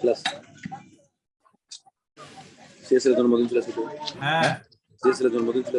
Class CSL জন্মদিন ছিল আজকে হ্যাঁ সিএসএল জন্মদিন ছিল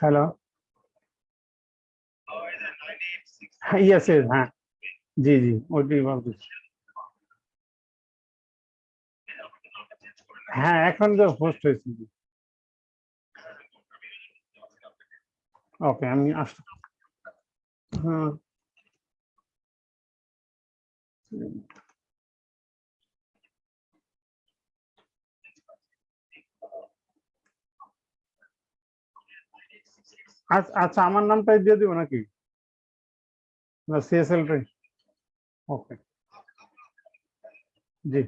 হ্যালো ইয়েস ইয়েস হ্যাঁ জি জি ওইটাই ভাবতেছি হ্যাঁ এখন তো হোস্ট হয়েছে। ওকে আমি আস হ্যাঁ আচ্ছা আচ্ছা আমার নামটাই দিয়ে দিব নাকি না সিএসএল টাই ওকে জি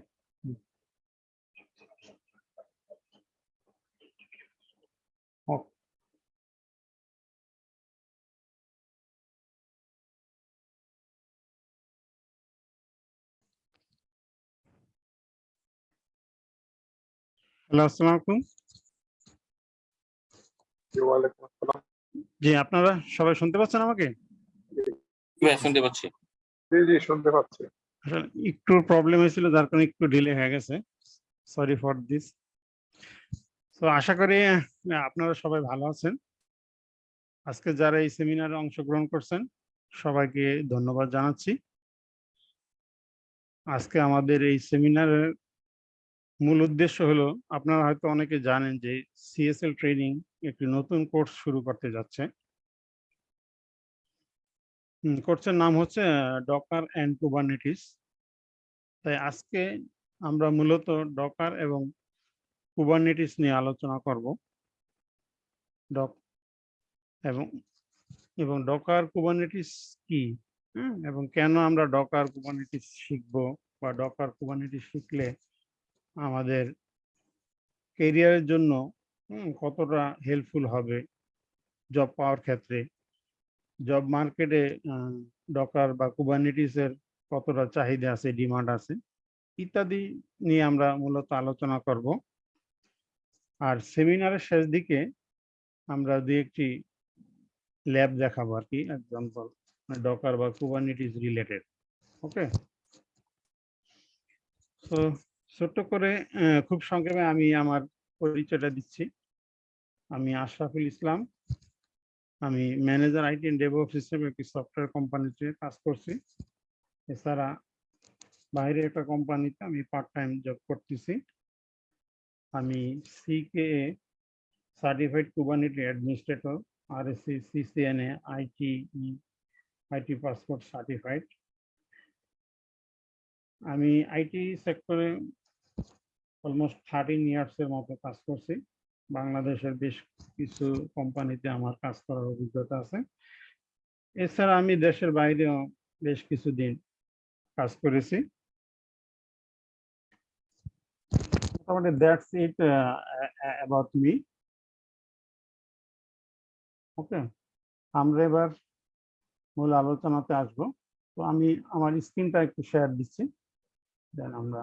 হ্যালো আসসালামু আলাইকুম। ওয়ালাইকুম আসসালাম। জি আপনারা সবাই শুনতে পাচ্ছেন আমাকে? শুনতে পাচ্ছি। জি জি শুনতে পাচ্ছি। আসলে একটু প্রবলেম হয়েছিল যার কারণে একটু ডিলে হয়ে গেছে। সরি ফর দিস তো আশা করি আপনারা সবাই ভালো আছেন। আজকে যারা এই সেমিনারে অংশগ্রহণ করছেন সবাইকে ধন্যবাদ জানাচ্ছি। আজকে আমাদের এই সেমিনারের মূল উদ্দেশ্য হলো, আপনারা হয়তো অনেকে জানেন যে সিএসএল ট্রেনিং একটি নতুন কোর্স শুরু করতে যাচ্ছে। কোর্সের নাম হচ্ছে ডকার অ্যান্ড কুবারনেটিস তাই আজকে আমরা মূলত ডকার এবং কুবারনেটিস নিয়ে আলোচনা করব। ডক এবং এবং ডকার কুবারনেটিস কি? এবং কেন আমরা ডকার কুবারনেটিস শিখব? বা ডকার কুবারনেটিস শিখলে আমাদের কেরিয়ারের জন্য কতটা হেল্পফুল হবে জব পাওয়ার ক্ষেত্রে? জব মার্কেটে ডকার বা কুবারনেটিসের কতটা চাহিদা আছে ডিমান্ড আছে, ইত্যাদি নিয়ে আমরা মূলত আলোচনা করব। আর সেমিনারের শেষ দিকে আমরা দু একটি ল্যাব দেখাবো আর কি এক্সাম্পল ডকার বা কুবারনেটিস রিলেটেড ওকে তো ছোট্ট করে খুব সংক্ষেপে আমি আমার পরিচয়টা দিচ্ছি। আমি আশরাফুল ইসলাম। আমি ম্যানেজার, আইটি এন্ড ডেভেলপ হিসেবে একটি সফটওয়্যার কোম্পানিতে কাজ করছি। এছাড়া বাইরে একটা কোম্পানিতে আমি পার্ট টাইম জব করতেছি। আমি C K certified Kubernetes administrator, R S C CCNA IT IT passport certified. আমি আইটি সেক্টরে অলমোস্ট থার্টিন ইয়ার্সের মতো কাজ করছি। বাংলাদেশের বেশ কিছু কোম্পানিতে আমার কাজ করার অভিজ্ঞতা আছে। এছাড়া আমি দেশের বাইরেও বেশ কিছু দিন কাজ করেছি। মোটামুটি that's it about me okay আমরা এবার মূল আলোচনাতে আসব। তো আমি, আমার স্ক্রিনটা একটু শেয়ার দিচ্ছি। দেন আমরা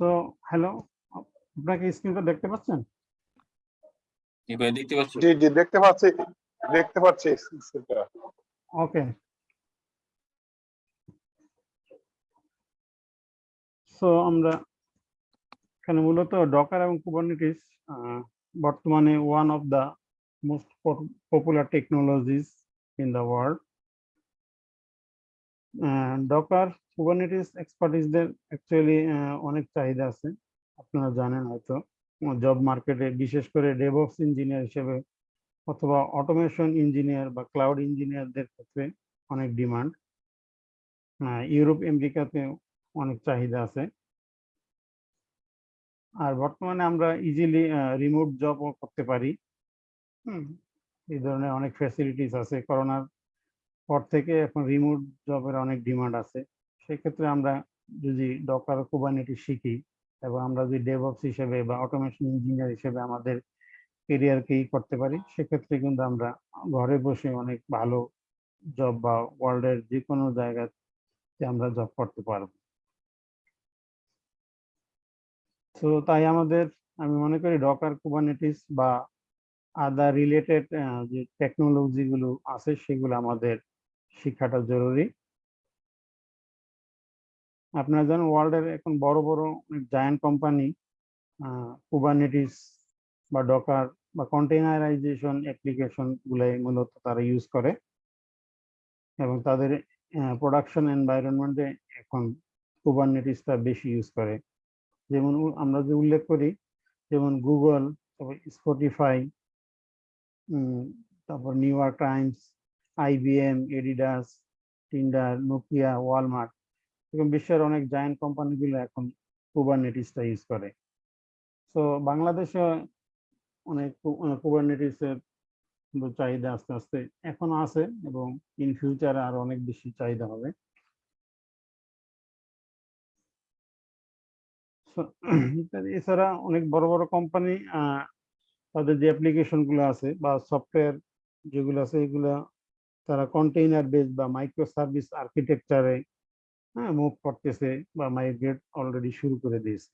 সো হ্যালো আপনাকে স্ক্রিনটা দেখতে পাচ্ছেন? জি ভাই দেখতে পাচ্ছি। জি জি দেখতে পাচ্ছি দেখতে পাচ্ছি স্ক্রিনটা। ওকে সো আমরা এখানে মূলত ডকার এবং কুবারনেটিস বর্তমানে one of the most popular technologies in the world Docker Kubernetes এক্সপার্টিসদের actually অনেক চাহিদা আছে। আপনারা জানেন হয়তো জব মার্কেটে বিশেষ করে ডেভঅপস ইঞ্জিনিয়ার হিসেবে অথবা অটোমেশন ইঞ্জিনিয়ার বা ক্লাউড ইঞ্জিনিয়ারদের ক্ষেত্রে অনেক ডিমান্ড ইউরোপ আমেরিকাতে অনেক চাহিদা আছে। আর বর্তমানে আমরা ইজিলি রিমোট জবও করতে পারি। এই ধরনের অনেক ফ্যাসিলিটিস আছে। করোনার পর থেকে এখন রিমোট জবের অনেক ডিমান্ড আছে। সেক্ষেত্রে আমরা যদি ডকার কুবানিটি শিখি এবং আমরা যদি ডেভঅপস হিসেবে বা অটোমেশন ইঞ্জিনিয়ার হিসেবে আমাদের কেরিয়ারকেই করতে পারি, সেক্ষেত্রে কিন্তু আমরা ঘরে বসে অনেক ভালো জব বা ওয়ার্ল্ডের যে কোনো জায়গাতে আমরা জব করতে পারব। তো তাই আমাদের, আমি মনে করি ডকার কুবানেটিস বা আদার রিলেটেড যে টেকনোলজি গুলো আছে, সেগুলো আমাদের শিক্ষাটা জরুরি। আপনারা জানেন ওয়ার্ল্ডের এখন বড় বড় অনেক জায়ান্ট কোম্পানি কুবানেটিস বা ডকার বা কন্টেনারাইজেশন অ্যাপ্লিকেশন গুলাই মূলত তারা ইউজ করে। এবং তাদের প্রোডাকশন এনভায়রনমেন্টে এখন কুবারনেটিসটা বেশি ইউজ করে। যেমন আমরা যে উল্লেখ করি, যেমন গুগল তারপর স্পটিফাই তারপর New York Times IBM Adidas, Tinder, Nokia, Walmart এরকম বিশ্বের অনেক জায়ান্ট কোম্পানিগুলো এখন কুবারনেটিসটা ইউজ করে। তো বাংলাদেশে অনেক কুবারনেটিসের চাহিদা আস্তে আস্তে এখনও আছে এবং ইন ফিউচারে আরও অনেক বেশি চাহিদা হবে। এছাড়া অনেক বড় বড় কোম্পানি তাদের যে অ্যাপ্লিকেশনগুলো আছে বা সফটওয়্যার যেগুলো আছে এগুলা তারা কন্টেইনার বেস বা মাইক্রো সার্ভিস আর্কিটেকচারে হ্যাঁ মুভ করতেছে বা মাইগ্রেট অলরেডি শুরু করে দিয়েছে।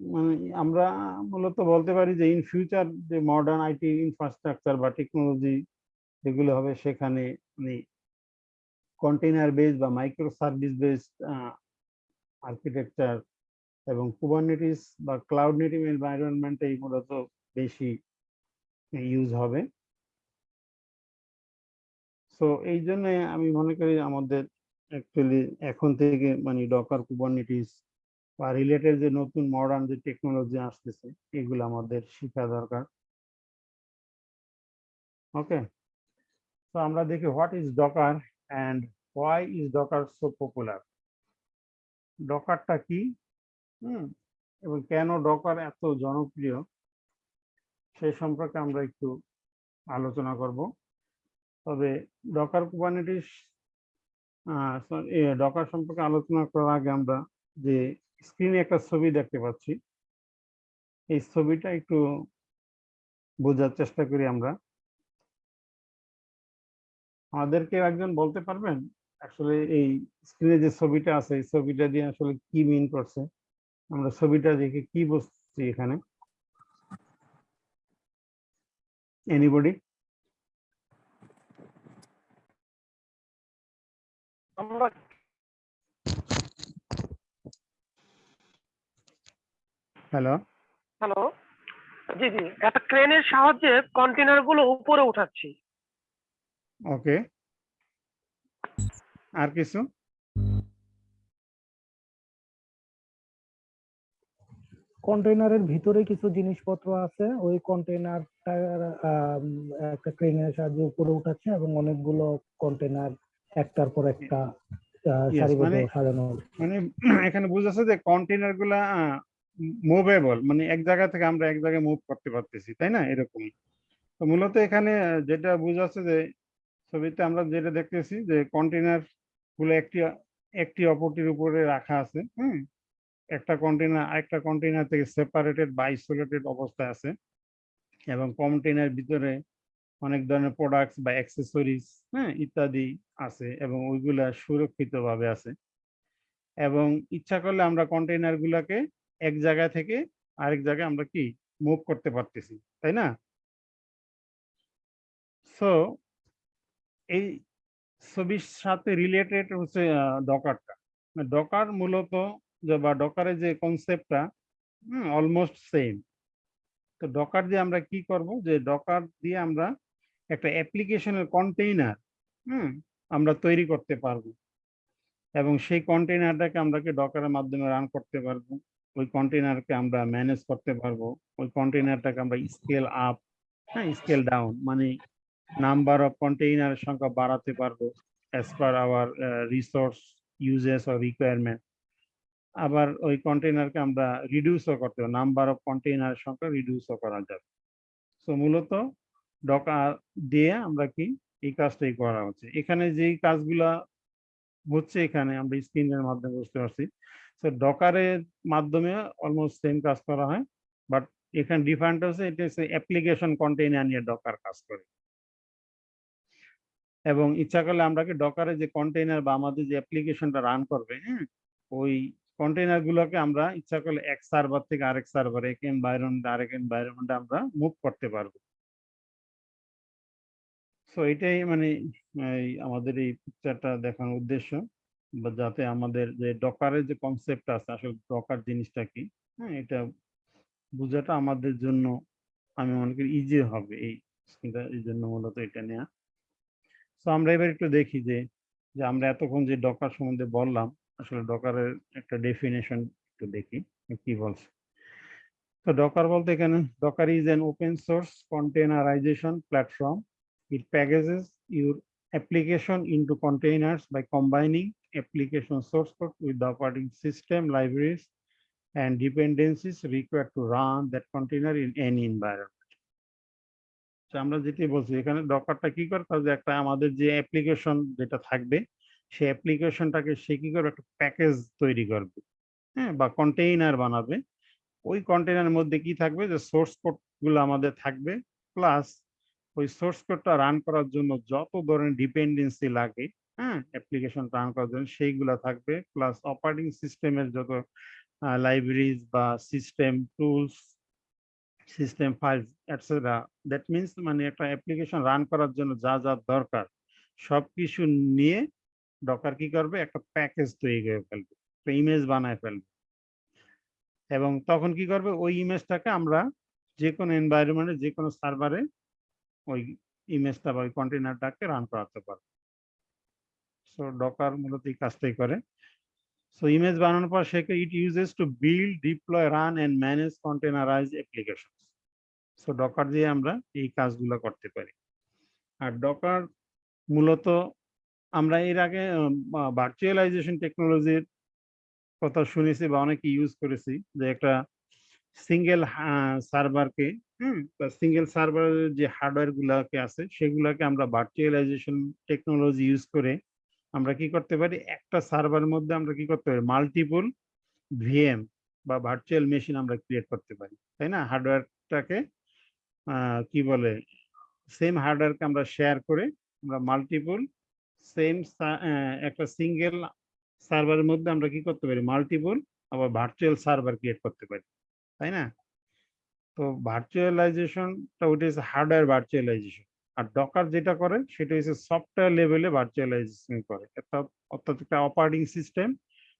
মানে আমরা মূলত বলতে পারি যে ইন ফিউচার যে মডার্ন আইটি ইনফ্রাস্ট্রাকচার বা টেকনোলজি যেগুলো হবে সেখানে মানে কন্টেইনার বেস বা মাইক্রো সার্ভিস বেসড আর্কিটেকচার এবং কুবারনেটিস বা ক্লাউড নেটিভ এনভায়রনমেন্টেই মূলত বেশি ইউজ হবে। সো এই জন্য আমি মনে করি আমাদের অ্যাকচুয়ালি এখন থেকে মানে ডকার কুবারনেটিস বা রিলেটেড যে নতুন মডার্ন যে টেকনোলজি আসতেছে, এগুলো আমাদের শেখা দরকার। ওকে তো আমরা দেখি what is Docker and why is Docker so popular ডকারটা কি? হুম, এবং কেন ডকার এত জনপ্রিয়? সেই সম্পর্কে আমরা একটু আলোচনা করব। তবে ডকার কুবারনেটিস ডকার সম্পর্কে আলোচনা করার আগে আমরা যে স্ক্রিনে একটা ছবি দেখতে পাচ্ছি, এই ছবিটা একটু বোঝার চেষ্টা করি আমরা। আমাদেরকে একজন বলতে পারবেন? আসলে এই স্ক্রিনে যে ছবিটা আছে, এই ছবিটা দিয়ে আসলে কি মিন করছে? আমরা ছবিটা দেখে কি বুঝছি এখানে? এনিবডি আমরা হ্যালো হ্যালো জি জি। একটা ক্রেনের সাহায্যে কন্টেনারগুলো উপরে উঠাচ্ছি। ওকে আর কিছু? কন্টেইনারের ভিতরে কিছু জিনিসপত্র আছে। ওই কন্টেইনারটা একটা ক্রেনের সাহায্যে উপরে উঠাচ্ছে এবং অনেকগুলো কন্টেইনার একটার পর একটা সারিবদ্ধ মানে- সাজানো। মানে এখানে বোঝাচ্ছে যে কন্টেনারগুলা মুভেবল মানে এক জায়গা থেকে আমরা এক জায়গায় মুভ করতে পারতেছি তাই না? এরকম। তো মূলত এখানে যেটা বোঝাচ্ছে যে ছবিতে আমরা যেটা দেখতেছি যে কন্টেনারগুলো একটি একটি অপরটির উপরে রাখা আছে হুম? একটা কন্টেনার আরেকটা কন্টেনার থেকে সেপারেটেড বা আইসোলেটেড অবস্থায় আছে এবং কন্টেনার ভিতরে অনেক ধরনের প্রোডাক্টস বা অ্যাক্সেসরিজ হ্যাঁ ইত্যাদি আছে এবং ওইগুলা সুরক্ষিতভাবে আছে। এবং ইচ্ছা করলে আমরা কন্টেইনার গুলাকে এক জায়গা থেকে আরেক জায়গায় আমরা কি মুভ করতে পারতেছি, তাই না? সো এই ছবির সাথে রিলেটেড হচ্ছে ডকারটা ডকার মূলত যে, বা ডকারের যে কনসেপ্টটা অলমোস্ট সেম তো ডকার দিয়ে আমরা কি করব? যে ডকার দিয়ে আমরা একটা অ্যাপ্লিকেশনের কন্টেইনার হুম, আমরা তৈরি করতে পারব। এবং সেই কন্টেইনারটাকে আমরা কি ডকারের মাধ্যমে রান করতে পারব? ওই কন্টেইনারকে আমরা ম্যানেজ করতে পারব। ওই কন্টেইনারটাকে আমরা স্কেল আপ হ্যাঁ স্কেল ডাউন মানে নাম্বার অফ কন্টেইনারের সংখ্যা বাড়াতে পারব as per our resource usages or requirement আবার ওই কন্টেইনারকে আমরা রিডিউসও করতে পারব। নাম্বার অফ কন্টেইনারের সংখ্যা রিডিউসও করা যাবে। সো মূলত ডকার দিয়ে আমরা কি এই কাজটাই করা হচ্ছে। এখানে যেই কাজগুলা হচ্ছে এখানে আমরা স্ক্রিনের মাধ্যমে বুঝতে পারছি। তো ডকারের মাধ্যমে অলমোস্ট সেম কাজ করা হয় বাট এখানে ডিফারেন্ট হচ্ছে, এটা হচ্ছে অ্যাপ্লিকেশন কন্টেইনার নিয়ে ডকার কাজ করে। এবং ইচ্ছা করলে আমরা কি ডকারে যে কন্টেইনার বা আমাদের যে অ্যাপ্লিকেশনটা রান করবে হ্যাঁ ওই কন্টেইনার গুলোকে আমরা ইচ্ছা করলে এক সার্ভার থেকে আরেক সার্ভার এক এনভায়রনমেন্ট আরেক এনভায়রনমেন্টে আমরা মুভ করতে পারব। সো এটাই মানে আমাদের এই পিকচারটা দেখানোর উদ্দেশ্য। বা যাতে আমাদের যে ডকারের যে কনসেপ্ট আছে, আসলে ডকার জিনিসটা কি হ্যাঁ এটা বোঝাটা আমাদের জন্য, আমি মনে করি ইজি হবে এই স্কিলটা এই জন্য মূলত এটা নেওয়া তো আমরা এবার একটু দেখি যে যে আমরা এতক্ষণ যে ডকার সম্বন্ধে বললাম, আসলে ডকারের একটা ডেফিনেশন একটু দেখি কি বলছে। তো ডকার বলতে এখানে Docker is an open source containerization platform it packages your application into containers by combining application source code with the operating system libraries and dependencies required to run that container in any environment তো আমরা যেটি বলছি এখানে ডকারটা কি করে যে একটা আমাদের যে অ্যাপ্লিকেশন যেটা থাকবে সেই অ্যাপ্লিকেশনটাকে সে কি করবে একটা প্যাকেজ তৈরি করবে হ্যাঁ বা কন্টেইনার বানাবে ওই কন্টেইনারের মধ্যে কি থাকবে যে সোর্স কোডগুলো আমাদের থাকবে প্লাস ওই সোর্স কোডটা রান করার জন্য যত ধরনের ডিপেন্ডেন্সি লাগে হ্যাঁ অ্যাপ্লিকেশন রান করার জন্য সেইগুলা থাকবে প্লাস অপারেটিং সিস্টেমের যত লাইব্রেরিজ বা system tools system files etcetera that means মানে একটা অ্যাপ্লিকেশন রান করার জন্য যা যা দরকার সব কিছু নিয়ে ডকার কি করবে? একটা প্যাকেজ তৈরি করে ফেলবে, একটা ইমেজ বানায় ফেলবে। এবং তখন কি করবে? ওই ইমেজটাকে আমরা যে কোনো এনভায়রনমেন্টে যে কোনো সার্ভারে ওই ইমেজটা বা ওই কন্টেনারটাকে রান করাতে পারবে সো ডকার মূলত এই কাজটাই করে। সো ইমেজ বানানোর পর সে it uses to build deploy run and manage containerize application so Docker দিয়ে আমরা এই কাজগুলো করতে পারি। আর ডকার মূলত আমরা এর আগে ভার্চুয়ালাইজেশন টেকনোলজির কথা শুনেছি বা অনেকে ইউজ করেছি যে একটা সিঙ্গেল সার্ভারকে হুম সিঙ্গেল সার্ভারের যে হার্ডওয়্যার গুলাকে আছে, সেগুলাকে আমরা ভার্চুয়ালাইজেশন টেকনোলজি ইউজ করে আমরা কি করতে পারি? একটা সার্ভারের মধ্যে আমরা কি করতে পারি? মাল্টিপল ভিএম বা ভার্চুয়াল মেশিন আমরা ক্রিয়েট করতে পারি, তাই না? হার্ডওয়্যারটাকে কি বলে? সেম হার্ডওয়্যারকে আমরা শেয়ার করে আমরা মাল্টিপল সেম একটা সিঙ্গেল সার্ভারের মধ্যে আমরা কি করতে পারি? মাল্টিপল আবার ভার্চুয়াল সার্ভার ক্রিয়েট করতে পারি, তাই না? তো ভার্চুয়ালাইজেশনটা ওইটা হচ্ছে হার্ডওয়্যার ভার্চুয়ালাইজেশন আর ডকার যেটা করে সেটা হচ্ছে সফটওয়্যার লেভেলে ভার্চুয়ালাইজেশন করে। অর্থাৎ অর্থাৎ একটা অপারেটিং সিস্টেম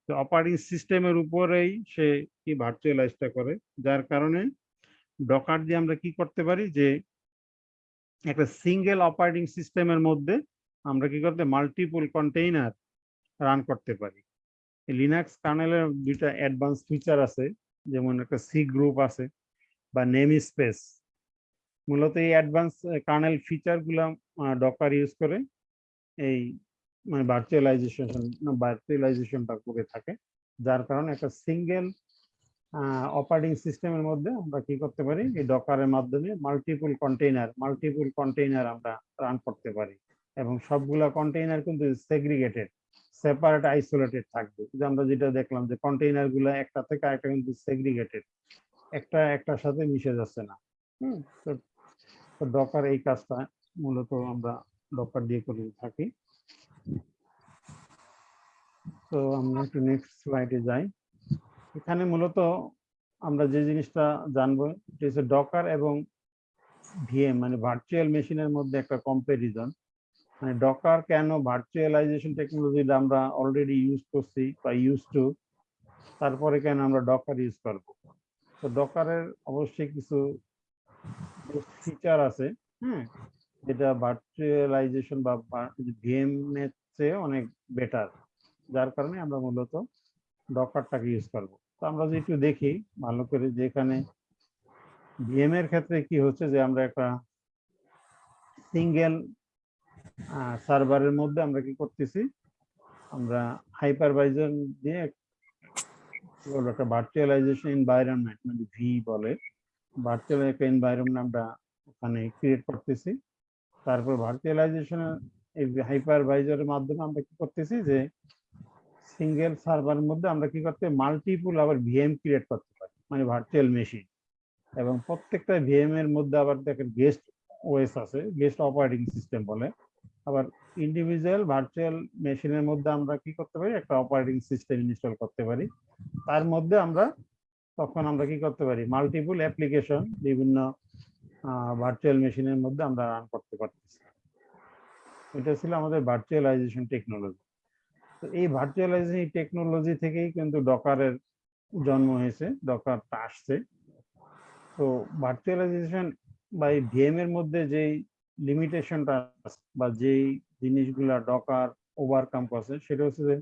তো অপারেটিং সিস্টেমের উপরেই সে কি ভার্চুয়ালাইজটা করে। যার কারণে ডকার দিয়ে আমরা কি করতে পারি যে একটা সিঙ্গেল অপারেটিং সিস্টেমের মধ্যে আমরা কি করতে মাল্টিপল কন্টেইনার রান করতে পারি। লিনাক্স কার্নেলের দুইটা অ্যাডভান্স ফিচার আছে, যেমন একটা সি গ্রুপ আছে। বা নেম স্পেস। মূলত এই অ্যাডভান্স কার্নেল ফিচারগুলা ডকার ইউজ করে এই মানে ভার্চুয়ালাইজেশন ভার্চুয়ালাইজেশনটা করে থাকে। যার কারণে একটা সিঙ্গেল অপারেটিং সিস্টেমের মধ্যে আমরা কি করতে পারি? এই ডকারের মাধ্যমে মাল্টিপুল কন্টেইনার মাল্টিপুল কন্টেইনার আমরা রান করতে পারি। এবং সবগুলা কন্টেইনার কিন্তু সেগ্রিগেটেড সেপারেট আইসোলেটেড থাকবে। আমরা যেটা দেখলাম যে কন্টেইনারগুলো একটা থেকে আরেকটা কিন্তু সেগ্রিগেটেড একটা, একটার সাথে মিশে যাচ্ছে না। হুম, তো ডকার এই কাজটা মূলত আমরা ডকার দিয়ে করে থাকি। তো আমরা একটু নেক্সট স্লাইডে যাই। এখানে মূলত আমরা যে জিনিসটা জানব সেটা হচ্ছে ডকার এবং ভিএম মানে ভার্চুয়াল মেশিনের মধ্যে একটা কম্পারিজন মানে ডকার কেন ভার্চুয়ালাইজেশন টেকনোলজিটা আমরা অলরেডি ইউজ করছি বা ইউজ টু তারপরে কেন আমরা ডকার ইউজ করব? তো ডকারের অবশ্যই কিছু ফিচার আছে হ্যাঁ যেটা ভার্চুয়ালাইজেশন বা ভিএম এর চেয়ে অনেক বেটার যার কারণে আমরা মূলত ডকারটাকে ইউজ করব। তো আমরা যদি একটু দেখি, ভালো করে যে এখানে এর ক্ষেত্রে কি হচ্ছে যে আমরা একটা সিঙ্গেল সার্ভারের মধ্যে আমরা কি করতেছি? আমরা হাইপারভাইজার দিয়ে কি বলব একটা ভার্চুয়ালাইজেশন এনভায়রনমেন্ট মানে ভি বলে। ভার্চুয়াল একটা এনভায়রনমেন্ট আমরা ওখানে ক্রিয়েট করতেছি। তারপর ভার্চুয়ালাইজেশনের এই হাইপারভাইজারের মাধ্যমে আমরা কি করতেছি যে সিঙ্গেল সার্ভারের মধ্যে আমরা কি করতে মাল্টিপুল আবার ভিএম ক্রিয়েট করতে পারি মানে ভার্চুয়াল মেশিন এবং প্রত্যেকটা ভিএম এর মধ্যে আবার দেখেন গেস্ট ওএস আছে গেস্ট অপারেটিং সিস্টেম বলে। আবার ইন্ডিভিজুয়াল ভার্চুয়াল মেশিনের মধ্যে আমরা কি করতে পারি? একটা অপারেটিং সিস্টেম ইনস্টল করতে পারি। তার মধ্যে আমরা তখন আমরা কি করতে পারি? মাল্টিপল অ্যাপ্লিকেশন বিভিন্ন ভার্চুয়াল মেশিনের মধ্যে আমরা রান করতে পারতেছি। এটা ছিল আমাদের ভার্চুয়ালাইজেশন টেকনোলজি তো এই ভার্চুয়ালাইজেশন টেকনোলজি থেকেই কিন্তু ডকারের জন্ম হয়েছে। ডকারটা আসছে। তো ভার্চুয়ালাইজেশন বা এই ভিএম এর মধ্যে যেই লিমিটেশনটা বা যেই জিনিসগুলা ডকার ওভারকাম করছে, সেটা হচ্ছে যে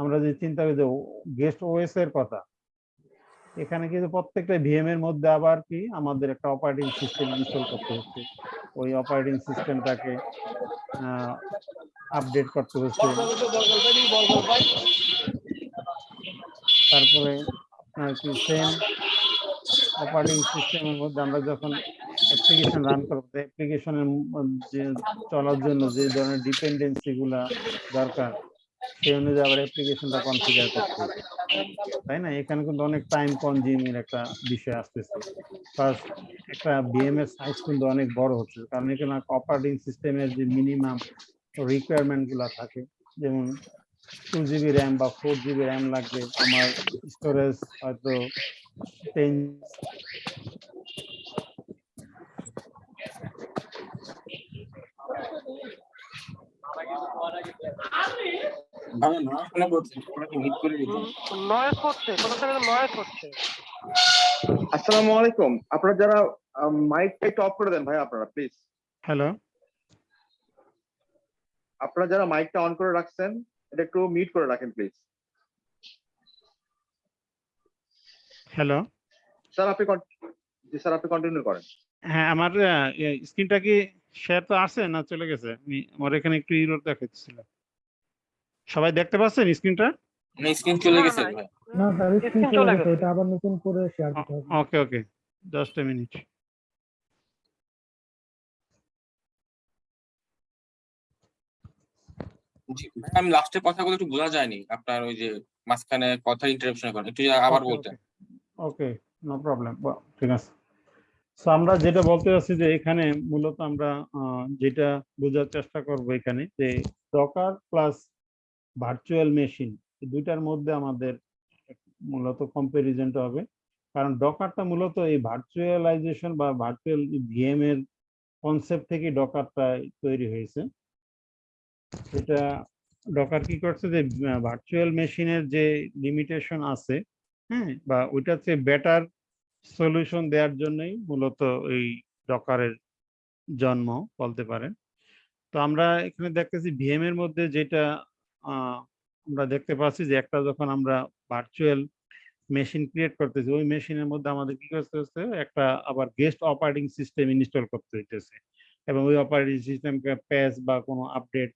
আমরা যে চিন্তা করি যে গেস্ট ওএস এর কথা, এখানে কিন্তু প্রত্যেকটা ভিএম এর মধ্যে আবার কি আমাদের একটা অপারেটিং সিস্টেম ইনস্টল করতে হচ্ছে। ওই অপারেটিং সিস্টেমটাকে আপডেট করতে হচ্ছে। তারপরে আপনার কি সেম অপারেটিং সিস্টেমের মধ্যে আমরা যখন অ্যাপ্লিকেশন রান করতে অ্যাপ্লিকেশনের যে চলার জন্য যে ধরনের ডিপেন্ডেন্সি গুলা দরকার সেই অনুযায়ী আবার অ্যাপ্লিকেশনটা কনফিগার করতে তাই না? এখানে কিন্তু অনেক টাইম কনজিউমিং একটা বিষয় আসতেছে। ফার্স্ট একটা বিএম এর সাইজ কিন্তু অনেক বড় হচ্ছে। কারণ এখানে অপারেটিং সিস্টেমের যে মিনিমাম রিকোয়ারমেন্টগুলা থাকে, যেমন টু জিবি র্যাম বা ফোর জিবি র্যাম লাগবে, আমার স্টোরেজ হয়তো টেন ভালো না শোনা পড়ছে আপনাকে মিট করে দিতে নয়েস হচ্ছে কোথা থেকে নয়েস হচ্ছে আসসালামু আলাইকুম। আপনারা যারা মাইকটা একটু অফ করে দেন ভাই আপনারা প্লিজ হ্যালো আপনারা যারা মাইকটা অন করে রাখছেন এটা একটু মিউট করে রাখেন প্লিজ হ্যালো স্যার আপনি স্যার আপনি কন্টিনিউ করেন। হ্যাঁ আমার স্ক্রিনটা কি শেয়ার তো আছে না চলে গেছে? আমি আমার এখানে একটু ইরোর দেখাচ্ছিল সবাই দেখতে পাচ্ছেন স্ক্রিনটা? না স্ক্রিন চলে গেছে না, স্যার স্ক্রিন চলে গেছে। এটা আবার নতুন করে শেয়ার দিতে হবে। ওকে ওকে জাস্ট এ মিনিট জি, ভাই, আমি লাস্টের কথাগুলো একটু বোঝা যায়নি আপনার ওই যে মাঝখানে কথা ইন্টারাপশন করেন একটু আবার বলতে ওকে নো প্রবলেম ঠিক আছে। আমরা যেটা বলতে চাচ্ছি যে এখানে মূলত আমরা যেটা বোঝার চেষ্টা করব এখানে যে ডকার প্লাস ভার্চুয়াল মেশিন দুইটার মধ্যে আমাদের মূলত কম্পারিজনটা হবে। কারণ ডকারটা মূলত এই ভার্চুয়ালাইজেশন বা ভার্চুয়াল ভিএম এর কনসেপ্ট থেকে ডকারটা তৈরি হয়েছে। এটা ডকার কি করছে যে ভার্চুয়াল মেশিনের যে লিমিটেশন আছে হ্যাঁ বা ওইটার চেয়ে বেটার সলিউশন দেওয়ার জন্যই মূলত এই ডকারের জন্ম বলতে পারেন। তো আমরা এখানে দেখতেছি ভিএম এর মধ্যে যেটা আমরা দেখতে পাচ্ছি যে একটা যখন আমরা ভার্চুয়াল মেশিন ক্রিয়েট করতেছি, ওই মেশিনের মধ্যে আমাদের কি করতে হচ্ছে? একটা আবার গেস্ট অপারেটিং সিস্টেম ইনস্টল করতে হইতেছে। এবং ওই অপারেটিং সিস্টেমকে প্যাচ বা কোনো আপডেট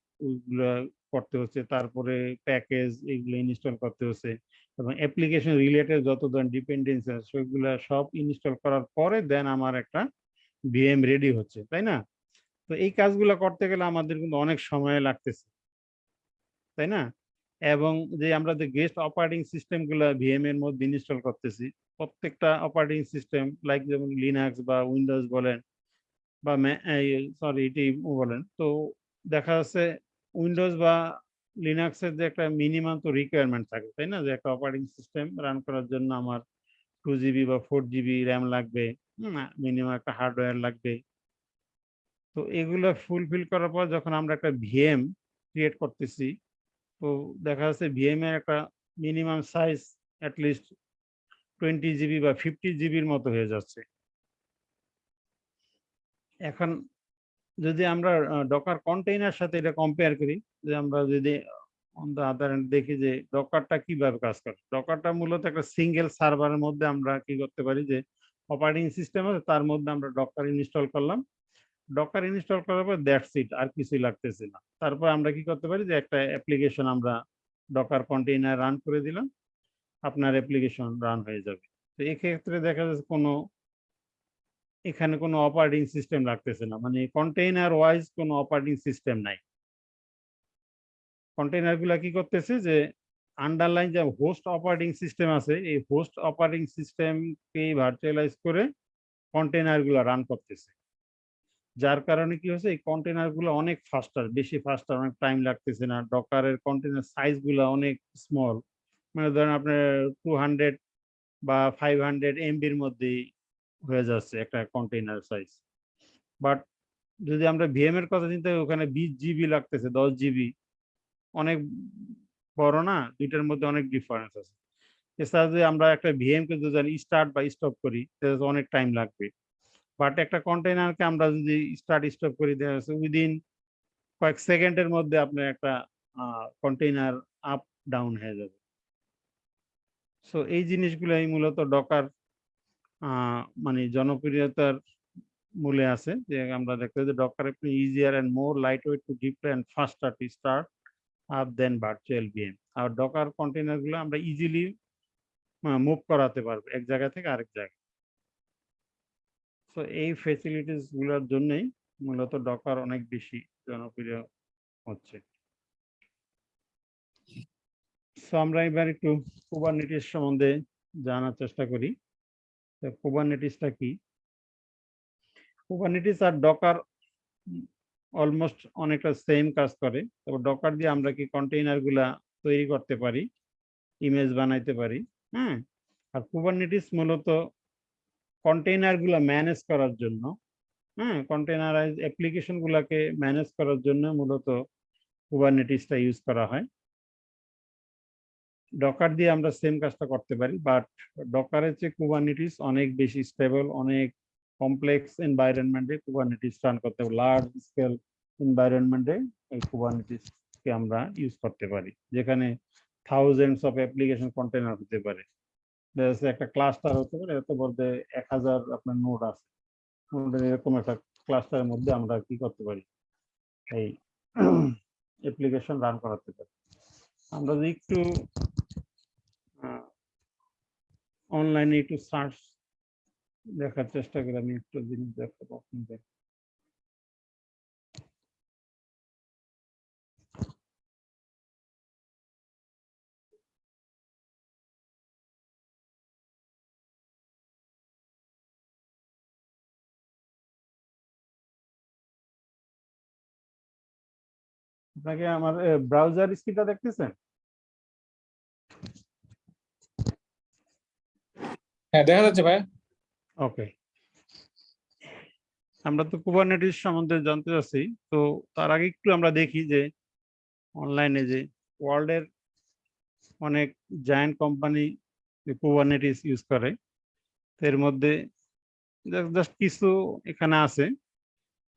করতে হচ্ছে, তারপরে প্যাকেজ এগুলো ইনস্টল করতে হচ্ছে এবং অ্যাপ্লিকেশন রিলেটেড যত ধরনের ডিপেন্ডেন্সি আছে, সেগুলো সব ইনস্টল করার পরে দেন আমার একটা ভিএম রেডি হচ্ছে, তাই না? তো এই কাজগুলো করতে গেলে আমাদের কিন্তু অনেক সময় লাগতেছে, তাই না? এবং যে আমরা যে গেস্ট অপারেটিং সিস্টেমগুলো ভিএম এর মধ্যে ইনস্টল করতেছি, প্রত্যেকটা অপারেটিং সিস্টেম লাইক যেমন লিনাক্স বা উইন্ডোজ বলেন বা সরি এটি বলেন, তো দেখা যাচ্ছে উইন্ডোজ বা লিনাক্সের যে একটা মিনিমাম তো রিকোয়ারমেন্ট থাকে, তাই না? যে একটা অপারেটিং সিস্টেম রান করার জন্য আমার টু জিবি বা ফোর জিবি র্যাম লাগবে মিনিমাম একটা হার্ডওয়্যার লাগবে। তো এগুলো ফুলফিল করার পর যখন আমরা একটা ভিএম ক্রিয়েট করতেছি, তো দেখা যাচ্ছে ভিএম এর একটা minimum size at least twenty GB বা ফিফটি জিবির মতো হয়ে যাচ্ছে। এখন যদি আমরা ডকার কন্টেইনার সাথে এটা কম্পেয়ার করি, যে আমরা যদি অন দেখি যে ডকারটা কীভাবে কাজ করে? ডকারটা মূলত একটা সিঙ্গেল সার্ভারের মধ্যে আমরা কি করতে পারি? যে অপারেটিং সিস্টেম আছে, তার মধ্যে আমরা ডকার ইনস্টল করলাম। ডকার ইনস্টল করার পর দ্যাটস ইট আর কিছুই লাগতেছে না। তারপর আমরা কি করতে পারি? যে একটা অ্যাপ্লিকেশন আমরা ডকার কন্টেইনার রান করে দিলাম। আপনার অ্যাপ্লিকেশন রান হয়ে যাবে। তো এক্ষেত্রে দেখা যাচ্ছে কোনো এখানে কোনো অপারেটিং সিস্টেম লাগতেছে না। মানে কন্টেইনার ওয়াইজ কোনো অপারেটিং সিস্টেম নাই। কন্টেইনারগুলা কি করতেছে যে আন্ডারলাইন যে হোস্ট অপারেটিং সিস্টেম আছে, এই হোস্ট অপারেটিং সিস্টেমকে ভার্চুয়ালাইজ করে কন্টেইনারগুলা রান করতেছে। যার কারণে কি হচ্ছে এই কন্টেনারগুলো অনেক ফাস্টার বেশি ফাস্টার অনেক টাইম লাগতেছে না। ডকারের কন্টেনার সাইজগুলো অনেক স্মল মানে ধরেন আপনার টু হান্ড্রেড বা ফাইভ হান্ড্রেড এমবির মধ্যেই হয়ে যাচ্ছে একটা কন্টেইনার সাইজ বাট যদি আমরা ভিএম এর কথা চিন্তা করি, ওখানে বিশ জিবি লাগতেছে, দশ জিবি অনেক বড় না, দুইটার মধ্যে অনেক ডিফারেন্স আছে। এছাড়া যদি আমরা একটা ভিএম কে যদি স্টার্ট বা স্টপ করি, তাহলে অনেক টাইম লাগবে। বাট একটা কন্টেইনারকে আমরা যদি স্টার্ট স্টপ করি উইদিন কয়েক সেকেন্ডের মধ্যে আপনার একটা কন্টেইনার আপ ডাউন হয়ে যাবে। সো এই জিনিসগুলাই মূলত ডকার মানে জনপ্রিয়তার মূলে আছে যে আমরা দেখতে যে ডকার একটু easier and more light weight to deploy and faster to start up than virtual VM R Docker কন্টেইনারগুলো আমরা ইজিলি মুভ করাতে পারব এক জায়গা থেকে আরেক জায়গায়। সো এই ফেসিলিটিসগুলোর জন্যই মূলত ডকার অনেক বেশি জনপ্রিয় হচ্ছে। সো আমরা এবার একটু কুবারনেটিস সম্বন্ধে জানার চেষ্টা করি। কুবারনেটিসটা কি? কুবারনেটিস আর ডকার অলমোস্ট অনেকটা সেম কাজ করে। তবে ডকার দিয়ে আমরা কি কন্টেইনারগুলা তৈরি করতে পারি ইমেজ বানাইতে পারি হ্যাঁ? আর কুবারনেটিস মূলত কন্টেইনারগুলা ম্যানেজ করার জন্য হ্যাঁ? কন্টেইনারাইজ অ্যাপ্লিকেশন গুলাকে ম্যানেজ করার জন্য মূলত কুবারনেটিসটা ইউজ করা হয়। ডকার দিয়ে আমরা সেম কাজটা করতে পারি বাট ডকারের চেয়ে কুবানিটিস অনেক বেশি স্টেবল অনেক কমপ্লেক্স এনভায়রনমেন্টে কুবারনেটিস রান করতে লার্জ স্কেল এনভায়রনমেন্টে এই কুবারনেটিসকে আমরা ইউজ করতে পারি, যেখানে থাউজেন্ডস অফ অ্যাপ্লিকেশন কন্টেনার হতে পারে। একটা ক্লাস্টার হতে পারে, এত বলতে এক হাজার আপনার নোড আছে। এরকম একটা ক্লাস্টারের মধ্যে আমরা কি করতে পারি? এই অ্যাপ্লিকেশন রান করাতে পারি। আমরা যদি একটু অনলাইনে একটু সার্চ দেখার চেষ্টা করি আমি একটু জিনিস দেখাবো আপনাকে আমার ব্রাউজার স্ক্রিনটা দেখতেছেন? হ্যাঁ দেখা যাচ্ছে ভাই ওকে আমরা তো কুবারনেটিস সম্বন্ধে জানতে চাচ্ছি, তো তার আগে একটু আমরা দেখি যে অনলাইনে যে ওয়ার্ল্ডের অনেক জায়ান্ট কোম্পানি কুবারনেটিস ইউজ করে এর মধ্যে জাস্ট কিছু এখানে আছে।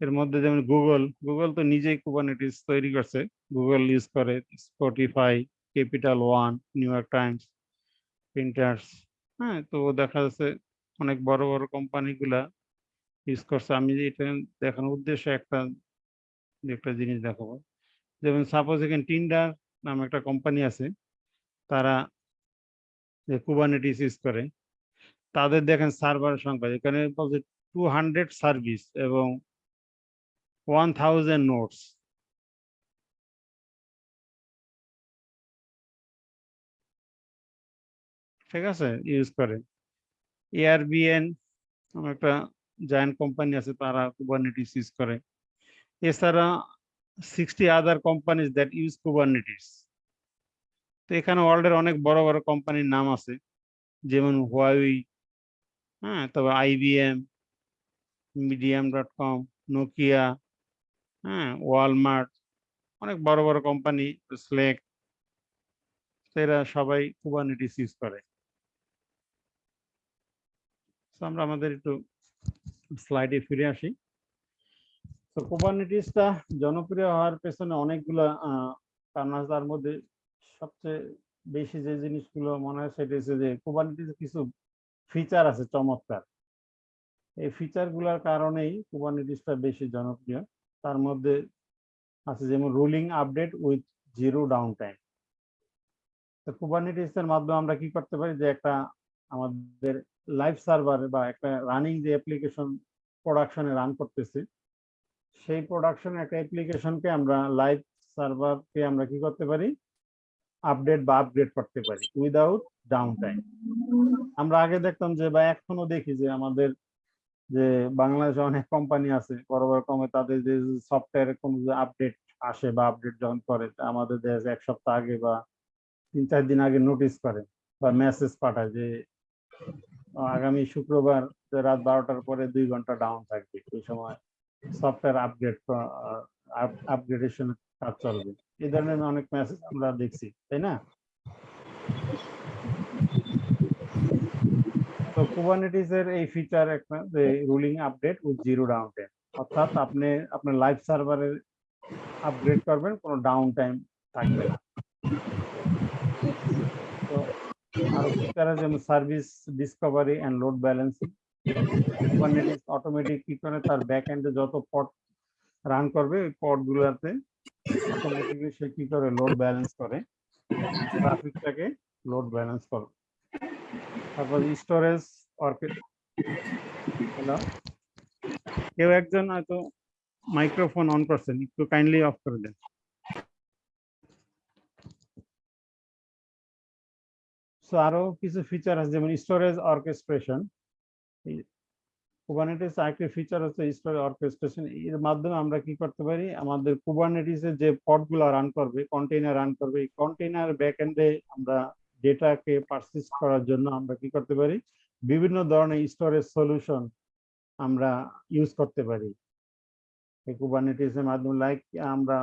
এর মধ্যে যেমন গুগল গুগল তো নিজেই কুবারনেটিস তৈরি করছে। গুগল ইউজ করে Spotify Capital One New York Times Pinterest হ্যাঁ তো দেখা যাচ্ছে অনেক বড় বড় কোম্পানিগুলা ইউজ করছে। আমি এটা দেখানোর উদ্দেশ্যে একটা একটা জিনিস দেখাবো। যেমন সাপোজ এখানে টিন্ডার নামে একটা কোম্পানি আছে, তারা যে কুবারনেটিস ইউজ করে, তাদের দেখেন সার্ভার সংখ্যা, এখানে বলছে টু হান্ড্রেড সার্ভিস এবং ওয়ান থাউজেন্ড নোটস ঠিক আছে? ইউজ করে। এআরবিএন একটা জায়ান্ট কোম্পানি আছে, তারা কুবারনেটিস ইউজ করে। এছাড়া sixty other companies that use Kubernetes তো এখানে ওয়ার্ল্ডের অনেক বড় বড় কোম্পানির নাম আছে, যেমন হুয়াওই হ্যাঁ তবে IBM Medium dot com Nokia হ্যাঁ ওয়ালমার্ট অনেক বড় বড় কোম্পানি স্লেক এরা সবাই কুবারনেটিস ইউজ করে। তো আমরা আমাদের একটু স্লাইডে ফিরে আসি। তো কুবারনেটিসটা জনপ্রিয় হওয়ার পেছনে অনেকগুলো কারণ আছে তার মধ্যে সবচেয়ে বেশি যে জিনিসগুলো মনে হয় সেটা হচ্ছে যে কুবারনেটিস কিছু ফিচার আছে চমৎকার। এই ফিচারগুলার কারণেই কুবারনেটিসটা বেশি জনপ্রিয়। তার মধ্যে আছে যেমন rolling update with zero down time তো কুবারনেটিস মাধ্যমে আমরা কি করতে পারি যে একটা আমাদের লাইভ সার্ভারে বা একটা রানিং যে অ্যাপ্লিকেশন প্রোডাকশনে রান করতেছি, সেই প্রোডাকশন একটা অ্যাপ্লিকেশনকে আমরা লাইভ সার্ভারকে আমরা কি করতে পারি? আপডেট বা আপগ্রেড করতে পারি উইদাউট ডাউন টাইম আমরা আগে দেখতাম যে বা এখনও দেখি যে আমাদের যে বাংলাদেশে অনেক কোম্পানি আছে, বড় বড় কোম্পানি তাদের যে সফটওয়্যারের কোনো যে আপডেট আসে বা আপডেট যখন করে আমাদের দেশ এক সপ্তাহ আগে বা তিন চার দিন আগে নোটিস করে বা মেসেজ পাঠায় যে আগামী শুক্রবার রাত বারোটার পরে দুই ঘণ্টা ডাউন থাকবে। ওই সময় সফটওয়্যার আপগ্রেড আপগ্রেডেশন কাজ চলবে। এই ধরনের অনেক মেসেজ আমরা দেখছি, তাই না? তো কুবারনেটিস এর এই ফিচার একটা, যে rolling update with zero down time অর্থাৎ আপনি, আপনার লাইভ সার্ভারে আপগ্রেড করবেন, কোনো ডাউন টাইম থাকবে না। তো ফিচার যেমন service discovery and load balancing Kubernetes automatic কি করে তার ব্যাক এন্ডে যত পড রান করবে, ওই পড গুলোতে অটোমেটিকলি সে কি করে লোড ব্যালেন্স করে ট্রাফিকটাকে লোড ব্যালেন্স করে। তারপর স্টোরেজ হ্যালো কেউ একজন হয়তো মাইক্রোফোন অন করছেন, একটু কাইন্ডলি অফ করে দেন। সো আরও কিছু ফিচার আছে, যেমন স্টোরেজ অর্কেস্ট্রেশন কুবারনেটিস আরেকটি ফিচার হচ্ছে স্টোরেজ অর্কেস্ট্রেশন এর মাধ্যমে আমরা কি করতে পারি? আমাদের কুবারনেটিস এর যে পডগুলো রান করবে কন্টেইনার রান করবে কন্টেইনার ব্যাকএন্ডে আমরা ডেটাকে পারসিস্ট করার জন্য আমরা কি করতে পারি? বিভিন্ন ধরনের স্টোরেজ সলিউশন আমরা ইউজ করতে পারি। এই কুবারনেটিস এর মাধ্যমে লাইক আমরা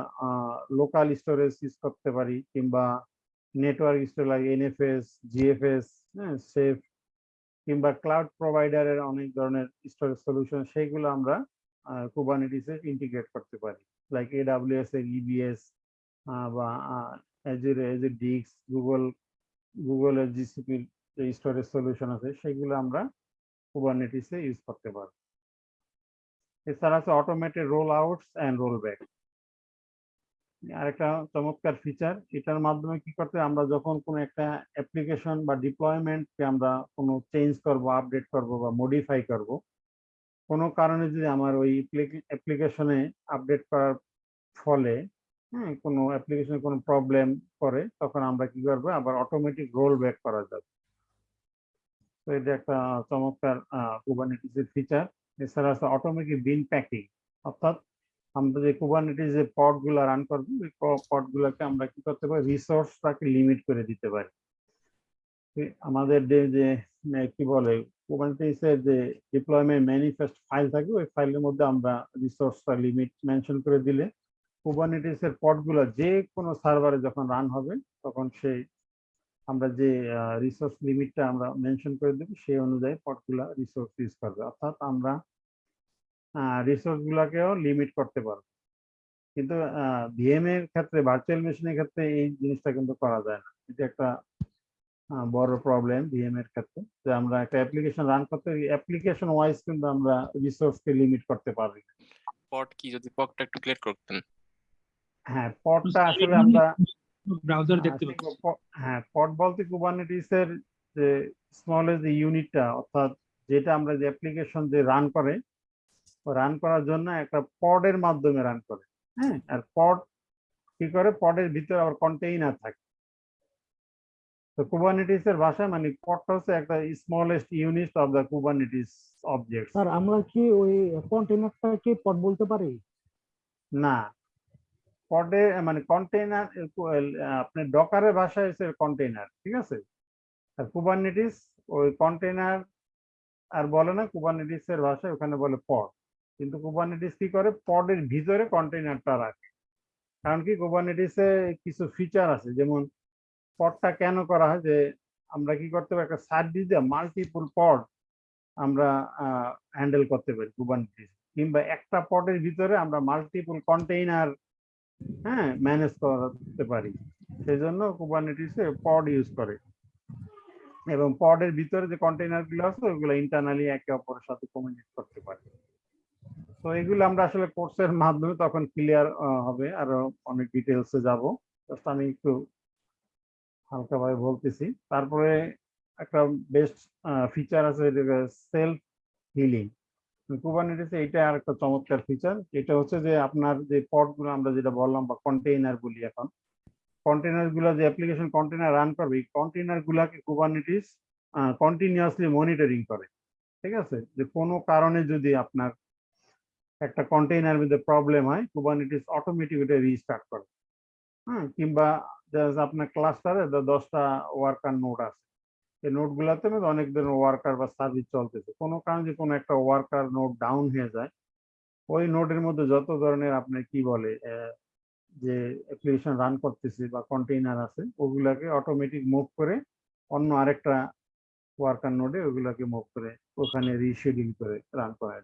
লোকাল স্টোরেজ ইউজ করতে পারি, কিংবা নেটওয়ার্ক স্টোর এনএফএস জিএফএস হ্যাঁ সেফ কিংবা ক্লাউড প্রোভাইডারের অনেক ধরনের স্টোরেজ সলিউশন সেইগুলো আমরা কুবারনেটিসে ইন্টিগ্রেট করতে পারি। লাইক এডাব্লিউএস এর ইবিএস বা অ্যাজুর অ্যাজুর ডিক্স গুগল গুগলের জিসিপির যে স্টোরেজ সলিউশন আছে, সেগুলো আমরা কুবারনেটিসে ইউজ করতে পারি এছাড়া আছে automated roll outs and roll back আরেকটা চমৎকার ফিচার এটার মাধ্যমে কি করতে আমরা যখন কোনো একটা অ্যাপ্লিকেশন বা ডিপ্লয়মেন্টকে আমরা কোনো চেঞ্জ করব আপডেট করব বা মডিফাই করব, কোনো কারণে যদি আমার ওই অ্যাপ্লিকেশনে আপডেট করার ফলে হ্যাঁ কোনো অ্যাপ্লিকেশনে কোনো প্রবলেম করে তখন আমরা কি করব, আবার অটোমেটিক রোল ব্যাক করা যাবে। তো এটা একটা চমৎকার কুবারনেটিসের ফিচার এছাড়া আছে অটোমেটিক বিন প্যাকিং অর্থাৎ আমরা যে কুবারনেটিস যে পডগুলা রান করব, ওই পড গুলাকে আমরা কি করতে পারি? রিসোর্সটাকে লিমিট করে দিতে পারি। আমাদের যে যে কি বলে কুবারনেটিস এর যে ডিপ্লয়মেন্ট ম্যানিফেস্ট ফাইল থাকে, ওই ফাইলের মধ্যে আমরা রিসোর্সটা লিমিট মেনশন করে দিলে কুবারনেটিস এর পডগুলা যে কোনো সার্ভারে যখন রান হবে, তখন সেই আমরা যে রিসোর্স লিমিটটা আমরা মেনশন করে দেবো, সেই অনুযায়ী পডগুলা রিসোর্স ইউজ করবে। অর্থাৎ আমরা রিসোর্স গুলাকেও লিমিট করতে পারব। কিন্তু ভিএম এর ক্ষেত্রে ভার্চুয়াল মেশিনের ক্ষেত্রে এই জিনিসটা কিন্তু করা যায় না। এটা একটা বড় প্রবলেম ভিএম এর ক্ষেত্রে যে আমরা একটা অ্যাপ্লিকেশন রান করতে অ্যাপ্লিকেশন ওয়াইজ কিন্তু আমরা রিসোর্সকে লিমিট করতে পারি না। পট কি? যদি পটটা একটু ক্লিয়ার করতেন। হ্যাঁ পডটা আসলে আমরা ব্রাউজার দেখতে পাচ্ছি। হ্যাঁ পড বলতে কুবারনেটিস এর যে স্মলেস্ট যে ইউনিটটা অর্থাৎ যেটা আমরা যে অ্যাপ্লিকেশন যে রান করে রান করার জন্য একটা পডের মাধ্যমে রান করে হ্যাঁ? আর পড কি করে? পডের ভিতরে আবার কন্টেইনার থাকে। তো কুবারনেটিস এর ভাষায় মানে পডটা হচ্ছে একটা smallest unit of the Kubernetes object sir আমরা কি ওই কন্টেইনারটাকে পড বলতে পারি? না। পডে মানে কন্টেইনার আপনি ডকারের ভাষায় হচ্ছে কন্টেইনার ঠিক আছে? আর কুবারনেটিস ওই কন্টেইনার আর বলে না কুবারনেটিস এর ভাষায় ওখানে বলে পড কিন্তু কুবারনেটিস কি করে? পডের ভিতরে কন্টেইনারটা রাখে। কারণ কি? কুবারনেটিসে কিছু ফিচার আছে। যেমন পডটা কেন করা হয়? যে আমরা কি করতে পারি? একটা সার্ভিস দিয়ে মাল্টিপল পড আমরা হ্যান্ডেল করতে পারি কুবারনেটিস কিংবা একটা পডের ভিতরে আমরা মাল্টিপল কন্টেইনার হ্যাঁ ম্যানেজ করতে পারি। সেই জন্য কুবারনেটিসে পড ইউজ করে। এবং পডের ভিতরে যে কন্টেইনারগুলো আছে, ওগুলো ইন্টারনালি একে অপরের সাথে কমিউনিকেট করতে পারে। তো এগুলো আমরা আসলে কোর্সের মাধ্যমে তখন ক্লিয়ার হবে। আরও অনেক ডিটেলসে যাব। জাস্ট আমি একটু হালকাভাবে বলতেছি। তারপরে একটা বেস্ট ফিচার আছে সেলফ হিলিং কুবারনেটিসে এটা আর একটা চমৎকার ফিচার এটা হচ্ছে যে আপনার যে পডগুলো আমরা যেটা বললাম বা কন্টেইনার বলি এখন কন্টেইনারগুলো যে অ্যাপ্লিকেশন কন্টেইনার রান করবে, এই কন্টেইনার গুলাকে কুবারনেটিস কন্টিনিউয়াসলি মনিটরিং করে। ঠিক আছে? যে কোনো কারণে যদি আপনার একটা কন্টেইনার মধ্যে প্রবলেম হয় কুবারনেটিস অটোমেটিক ওটা রিস্টার্ট করে। হ্যাঁ কিংবা আপনার ক্লাস্টারে দশটা ওয়ার্কার নোট আছে। এই নোড গুলাতে মধ্যে অনেক ধরনের ওয়ার্কার বা সার্ভিস চলতেছে। কোনো কারণে কোনো একটা ওয়ার্কার নোট ডাউন হয়ে যায়। ওই নোডের মধ্যে যত ধরনের আপনার কি বলে যে অ্যাপ্লিকেশন রান করতেছে বা কন্টেইনার আছে, ওগুলাকে অটোমেটিক মুভ করে অন্য আরেকটা ওয়ার্কার নোডে ওগুলাকে মুভ করে, ওখানে রিশিডিউল করে রান করা।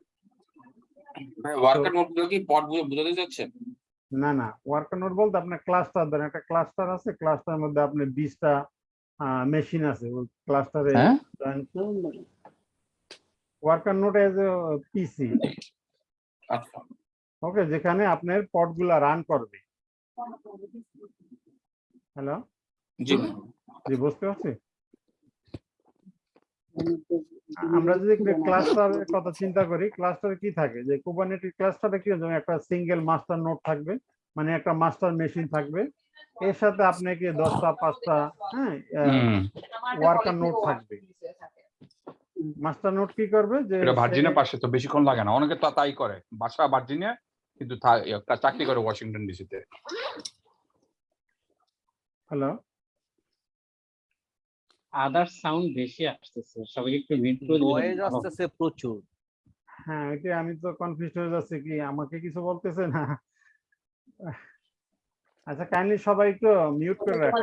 ওয়ার্কার নোটগুলো কি পট বুঝাতে চাচ্ছেন? না না ওয়ার্কার নোড বলতে আপনার ক্লাস্টার ধরেন একটা ক্লাস্টার আছে ক্লাস্টারের মধ্যে আপনার বিশটা মেশিন আছে ওই ক্লাস্টারে ওয়ার্কার নোড এজ পিসি আচ্ছা। ওকে যেখানে আপনার পডগুলা রান করবে। হ্যালো জি। জি বুঝতে পারছি? আমরা যদি ক্লাস্টারের কথা চিন্তা করি ক্লাস্টারে কি থাকে? যে কুবারনেটিস ক্লাস্টারে কি যেমন একটা সিঙ্গেল মাস্টার নোড থাকবে মানে একটা মাস্টার মেশিন থাকবে। এর সাথে আপনাকে দশটা পাঁচটা হ্যাঁ ওয়ার্কার নোড থাকবে। মাস্টার নোড কি করবে? যে এটা ভার্জিনের পাশে তো বেশিক্ষণ লাগে না। অনেকে তো তাই করে। বাসা ভার্জিনিয়া কিন্তু চাকরি করে ওয়াশিংটন ডিসিতে হ্যালো আদার সাউন্ড বেশি আসতেছে সবাই একটু মিউট করে নয়েজ। আসতেছে প্রচুর হ্যাঁ এটা আমি তো কনফিউজ হয়ে যাচ্ছি কি আমাকে কিছু বলতেছে না আচ্ছা কাইন্ডলি সবাই একটু মিউট করে রাখুন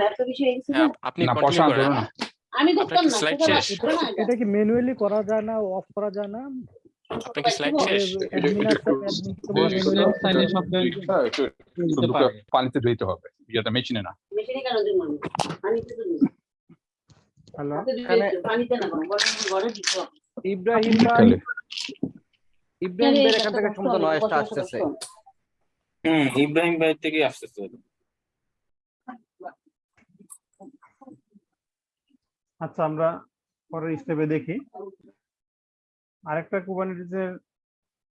হ্যাঁ, আপনি না কন্টিনিউ করেন না আমি দেখতাম না স্লাইড শেষ এটা কি ম্যানুয়ালি করা যায় না অফ করা যায় না আপনার কি স্লাইড শেষ admin আছে, admin তো বলে একটু- manually চাইলে সব জায়গায় হ্যাঁ, হ্যালো ইব্রাহিম ভাই ইব্রাহিম ভাই এখান থেকে সম্ভবত নয়েজটা আসতেছে। হুম ইব্রাহিম ভাই থেকে আসতেছে। আচ্ছা আমরা পরের স্টেপে দেখি। আরেকটা কুবারনেটিসের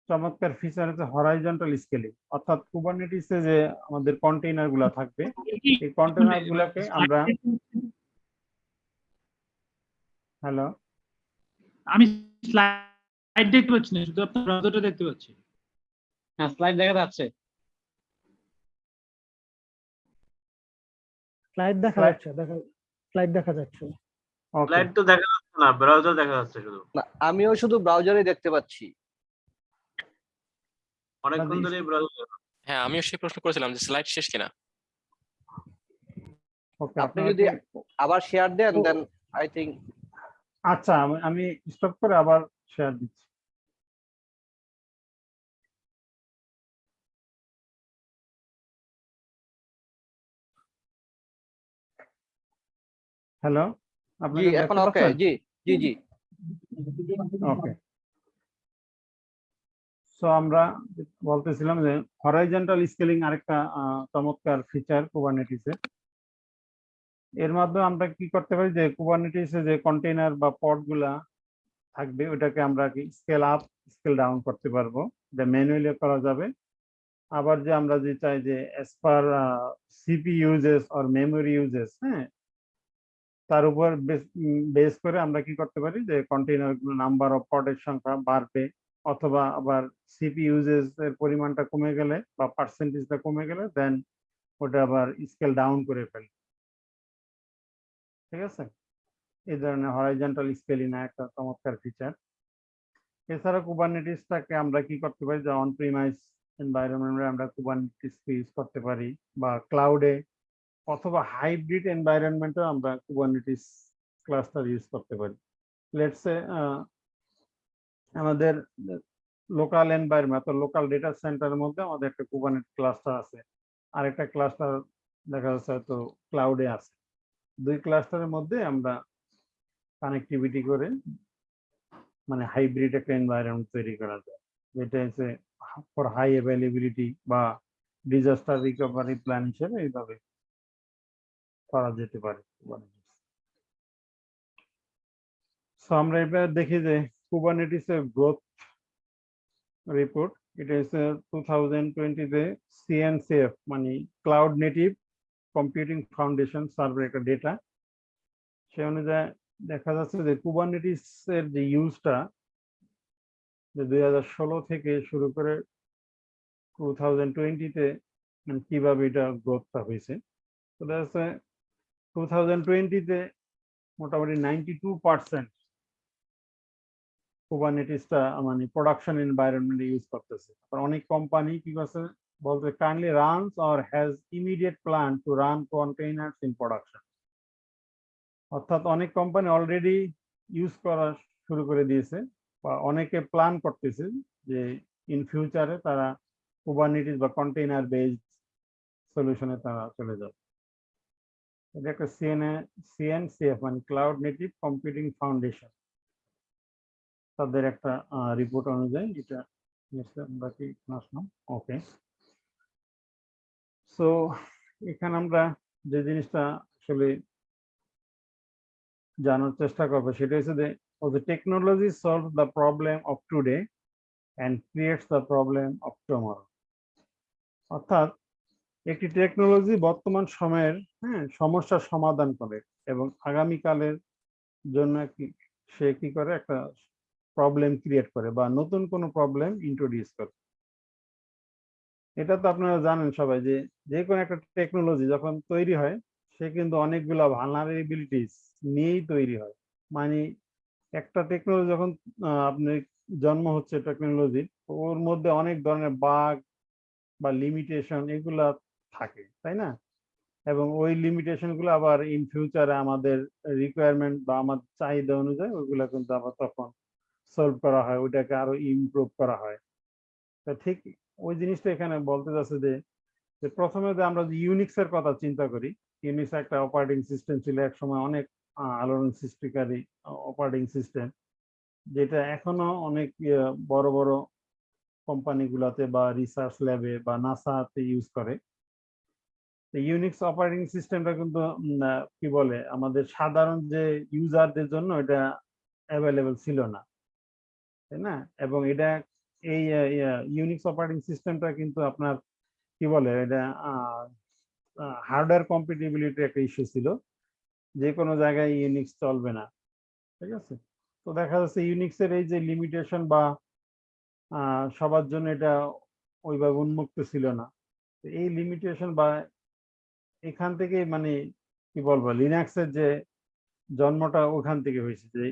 চমৎকার ফিচার হচ্ছে হরাইজন্টাল স্কেলিং অর্থাৎ কুবারনেটিসে যে আমাদের কন্টেইনারগুলা থাকবে এই কন্টেইনার গুলাকে আমরা হ্যালো। আমি স্লাইড দেখতে পাচ্ছি না শুধু আপনার ব্রাউজারটা দেখতে পাচ্ছি। হ্যাঁ স্লাইড দেখা যাচ্ছে। স্লাইড দেখা যাচ্ছে দেখা স্লাইড দেখা যাচ্ছে। ওকে তো দেখা যাচ্ছে না ব্রাউজার দেখা যাচ্ছে শুধু। না আমিও শুধু ব্রাউজারে দেখতে পাচ্ছি। অনেকক্ষণ ধরে ব্রাউজার হ্যাঁ আমিও সেই প্রশ্ন করেছিলাম যে স্লাইড শেষ কিনা। আপনি যদি আবার শেয়ার দেন দেন আই থিঙ্ক আচ্ছা আমি- স্টপ করে আবার শেয়ার দিচ্ছি। হ্যালো আপনি এখন ওকে জি জি জি। ওকে সো আমরা বলতেছিলাম যে হরাইজন্টাল স্কেলিং আরেকটা চমৎকার ফিচার কুবারনেটিসে এর মাধ্যমে আমরা কি করতে পারি যে কুবারনেটিসে যে কন্টেইনার বা পডগুলা থাকবে, ওটাকে আমরা কি স্কেল আপ স্কেল ডাউন করতে পারব। এটা ম্যানুয়ালি করা যাবে। আবার যে আমরা যে চাই যে as per CPU usages or memory usages হ্যাঁ? তার উপর বেস করে আমরা কি করতে পারি যে কন্টেইনার নাম্বার অফ পডের সংখ্যা বাড়বে। অথবা আবার সিপি ইউজেস এর পরিমাণটা কমে গেলে বা পার্সেন্টেজটা কমে গেলে দেন ওটা আবার স্কেল ডাউন করে ফেলে ঠিক আছে? এই ধরনের হরাইজন্টাল স্কেলিং একটা চমৎকার ফিচার এছাড়া কুবারনেটিসটাকে আমরা কি করতে পারি? যে অন প্রিমাইস এনভায়রনমেন্টে আমরা কুবারনেটিসকে ইউজ করতে পারি বা ক্লাউডে অথবা হাইব্রিড এনভায়রনমেন্টেও আমরা কুবারনেটিস ক্লাস্টার ইউজ করতে পারি। লেটসে আমাদের লোকাল এনভায়রনমেন্ট অর্থাৎ লোকাল ডেটা সেন্টারের মধ্যে আমাদের একটা কুবারনেট ক্লাস্টার আছে। আরেকটা ক্লাস্টার দেখা যাচ্ছে হয়তো ক্লাউডে আছে। দুই ক্লাস্টারের মধ্যে আমরা কানেক্টিভিটি করে মানে হাইব্রিড একটা এনভায়রনমেন্ট তৈরি করা যায়। যেটা হচ্ছে ফর হাই অ্যাভেলেবিলিটি বা ডিজাস্টার রিকভারি প্ল্যান হিসেবে এইভাবে করা যেতে পারে। সো আমরা এবার দেখি যে কুবারনেটিস গ্রোথ রিপোর্ট এটা হচ্ছে টু থাউজেন্ড টোয়েন্টিতে সিএনসিএফ মানে cloud native computing foundation survey একটা ডেটা সে অনুযায়ী দেখা যাচ্ছে যে কুবারনেটিস এর যে ইউজটা যে দুই হাজার ষোলো থেকে শুরু করে টু থাউজেন্ড টোয়েন্টিতে কীভাবে এটা গ্রোথটা হয়েছে। তো দেখা যাচ্ছে টু থাউজেন্ড টোয়েন্টিতে মোটামুটি নাইনটি টু পার্সেন্ট মানে প্রোডাকশন এনভায়রনমেন্টে ইউজ করতেছে। আর অনেক কোম্পানি কি করছে বলতে currently runs or has immediate plan to run containers in production অর্থাৎ অনেক কোম্পানি অলরেডি ইউজ করা শুরু করে দিয়েছে বা অনেকে প্ল্যান করতেছে যে ইন ফিউচারে তারা কুবারনেটিস বা কন্টেইনার বেসড সলিউশনে তারা চলে যাবে। এটা একটা সিএনএ সিএনসিএফ মানে ক্লাউড নেটিভ কম্পিউটিং ফাউন্ডেশন তাদের একটা রিপোর্ট অনুযায়ী এটা বাকি ওকে সো এখানে আমরা যে জিনিসটা আসলে জানার চেষ্টা করব সেটা হচ্ছে যে the technology solves the problem of today and creates the problem of tomorrow. অর্থাৎ, একটি টেকনোলজি বর্তমান সময়ের হ্যাঁ সমস্যার সমাধান করে এবং আগামীকালের জন্য কি, সে কি করে? একটা প্রবলেম ক্রিয়েট করে বা নতুন কোনো প্রবলেম ইন্ট্রোডিউস করে। এটা তো আপনারা জানেন সবাই যে যে কোনো একটা টেকনোলজি যখন তৈরি হয়, সে কিন্তু অনেকগুলো ভালনারেবিলিটিস নিয়েই তৈরি হয়। মানে একটা টেকনোলজি যখন আপনি জন্ম হচ্ছে টেকনোলজির ওর মধ্যে অনেক ধরনের বাগ বা লিমিটেশন এগুলা থাকে, তাই না? এবং ওই লিমিটেশনগুলো আবার ইন ফিউচারে আমাদের রিকোয়ারমেন্ট বা আমার চাহিদা অনুযায়ী ওইগুলা কিন্তু আবার তখন সলভ করা হয়, ওইটাকে আরও ইমপ্রুভ করা হয়। তো ঠিক ওই জিনিসটা এখানে বলতে যাচ্ছে যে যে প্রথমে যে আমরা যে ইউনিক্স এর কথা চিন্তা করি ইউনিক্স একটা অপারেটিং সিস্টেম ছিল এক সময় অনেক আলোড়ন সৃষ্টিকারী অপারেটিং সিস্টেম যেটা এখনও অনেক ইয়ে, বড় বড় কোম্পানিগুলোতে বা রিসার্চ ল্যাবে বা নাসাতে ইউজ করে। ইউনিক্স অপারেটিং সিস্টেমটা কিন্তু কি বলে আমাদের সাধারণ যে ইউজারদের জন্য এটা অ্যাভেলেবেল ছিল না। তাই না? এবং এটা এই ইউনিক্স অপারেটিং সিস্টেমটা কিন্তু আপনার, কি বলে এটা হার্ডওয়্যার কম্পিটিবিলিটি একটা ইস্যু ছিল। যে কোনো জায়গায় ইউনিক্স চলবে না। ঠিক আছে? তো দেখা যাচ্ছে ইউনিক্সের এই যে লিমিটেশন বা সবার জন্য এটা ওইভাবে উন্মুক্ত ছিল না। এই লিমিটেশন বা, এখান থেকে মানে কি বলব লিনাক্সের যে জন্মটা ওখান থেকে হয়েছে। যে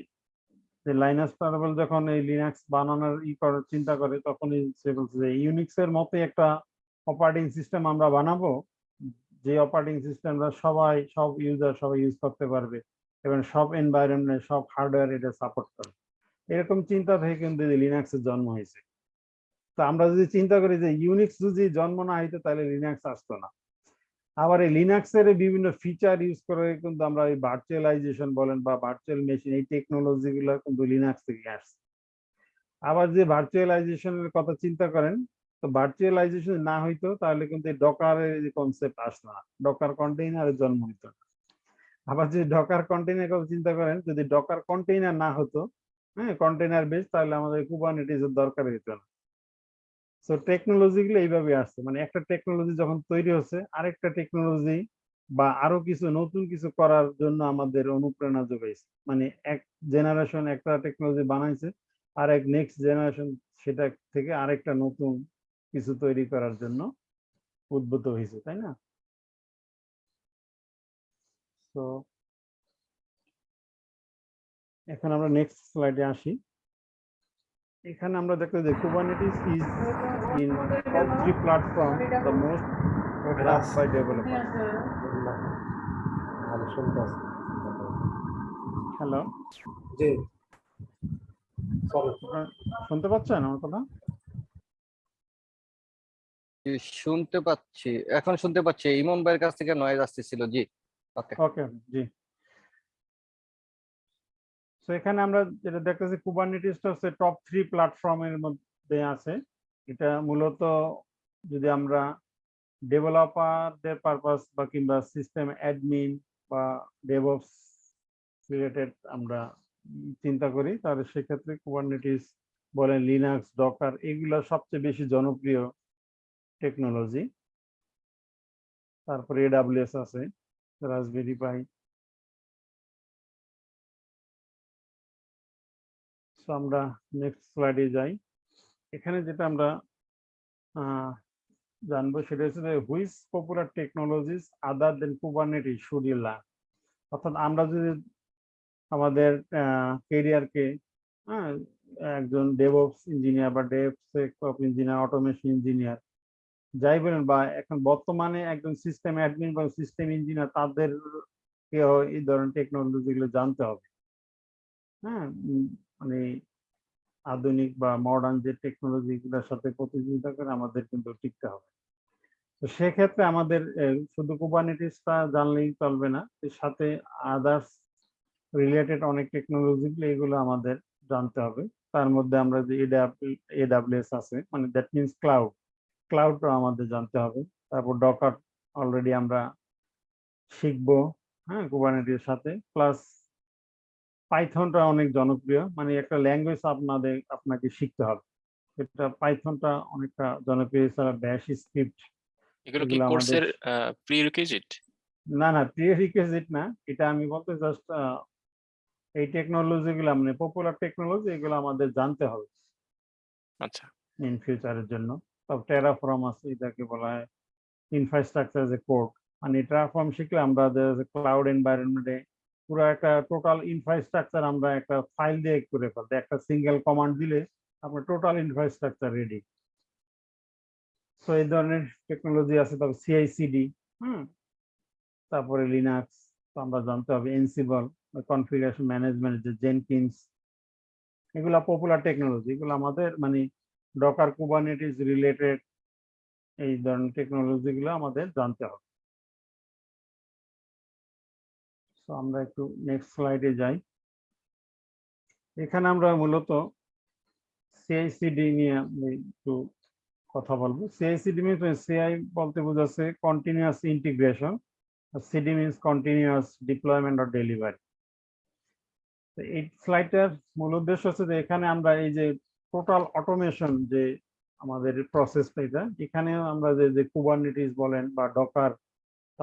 যে লাইনাস টার্বল যখন এই লিনাক্স বানানোর ই করার চিন্তা করে, তখনই সে যে ইউনিক্স এর মতো একটা অপারেটিং সিস্টেম আমরা বানাবো, যে অপারেটিং সিস্টেমটা সবাই, সব ইউজার সবাই ইউজ করতে পারবে এবং সব এনভায়রনমেন্ট সব হার্ডওয়্যার এটা সাপোর্ট করবে। এরকম চিন্তা থেকে কিন্তু লিনাক্সের জন্ম হয়েছে। তো আমরা যদি চিন্তা করি যে ইউনিক্স যদি জন্ম না হইতো, তাহলে লিনাক্স আসতো না। আবার এই লিনাক্সের বিভিন্ন ফিচার ইউজ করে কিন্তু আমরা এই ভার্চুয়ালাইজেশন বলেন বা ভার্চুয়াল মেশিন এই টেকনোলজি গুলো কিন্তু লিনাক্স থেকে আসছে। আবার যে ভার্চুয়ালাইজেশনের কথা চিন্তা করেন, তো ভার্চুয়ালাইজেশন না হইতো তাহলে কিন্তু এই ডকারের যে কনসেপ্ট আসতো না। ডকার কন্টেইনারের জন্ম হইতো না। আবার যদি ডকার কন্টেইনার কথা চিন্তা করেন, যদি ডকার কন্টেইনার না হতো হ্যাঁ কন্টেইনার বেস তাহলে আমাদের কুবারনেটিসের দরকার হইতো না। সো টেকনোলজি গুলো এইভাবে আসছে। মানে একটা টেকনোলজি যখন তৈরি হচ্ছে, আরেকটা টেকনোলজি বা আরও কিছু নতুন কিছু করার জন্য আমাদের অনুপ্রেরণা যোগাইছে। মানে এক জেনারেশন একটা টেকনোলজি বানাইছে আর এক নেক্সট জেনারেশন সেটা থেকে আরেকটা নতুন কিছু তৈরি করার জন্য উদ্ভূত হয়েছে তাই না? তো এখন আমরা নেক্সট স্লাইডে আসি। এখানে আমরা দেখতে যে Kubernetes is three platform the most love by developer hello ji শুনতে পাচ্ছেন আমার কথা? শুনতে পাচ্ছি। এখন শুনতে পাচ্ছি ইমন ভাইয়ের কাছ থেকে নয়েজ আসতেছিল জি। ওকে ওকে জি। তো এখানে আমরা যেটা দেখতেছি কুবারনেটিসটা হচ্ছে টপ থ্রি প্ল্যাটফর্মের মধ্যে আছে। এটা মূলত যদি আমরা ডেভেলপারদের পারপাস বা কিংবা সিস্টেম অ্যাডমিন বা ডেভঅপস রিলেটেড আমরা চিন্তা করি, তাহলে সেক্ষেত্রে কুবারনেটিস বলেন লিনাক্স ডকার এগুলো সবচেয়ে বেশি জনপ্রিয় টেকনোলজি তারপরে এডাব্লিউএস আছে রাসবেরি পাই আমরা নেক্সট স্লাইডে যাই। এখানে যেটা আমরা জানব সেটা হচ্ছে যে popular technologies other than Kubernetes should অর্থাৎ আমরা যদি আমাদের কেরিয়ারকে হ্যাঁ একজন ডেভঅপস ইঞ্জিনিয়ার বা ডেভসেকঅপ ইঞ্জিনিয়ার অটোমেশন ইঞ্জিনিয়ার যাই বলেন বা এখন বর্তমানে একজন সিস্টেম অ্যাডমিন বা সিস্টেম ইঞ্জিনিয়ার তাদের এই ধরনের টেকনোলজিগুলো জানতে হবে। হ্যাঁ মানে আধুনিক বা মডার্ন যে টেকনোলজি গুলোর সাথে প্রতিযোগিতা করে আমাদের কিন্তু টিকতে হবে। তো সেক্ষেত্রে আমাদের শুধু কুবারনেটিসটা জানলেই চলবে না সাথে আদার্স রিলেটেড অনেক টেকনোলজি গুলো এগুলো আমাদের জানতে হবে। তার মধ্যে আমরা যে এডাব্লিউএস আছে মানে দ্যাট মিনস ক্লাউড ক্লাউডটা আমাদের জানতে হবে। তারপর ডকার অলরেডি আমরা শিখব হ্যাঁ কুবারনেটির সাথে প্লাস পাইথনটা অনেক জনপ্রিয়। মানে একটা ল্যাঙ্গুয়েজ আপনাদের আপনাকে শিখতে হবে। এটা পাইথনটা অনেকটা জনপ্রিয় এছাড়া ব্যাশ স্ক্রিপ্ট এগুলো কি কোর্সের প্রি রিকুইজিট না না প্রিরিকুইজিট না। এটা আমি বলতে জাস্ট এই টেকনোলজি গুলো মানে পপুলার টেকনোলজি এগুলো আমাদের জানতে হবে। আচ্ছা। ইন ফিউচারের জন্য। সব টেরাফর্ম আছে এটাকে বলা হয়। ইনফ্রাস্ট্রাকচার যে কোড মানে টেরাফর্ম শিখলে আমরা ক্লাউড এনভায়রনমেন্টে পুরো একটা টোটাল ইনফ্রাস্ট্রাকচার আমরা একটা ফাইল দিয়ে করে ফেলতে, একটা সিঙ্গেল কমান্ড দিলে আপনার টোটাল ইনফ্রাস্ট্রাকচার রেডি সো এই ধরনের টেকনোলজি আছে তবে সিআইসিডি হুম? তারপরে লিনাক্স তো আমরা জানতে হবে এনসিবল কনফিগারেশন ম্যানেজমেন্ট যে জেনকিন্স এগুলা পপুলার টেকনোলজি এগুলো আমাদের মানে ডকার কুবারনেটিস রিলেটেড এই ধরনের টেকনোলজি গুলো আমাদের জানতে হবে। আমরা একটু নেক্সট স্লাইডে যাই। এখানে আমরা মূলত সিআইসিডি নিয়ে একটু কথা বলব। সিআইসিডি মিনস সিআই বলতে বোঝাচ্ছে continuous integration CD means continuous deployment or delivery এই স্লাইডটার মূল উদ্দেশ্য হচ্ছে যে এখানে আমরা এই যে টোটাল অটোমেশন যে আমাদের প্রসেসটা এটা এখানে আমরা যে যে কুবারনেটিস বলেন বা ডকার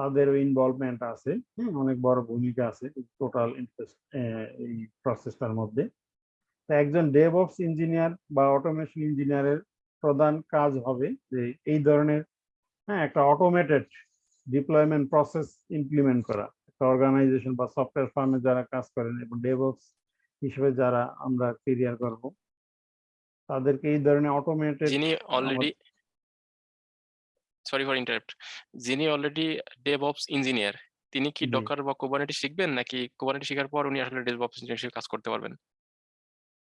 তাদেরও ইনভলভমেন্ট আছে। অনেক বড় ভূমিকা আছে টোটাল এই প্রসেসটার মধ্যে। তা একজন ডেভঅপস ইঞ্জিনিয়ার বা অটোমেশন ইঞ্জিনিয়ারের প্রধান কাজ হবে যে এই ধরনের হ্যাঁ একটা অটোমেটেড ডিপ্লয়মেন্ট প্রসেস ইমপ্লিমেন্ট করা। একটা অর্গানাইজেশন বা সফটওয়্যার ফার্মে যারা কাজ করেন এবং ডেভঅপস হিসেবে যারা আমরা কেরিয়ার করব তাদেরকে এই ধরনের অটোমেটেড যিনি অলরেডি সরি ফর ইন্টারাপ্ট যিনি অলরেডি ডেভঅপস ইঞ্জিনিয়ার তিনি কি। ডকার বা কুবারনেটিস শিখবেন নাকি কুবারনেটিস শেখার পর উনি আসলে ডেভঅপস ইঞ্জিনিয়ার হিসেবে কাজ করতে পারবেন?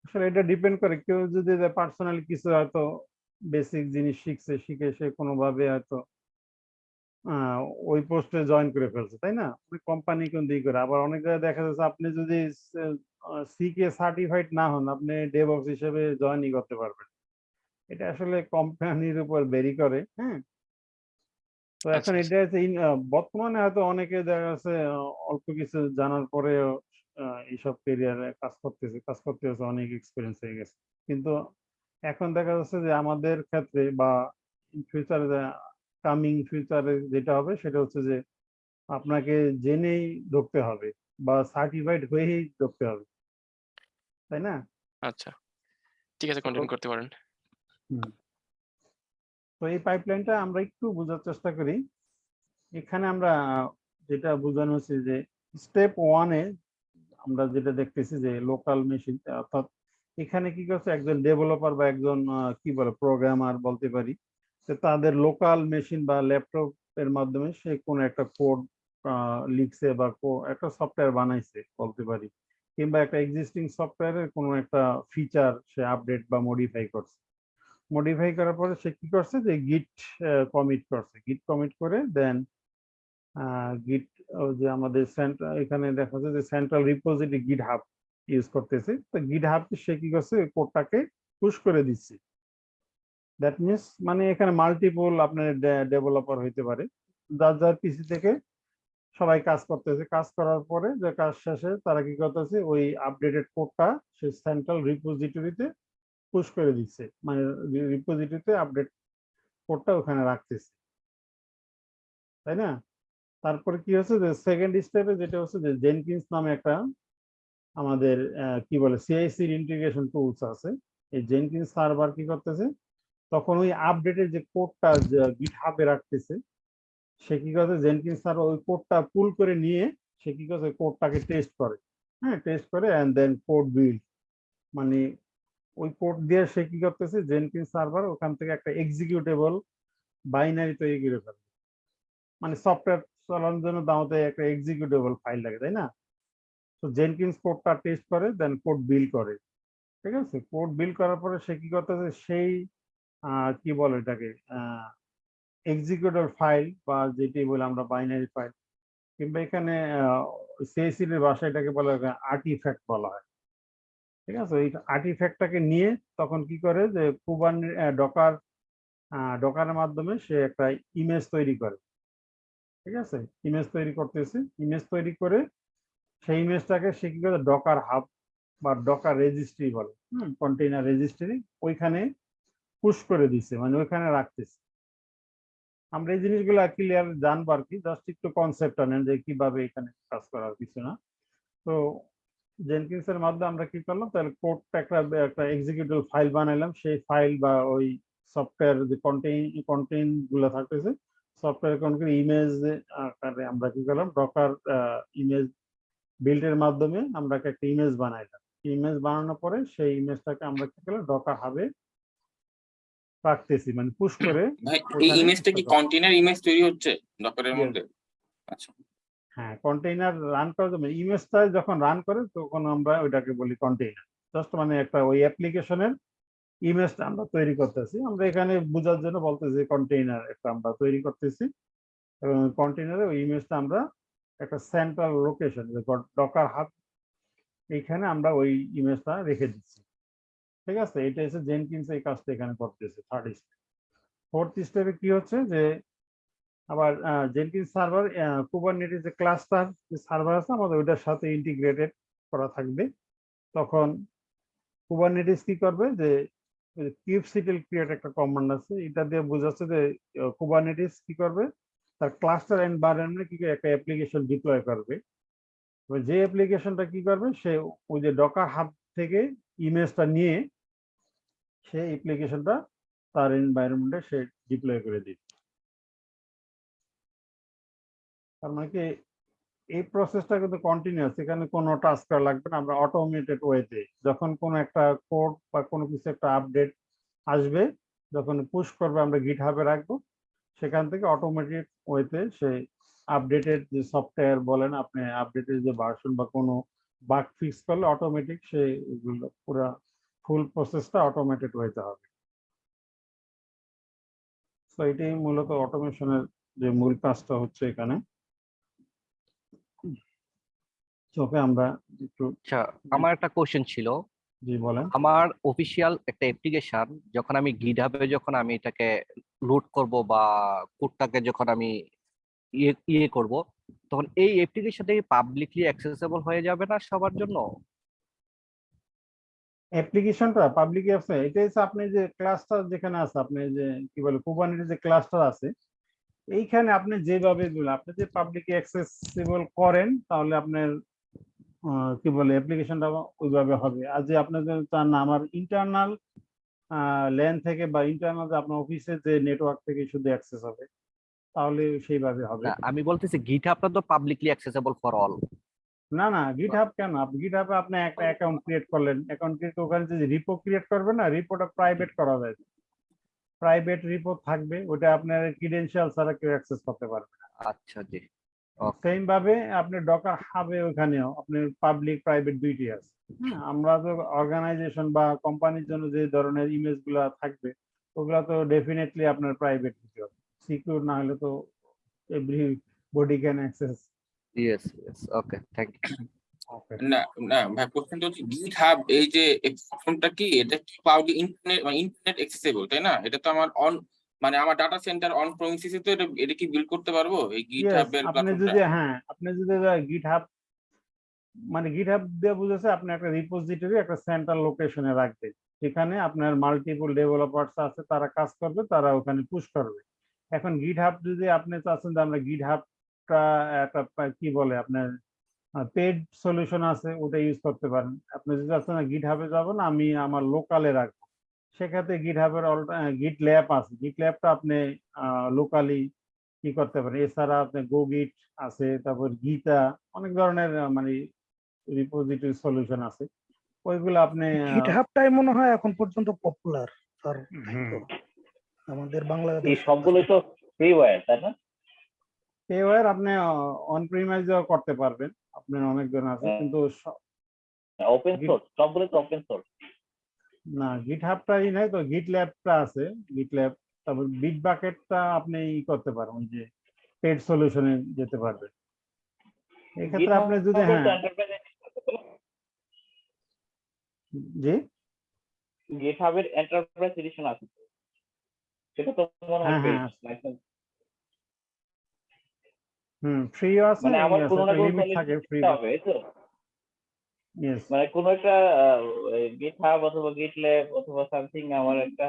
আসলে এটা ডিপেন্ড করে। কেউ যদি পার্সোনালি কিছু হয়তো বেসিক জিনিস শিখছে শিখে সে কোনোভাবে হয়তো ওই পোস্টে জয়েন করে ফেলছে তাই না? কোম্পানি কোন দিকে করে। আবার অনেক জায়গায় দেখা যাচ্ছে আপনি যদি সিকে সার্টিফাইড না হন আপনি ডেভঅপস হিসেবে জয়েনই করতে পারবেন। এটা আসলে কোম্পানির উপর বেরি করে হ্যাঁ? তো এখন আচ্ছা, এটা হচ্ছে বর্তমানে হয়তো অনেকে দেখা যাচ্ছে অল্প কিছু জানার পরেও আহ, এইসব কেরিয়ারে কাজ করতেছে কাজ করতে হচ্ছে অনেক এক্সপিরিয়েন্স হয়ে গেছে। কিন্তু এখন দেখা যাচ্ছে যে আমাদের ক্ষেত্রে বা ফিউচারে কামিং ফিউচারে যেটা হবে সেটা হচ্ছে যে আপনাকে জেনেই ঢুকতে হবে বা সার্টিফাইড হয়েই ঢুকতে হবে। তাই না? আচ্ছা। ঠিক আছে কন্টিনিউ করতে পারেন। হুম। তো এই পাইপলাইনটা আমরা একটু বোঝার চেষ্টা করি। এখানে আমরা যেটা বোঝানো হচ্ছে যে স্টেপ ওয়ানে আমরা যেটা দেখতেছি যে লোকাল মেশিন অর্থাৎ এখানে কি করছে, একজন ডেভেলপার বা একজন কি বলে প্রোগ্রামার বলতে পারি, যে তাদের লোকাল মেশিন বা ল্যাপটপ এর মাধ্যমে সে কোনো একটা কোড লিখছে বা একটা সফটওয়্যার বানাইছে বলতে পারি, কিংবা একটা এক্সিস্টিং সফটওয়্যারের কোনো একটা ফিচার সে আপডেট বা মডিফাই করছে। মডিফাই করার পরে সে কি করছে যে গিট কমিট করছে। গিট কমিট করে দেন গিট যে আমাদের এখানে দেখা যাচ্ছে যে central repository GitHub use করতেছে। তো গিট হাব সে কি করছে? কোডটাকে পুশ করে দিচ্ছে। দ্যাট মিনস মানে এখানে মাল্টিপল আপনার ডেভেলপার হইতে পারে। যার যার পিসি থেকে সবাই কাজ করতেছে। কাজ করার পরে যে কাজ শেষে তারা কি করতেছে? ওই আপডেটেড কোডটা সে সেন্ট্রাল রিপোজিটরিতে পুশ করে দিচ্ছে। মানে রিপোজিটরিতে আপডেট কোডটা ওখানে রাখতেছে। তাই না? তারপরে কি হচ্ছে যে সেকেন্ড স্টেপে যেটা হচ্ছে যে জেনকিন্স নামে একটা আমাদের কি বলে সিআইসির ইন্টিগ্রেশন টুলস আছে। এই জেনকিন্স সার্ভার কি করতেছে? তখন ওই আপডেটের যে কোডটা গিট হাবে রাখতেছে, সে কি করছে? জেনকিন্স সার্ভার ওই কোডটা পুল করে নিয়ে সে কি করছে? কোডটাকে টেস্ট করে। হ্যাঁ টেস্ট করে অ্যান্ড দেন কোড বিল্ড মানে ওই কোড দিয়ে সে কি করতেছে? জেনকিন্স সার্ভার ওখান থেকে একটা এক্সিকিউটেবল বাইনারি তৈরি করে ফেলে মানে সফটওয়্যার চালানোর জন্য দামতে একটা এক্সিকিউটেবল ফাইল লাগে, তাই না? তো জেনকিন্স কোডটা টেস্ট করে দেন কোড বিল করে। ঠিক আছে? কোড বিল করার পরে সে কি করতেছে? সেই কি বলে এটাকে? এক্সিকিউটেবল ফাইল বা যেটি বলে আমরা বাইনারি ফাইল কিংবা এখানে সিএসির ভাষা এটাকে বলা হয় আর্টিফ্যাক্ট বলা হয়। ঠিক আছে? এই আর্টিফ্যাক্টটাকে নিয়ে তখন কি করে যে কুবান ডকার ডকারের মাধ্যমে সে একটা ইমেজ তৈরি করে। ঠিক আছে? ইমেজ তৈরি করতেছে। ইমেজ তৈরি করে সেই ইমেজটাকে সে কি করে? ডকার হাব বা ডকার রেজিস্ট্রি বলে। হুম? কন্টেইনার রেজিস্ট্রি ওইখানে পুশ করে দিছে মানে ওইখানে রাখতেছে। আমরা এই জিনিসগুলো ক্লিয়ার জানব আর কি। জাস্ট একটু কনসেপ্ট নেন যে কীভাবে এখানে কাজ করার কিছু না। তো জেনকিন্স এর মাধ্যমে আমরা কি করলাম? তাহলে কোডটা একটা একটা এক্সিকিউটিভ ফাইল বানাইলাম। সেই ফাইল বা ওই সফটওয়্যার যে কন্টেইন কন্টেইনগুলো থাকতেছে সফটওয়্যার কোন ইমেজ আকারে আমরা কি করলাম? ডকার ইমেজ বিল্ডের মাধ্যমে আমরা একটা ইমেজ বানাইলাম। ইমেজ বানানোর পরে সেই ইমেজটাকে আমরা কি করলাম? ডকার হাবে রাখতেছি। মানে পুশ করে এই ইমেজটা কি কন্টেনার ইমেজ তৈরি হচ্ছে? ডকারের মধ্যে? আচ্ছা। হ্যাঁ কন্টেইনার রান করার জন্য ইমেজটা যখন রান করে, তখন আমরা ওইটাকে বলি কন্টেইনার জাস্ট মানে একটা ওই অ্যাপ্লিকেশনের ইমেজটা আমরা তৈরি করতেছি। আমরা এখানে বোঝার জন্য বলতেছি কন্টেইনার একটা আমরা তৈরি করতেছি। এবং কন্টেইনারে ওই ইমেজটা আমরা একটা সেন্ট্রাল লোকেশন ডকার হাত এইখানে আমরা ওই ইমেজটা রেখে দিচ্ছি। ঠিক আছে? এটা হচ্ছে জেনকিন্স এই কাজটা এখানে করতেছে থার্ড স্টেপ ফোর্থ স্টেপে কি হচ্ছে? যে আবার জেনকিন্স সার্ভার কুবারনেটিস যে ক্লাস্টার যে সার্ভার আছে, আমাদের ওইটার সাথে ইন্টিগ্রেটেড করা থাকবে। তখন কুবারনেটিস কি করবে যে কিউবসিটেল ক্রিয়েট একটা কমান্ড আছে, এটা দিয়ে বোঝাচ্ছে যে কুবারনেটিস কি করবে? তার ক্লাস্টার এনভায়রনমেন্টে কি একটা অ্যাপ্লিকেশন ডিপ্লয় করবে। যে অ্যাপ্লিকেশনটা কি করবে? সে ওই যে ডকার হাব থেকে ইমেজটা নিয়ে সে অ্যাপ্লিকেশনটা তার এনভায়রনমেন্টে সে ডিপ্লয় করে দিবে। তার মানে কি এই প্রসেসটা কিন্তু কন্টিনিউয়াস এখানে কোনো টাস্ক করা লাগবে না, আমরা অটোমেটেড ওয়েতে যখন কোনো একটা কোড বা কোনো কিছু একটা আপডেট আসবে, যখন পুশ করবে, আমরা গিট হাবে রাখব, সেখান থেকে অটোমেটেড ওয়েতে সে আপডেটেড যে সফটওয়্যার বলেন আপনি আপডেটেড যে ভার্সন বা কোনো বাগ ফিক্স করলে অটোমেটিক সে পুরো ফুল প্রসেসটা অটোমেটেড ওয়েতে হবে। তো এটাই মূলত অটোমেশনের যে মূল কাজটা হচ্ছে এখানে। চোখে আমরা একটু আচ্ছা আমার একটা কোশ্চেন ছিল। জি বলেন। আমার অফিসিয়াল একটা অ্যাপ্লিকেশন যখন আমি গিটহাবে যখন আমি এটাকে লোড করব বা কোডটাকে যখন আমি ইয়ে ইয়ে করব তখন এই অ্যাপ্লিকেশনটা পাবলিকলি অ্যাক্সেসেবল হয়ে যাবে না সবার জন্য? অ্যাপ্লিকেশনটা পাবলিক আছে। এটা হচ্ছে আপনি যে ক্লাস্টার যেখানে আছে আপনি যে কি বলে কুবারনেটিস যে ক্লাস্টার আছে এইখানে আপনি যেভাবে আপনি যে পাবলিক অ্যাক্সেসিবল করেন তাহলে আপনার কি বলে অ্যাপ্লিকেশনটা ওইভাবে হবে। আর যে আপনি যদি চান না আমার ইন্টারনাল ল্যান থেকে বা ইন্টারনাল আপনার অফিসের যে নেটওয়ার্ক থেকে শুধু অ্যাক্সেস হবে তাহলে সেইভাবে হবে। আমি বলতেছি গিটহাবটা তো পাবলিকলি অ্যাক্সেসেবল ফর অল না না গিটহাব কেন? আপনি গিটহাবে আপনি একটা অ্যাকাউন্ট ক্রিয়েট করলেন। অ্যাকাউন্ট ক্রিয়েট ওখানে যে রিপো ক্রিয়েট করবেন না রিপোটা প্রাইভেট করা যায়। প্রাইভেট রিপো থাকবে ওটা আপনার ক্রিডেন্সিয়াল ছাড়া কেউ অ্যাক্সেস করতে পারবে না। আচ্ছা জি। সেম ভাবে আপনি ডকার হাবে ওখানেও আপনার পাবলিক প্রাইভেট দুইটি আছে। হ্যাঁ, আমরা তো অর্গানাইজেশন বা কোম্পানির জন্য যে ধরনের ইমেজগুলা থাকবে ওগুলা তো ডেফিনেটলি আপনার প্রাইভেট দিতে হবে। সিকিউর না হলে তো everybody can access yes yes okay thank you okay না না ভাই কোশ্চেন হচ্ছে গিট হাব এই যে ফোনটা কি? এটা কি ইন্টারনেট ইন্টারনেট অ্যাক্সেসেবল তাই না? এটা তো আমার অন মানে আমার ডাটা সেন্টার অন প্রমিসিসে তো এটা এটা কি বিল্ড করতে পারব? এই গিট Yes, হাবের আপনি যদি হ্যাঁ আপনি যদি গিটহাব মানে গিটহাব দিয়ে বুঝেছে আপনি একটা রিপোজিটরি একটা সেন্ট্রাল লোকেশনে রাখবেন সেখানে আপনার মাল্টিপল ডেভেলপার্স আছে তারা কাজ করবে তারা ওখানে পুশ করবে। এখন গিটহাব যদি আপনি চাচ্ছেন যে আমরা গিটহাবটা একটা কি বলে আপনার পেড সলিউশন আছে ওটা ইউজ করতে পারেন। আপনি যদি চাচ্ছেন গিটহাবে যাব না আমি আমার লোকালে রাখব। সেক্ষেত্রে গিটহাবের গিট ল্যাব আছে। গিট ল্যাবটা আপনি লোকালি কি করতে পারেন। এছাড়া আপনি গো গিট আছে তারপর গীতা অনেক ধরনের মানে রিপোজিটরি সলিউশন আছে। ওইগুলো আপনি আহ, গিটহাবটাই মনে হয় এখন পর্যন্ত পপুলার স্যার আমাদের বাংলাদেশ এই সবগুলোই তো ফ্রিওয়্যার তাই না? এওয়ার আপনি অন প্রিমাইজও করতে পারবেন। আপনার অনেক অনেকজন আছে হ্যাঁ। কিন্তু ওপেন সোর্স সবগুলোই তো ওপেন সোর্স না গিট হাবটাই নাই তো গিট ল্যাবটা আছে। গিট ল্যাব তারপর বিট বাকেটটা আপনি ই করতে পারেন যে পেড সলিউশনে যেতে পারবেন। এক্ষেত্রে আপনি যদি হ্যাঁ। জি? গিটহাবের এন্টারপ্রাইজ এডিশন আছে। সেটা তো মনে হয় হ্যাঁ, হ্যাঁ। হুম ফ্রি আছে মানে আমার পুরোনো একটা লিমিট থাকে ফ্রি হবে তো? মানে কোনো একটা গিট হাব অথবা গিট ল্যাব অথবা সামথিং আমার একটা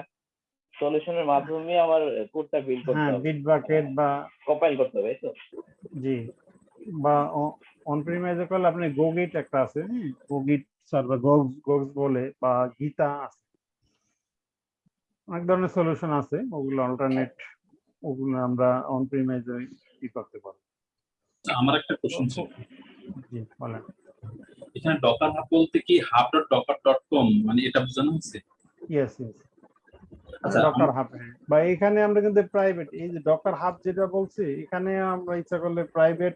সলিউশনের মাধ্যমে আমার কোডটা বিল্ড করতে হ্যাঁ হবে। বিট বাকেট বা কম্পাইল করতে হবে তো। জি বা অন প্রিমাইজে করলে আপনি গোগিট একটা আছে হ্যাঁ গোগিট সার্ভার গোগস গোগস বলে বা গীতা আছে। অনেক ধরনের সলিউশন আছে ওগুলো অল্টারনেট ওগুলো আমরা অন প্রিমাইজে ই করতে পারি আমার একটা কোশ্চেন ছিল। জি বলেন। এখানে ডকার হাব বলতে কি hub dot Docker dot com মানে এটা বোঝানো হচ্ছে? ইয়েস ইয়েস আচ্ছা, ডকার হাব বা এখানে আমরা কিন্তু প্রাইভেট এই যে ডকার হাব যেটা বলছি এখানে আমরা ইচ্ছা করলে প্রাইভেট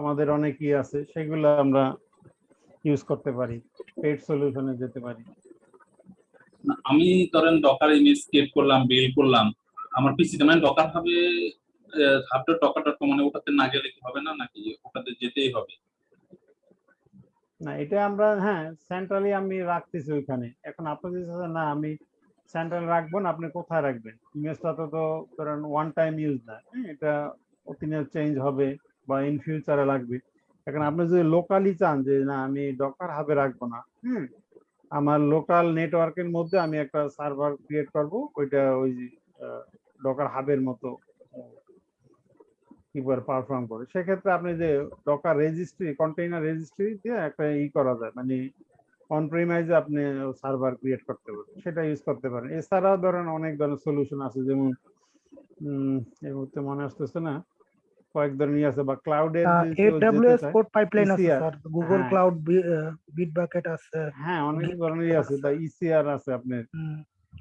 আমাদের অনেকই আছে সেগুলো আমরা ইউজ করতে পারি পেড সলিউশনে যেতে পারি। আমি ধরেন ডকার ইমেজ ক্রিয়েট করলাম বিল করলাম আমার পিসিতে মানে ডকার হাবে hub dot Docker dot com মানে ওটাতে না গেলে কি হবে না নাকি ওটাতে যেতেই হবে? না এটা আমরা হ্যাঁ সেন্ট্রালি আমি রাখতেছি ওইখানে। এখন আপনি যদি না আমি সেন্ট্রাল রাখব না আপনি কোথায় রাখবেন? ইমেজটা তো তো ধরেন ওয়ান টাইম ইউজ না হ্যাঁ, এটা প্রতিনিয়ত চেঞ্জ হবে বা ইন ফিউচারে লাগবে। এখন আপনি যদি লোকালি চান যে না আমি ডকার হাবে রাখব না হুম আমার লোকাল নেটওয়ার্কের মধ্যে আমি একটা সার্ভার ক্রিয়েট করব ওইটা ওই ডকার হাবের মতো। কিবার পারফর্ম করে সেক্ষেত্রে আপনি যে ডকার রেজিস্ট্রি কন্টেইনার রেজিস্ট্রি দিয়ে একটা ই করা যায় মানে অন প্রিমাইজে আপনি সার্ভার ক্রিয়েট করতে পারেন সেটা ইউজ করতে পারেন। এছাড়াও ধরেন অনেক ধরনের সলিউশন আছে যেমন এই মুহূর্তে মনে আসতেছে না কয়েক ধরনের আছে বা ক্লাউডের এডব্লিউএস কোড পাইপলাইন আছে স্যার গুগল হ্যাঁ। ক্লাউড বিটবাকেট আছে হ্যাঁ অনেক ধরনের আছে বা ইসিআর আছে আপনার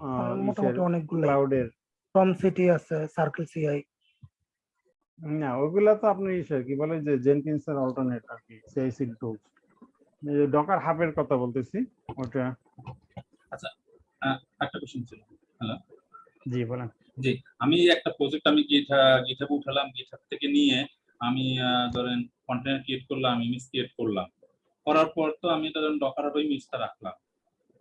আহ, মোটামুটি অনেকগুলো ক্লাউডের ফ্রম সিটি আছে সার্কেল সিআই না ওগুলা তো আপনি ইসে কি বলে যে জেনকিন্সের অল্টারনেট আর কি সিআইসি টুলস ডকার হাবের কথা বলতেছি ওটা। আচ্ছা একটা কোশ্চেন ছিল। হ্যালো জি বলেন। জি আমি একটা প্রজেক্ট আমি গিঠা গিঠাবে উঠালাম গিঠাব থেকে নিয়ে আমি ধরেন কন্টেনার ক্রিয়েট করলাম ইমেজ ক্রিয়েট করলাম। করার পর তো আমি ধরেন ডকার হাবে ইমেজটা রাখলাম।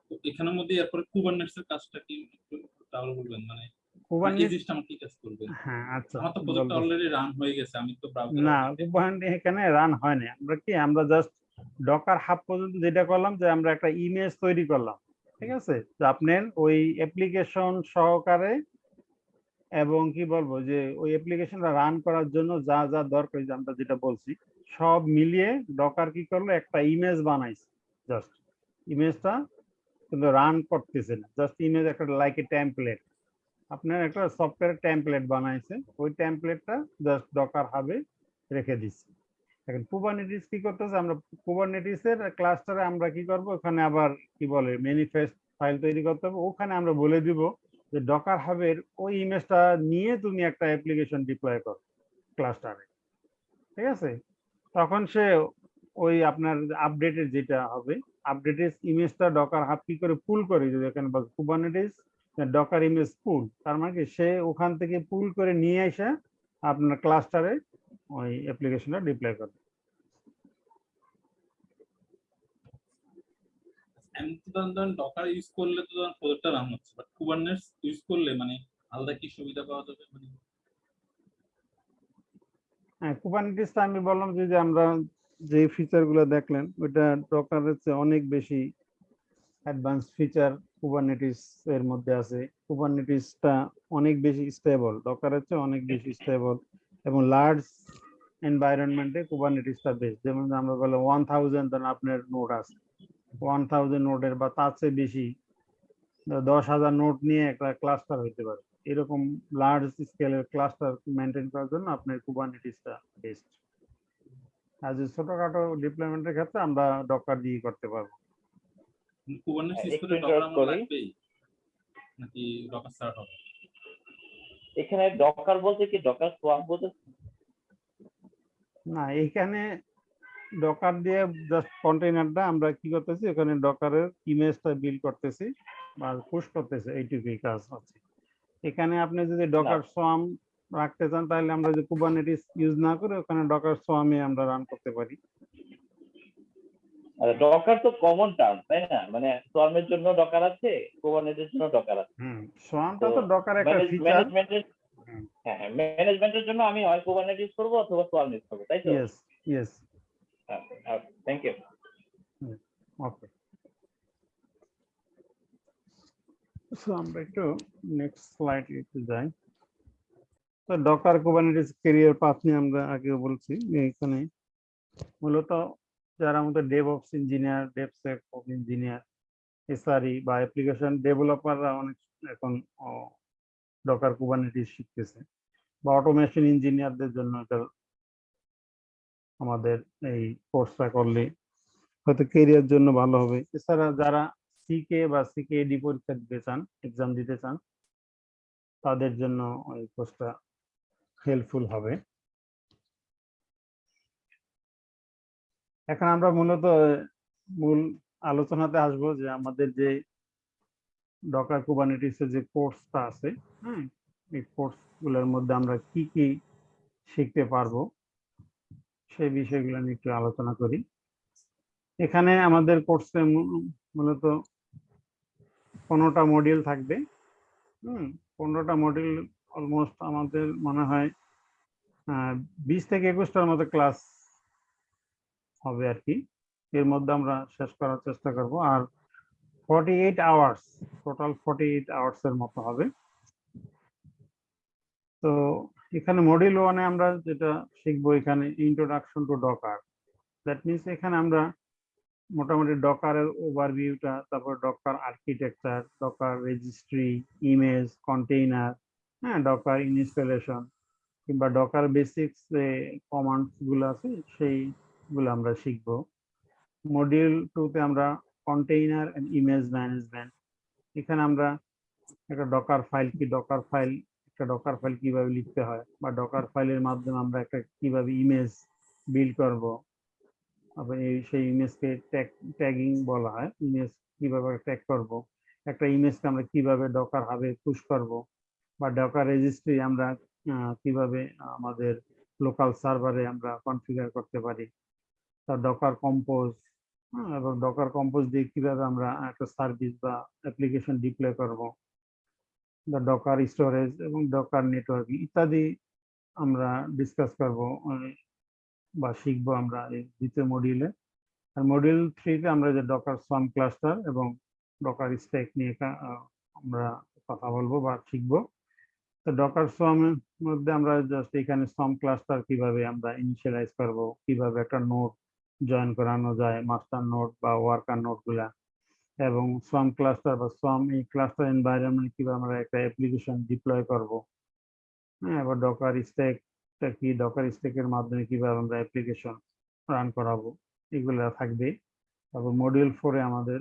তো এখানের মধ্যে এরপরে কুবারনেটস এর কাজটা কি একটু তাহলে বলবেন মানে কাজ করবে। হ্যাঁ আচ্ছা আমার রান হয়ে না রান কি আমরা জাস্ট ডকার হাব পর্যন্ত যেটা করলাম যে আমরা একটা ইমেজ তৈরি করলাম ঠিক আছে? আপনার ওই অ্যাপ্লিকেশন সহকারে এবং কি বলব যে ওই অ্যাপ্লিকেশনটা রান করার জন্য যা যা দরকার আমরা যেটা বলছি সব মিলিয়ে ডকার কি করল একটা ইমেজ বানাইছে জাস্ট ইমেজটা কিন্তু রান করতেছে না জাস্ট ইমেজ একটা লাইক এ টেমপ্লেট আপনার একটা সফটওয়্যার টেমপ্লেট বানাইছে। ওই টেমপ্লেটটা জাস্ট ডকার হাবে রেখে দিচ্ছি এখন কুবারনেটিস কি করতেছে? আমরা কুবারনেটিসের ক্লাস্টারে আমরা কি করব? ওখানে আবার কি বলে ম্যানিফেস্ট ফাইল তৈরি করতে হবে। ওখানে আমরা বলে দিব যে ডকার হাবের ওই ইমেজটা নিয়ে তুমি একটা অ্যাপ্লিকেশন ডিপ্লয় করো ক্লাস্টারে ঠিক আছে? তখন সে ওই আপনার আপডেটের যেটা হবে আপডেটের ইমেজটা ডকার হাব কি করে পুল করে, যদি এখানে কুবারনেটিস ডকার ইমেজ পুল তার মানে কি সে ওখান থেকে পুল করে নিয়ে এসে আপনার ক্লাস্টারে ওই অ্যাপ্লিকেশনটা ডিপ্লয় করবে। ধরেন ডকার ইউজ করলে তো ধরেন প্রজেক্টটা রান হচ্ছে বাট কুবারনেটস ইউজ করলে মানে আলাদা কি সুবিধা পাওয়া যাবে? মানে হ্যাঁ আমি বললাম যে আমরা যে ফিচারগুলো দেখলেন ওইটা ডকারের চেয়ে অনেক বেশি অ্যাডভান্স ফিচার কুবারনেটিস এর মধ্যে আছে। কুবারনেটিসটা অনেক বেশি স্টেবল ডকারের চেয়ে অনেক বেশি স্টেবল এবং লার্জ এনভায়রনমেন্টে কুবারনেটিসটা বেস্ট যেমন আমরা বলে ওয়ান থাউজেন্ড আপনার নোট আছে। ওয়ান থাউজেন্ড নোটের বা তার চেয়ে বেশি দশ হাজার নোট নিয়ে একটা ক্লাস্টার হইতে পারে। এরকম লার্জ স্কেলের ক্লাস্টার মেনটেন করার জন্য আপনার কুবারনেটিসটা বেস্ট আর ছোটখাটো ডিপ্লয়মেন্টের ক্ষেত্রে আমরা ডকার দিয়ে করতে পারব। নাকি ডকার স্টার্ট হবে? এখানে ডকার বলতে কি? ডকার সোয়াপ বলতে? না এখানে ডকার দিয়ে জাস্ট কন্টেইনারটা আমরা কি করতেছি? ওখানে ডকারের ইমেজটা বিল করতেছি বা পুশ করতেছি এইটুকুই কাজ আছে এখানে আপনি যদি ডকার সোয়াম রাখতে চান তাহলে আমরা যে কুবারনেটিস ইউজ না করে ওখানে ডকার সোয়ামে আমরা রান করতে পারি। ডকার তো কমন টার্ম তাই না? মানে সোয়ার্মের জন্য ডকার আছে কুবারনেটের জন্য ডকার আছে। সোয়ামটা তো ডকার একটা ফিচার ম্যানেজমেন্টের হ্যাঁ ম্যানেজমেন্টের জন্য আমি হয় কুবারনেট ইউজ করব অথবা সোয়ার্ম ইউজ করব তাই তো? Yes yes thank you okay so আমরা একটু নেক্সট স্লাইড একটু যাই। তো ডকার কুবারনেটিস কেরিয়ার পাথ নিয়ে আমরা আগেও বলছি এখানে মূলত যারা আমাদের devops engineer devsecops engineer SRE বা অ্যাপ্লিকেশন ডেভেলপাররা অনেক এখন ডকার কুবারনেটিস শিখতেছে বা অটোমেশন ইঞ্জিনিয়ারদের জন্য এটা আমাদের এই কোর্সটা করলে হয়তো কেরিয়ার জন্য ভালো হবে। এছাড়া যারা সিকে বা সিকে ডি পরীক্ষা দিতে চান এক্সাম দিতে চান, তাদের জন্য এই কোর্সটা হেল্পফুল হবে। এখন আমরা মূলত, মূল আলোচনাতে আসব যে আমাদের যে ডকার কুবারনেটিসের যে কোর্সটা আছে হ্যাঁ এই কোর্সগুলোর মধ্যে আমরা কি কি শিখতে পারব, সেই বিষয়গুলো নিয়ে একটু আলোচনা করি। এখানে আমাদের কোর্সে মূলত পনেরোটা মডিউল থাকবে, হুম, পনেরোটা মডিউল অলমোস্ট আমাদের মনে হয় বিশ থেকে একুশটার মতো ক্লাস হবে আর কি। এর মধ্যে আমরা শেষ করার চেষ্টা করব। আর forty eight hours total forty eight hours এর মতো হবে। তো এখানে মডিউল ওয়ানে আমরা যেটা শিখব এখানে introduction to Docker that means এখানে আমরা মোটামুটি ডকারের ওভারভিউটা তারপর Docker architecture Docker registry image container হ্যাঁ ডকার ইনস্টলেশন কিংবা ডকার বেসিক্স যে কমান্ডসগুলো আছে সেইগুলো আমরা শিখব। মডিউল টুতে আমরা কন্টেইনার এন্ড ইমেজ ম্যানেজমেন্ট এখানে আমরা একটা ডকার ফাইল কি ডকার ফাইল একটা ডকার ফাইল কীভাবে লিখতে হয় বা ডকার ফাইলের মাধ্যমে আমরা একটা কীভাবে ইমেজ বিল্ড করব। এই সেই ইমেজকে ট্যাগ ট্যাগিং বলা হয় ইমেজ কীভাবে ট্যাগ করব। একটা ইমেজকে আমরা কীভাবে ডকার হাবে পুশ করব বা ডকার রেজিস্ট্রি আমরা কীভাবে আমাদের লোকাল সার্ভারে আমরা কনফিগার করতে পারি। ডকার কম্পোজ এবং ডকার কম্পোজ দিয়ে কীভাবে আমরা একটা সার্ভিস বা অ্যাপ্লিকেশন ডিপ্লয় করব, বা ডকার স্টোরেজ এবং ডকার নেটওয়ার্ক ইত্যাদি আমরা ডিসকাস করব বা শিখব আমরা এই দ্বিতীয় মডিউলে আর মডিউল থ্রিতে আমরা যে ডকার সোয়াম ক্লাস্টার এবং ডকার স্ট্যাক নিয়ে আমরা কথা বলব বা শিখব। তো ডকার সোয়ামের মধ্যে আমরা জাস্ট এখানে সোয়াম ক্লাস্টার কীভাবে আমরা ইনিশিয়ালাইজ করব, কীভাবে একটা নোট জয়েন করানো যায় মাস্টার নোট বা ওয়ার্কার নোটগুলা। এবং সোয়াম ক্লাস্টার বা সোয়াম এই ক্লাস্টার এনভায়রনমেন্ট কীভাবে আমরা একটা অ্যাপ্লিকেশন ডিপ্লয় করব। হ্যাঁ এবার ডকার স্ট্যাক কি? ডকার স্ট্যাকের মাধ্যমে কীভাবে আমরা অ্যাপ্লিকেশন রান করাবো? এগুলো থাকবে। তারপর মডিউল ফোরে আমাদের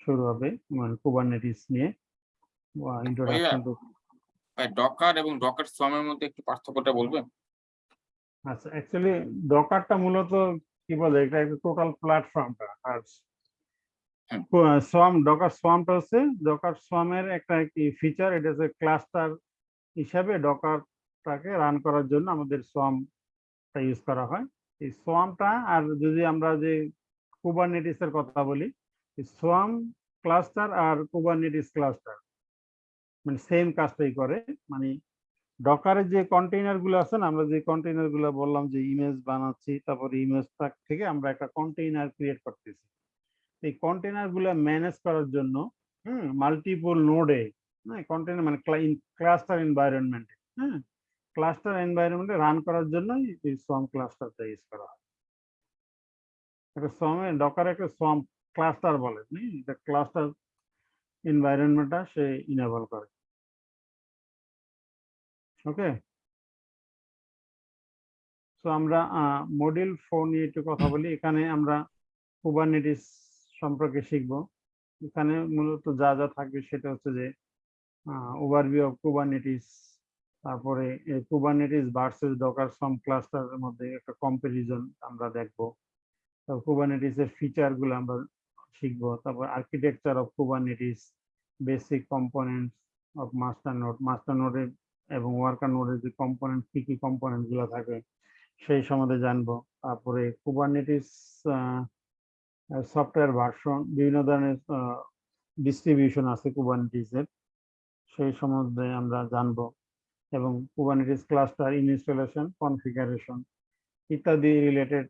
শুরু হবে মানে কুবারনেটিস নিয়ে। ইন্ট্রোডাকশন টু ডকার এবং ডকার সোয়ামের মধ্যে একটু পার্থক্যটা বলবেন? আচ্ছা অ্যাকচুয়ালি ডকারটা মূলত কি বলে এটা একটা টোটাল প্ল্যাটফর্মটা আর সোয়াম ডকার সোয়ামটা হচ্ছে ডকার সোয়ামের একটা কি ফিচার এটা হচ্ছে ক্লাস্টার হিসাবে ডকারটাকে রান করার জন্য আমাদের সোয়ামটা ইউজ করা হয়। এই সোয়ামটা আর যদি আমরা যে কুবারনেটিস এর কথা বলি সোয়াম ক্লাস্টার আর কুবারনেটিস ক্লাস্টার মানে সেম কাজটাই করে মানে ডকারের যে কন্টেইনারগুলো আছে না, আমরা যে কন্টেইনারগুলো বললাম যে ইমেজ বানাচ্ছি, তারপরে ইমেজটা থেকে আমরা একটা কন্টেইনার ক্রিয়েট করতেছি। এই কন্টেইনারগুলো ম্যানেজ করার জন্য, হুম মাল্টিপল নোডে কন্টেইনার মানে ক্লাস্টার এনভায়রনমেন্ট হ্যাঁ ক্লাস্টার এনভায়রনমেন্টে রান করার জন্য এই সোয়াম ক্লাস্টারটা ইউজ করা হয়। একটা সোয়ামে ডকার একটা সোয়াম ক্লাস্টার বলে ক্লাস্টার এনভায়রনমেন্টটা সে ইনেবল করে। ওকে? তো আমরা মডিউল ফোর নিয়ে একটু কথা বলি। এখানে আমরা কুবারনেটিস সম্পর্কে শিখব। এখানে মূলত যা যা থাকবে সেটা হচ্ছে যে ওভারভিউ অফ কুবারনেটিস তারপরে কুবারনেটিস ভার্সেস ডকার সাম ক্লাস্টারের মধ্যে একটা কম্পারিজন আমরা দেখব। তারপর ফিচারগুলো আমরা শিখব। তারপর architecture of Kubernetes basic components of master node master নোডের এবং ওয়ার্কার নোডের যে কম্পোনেন্ট কি কি কম্পোনেন্টগুলো থাকে, সেই সম্বন্ধে জানব। তারপরে কুবারনেটিস সফটওয়্যার ভার্সন বিভিন্ন ধরনের ডিস্ট্রিবিউশন আছে কুবারনেটিস এর, সেই সম্বন্ধে আমরা জানব। এবং কুবারনেটিস ক্লাস্টার ইনস্টলেশন কনফিগারেশন ইত্যাদি রিলেটেড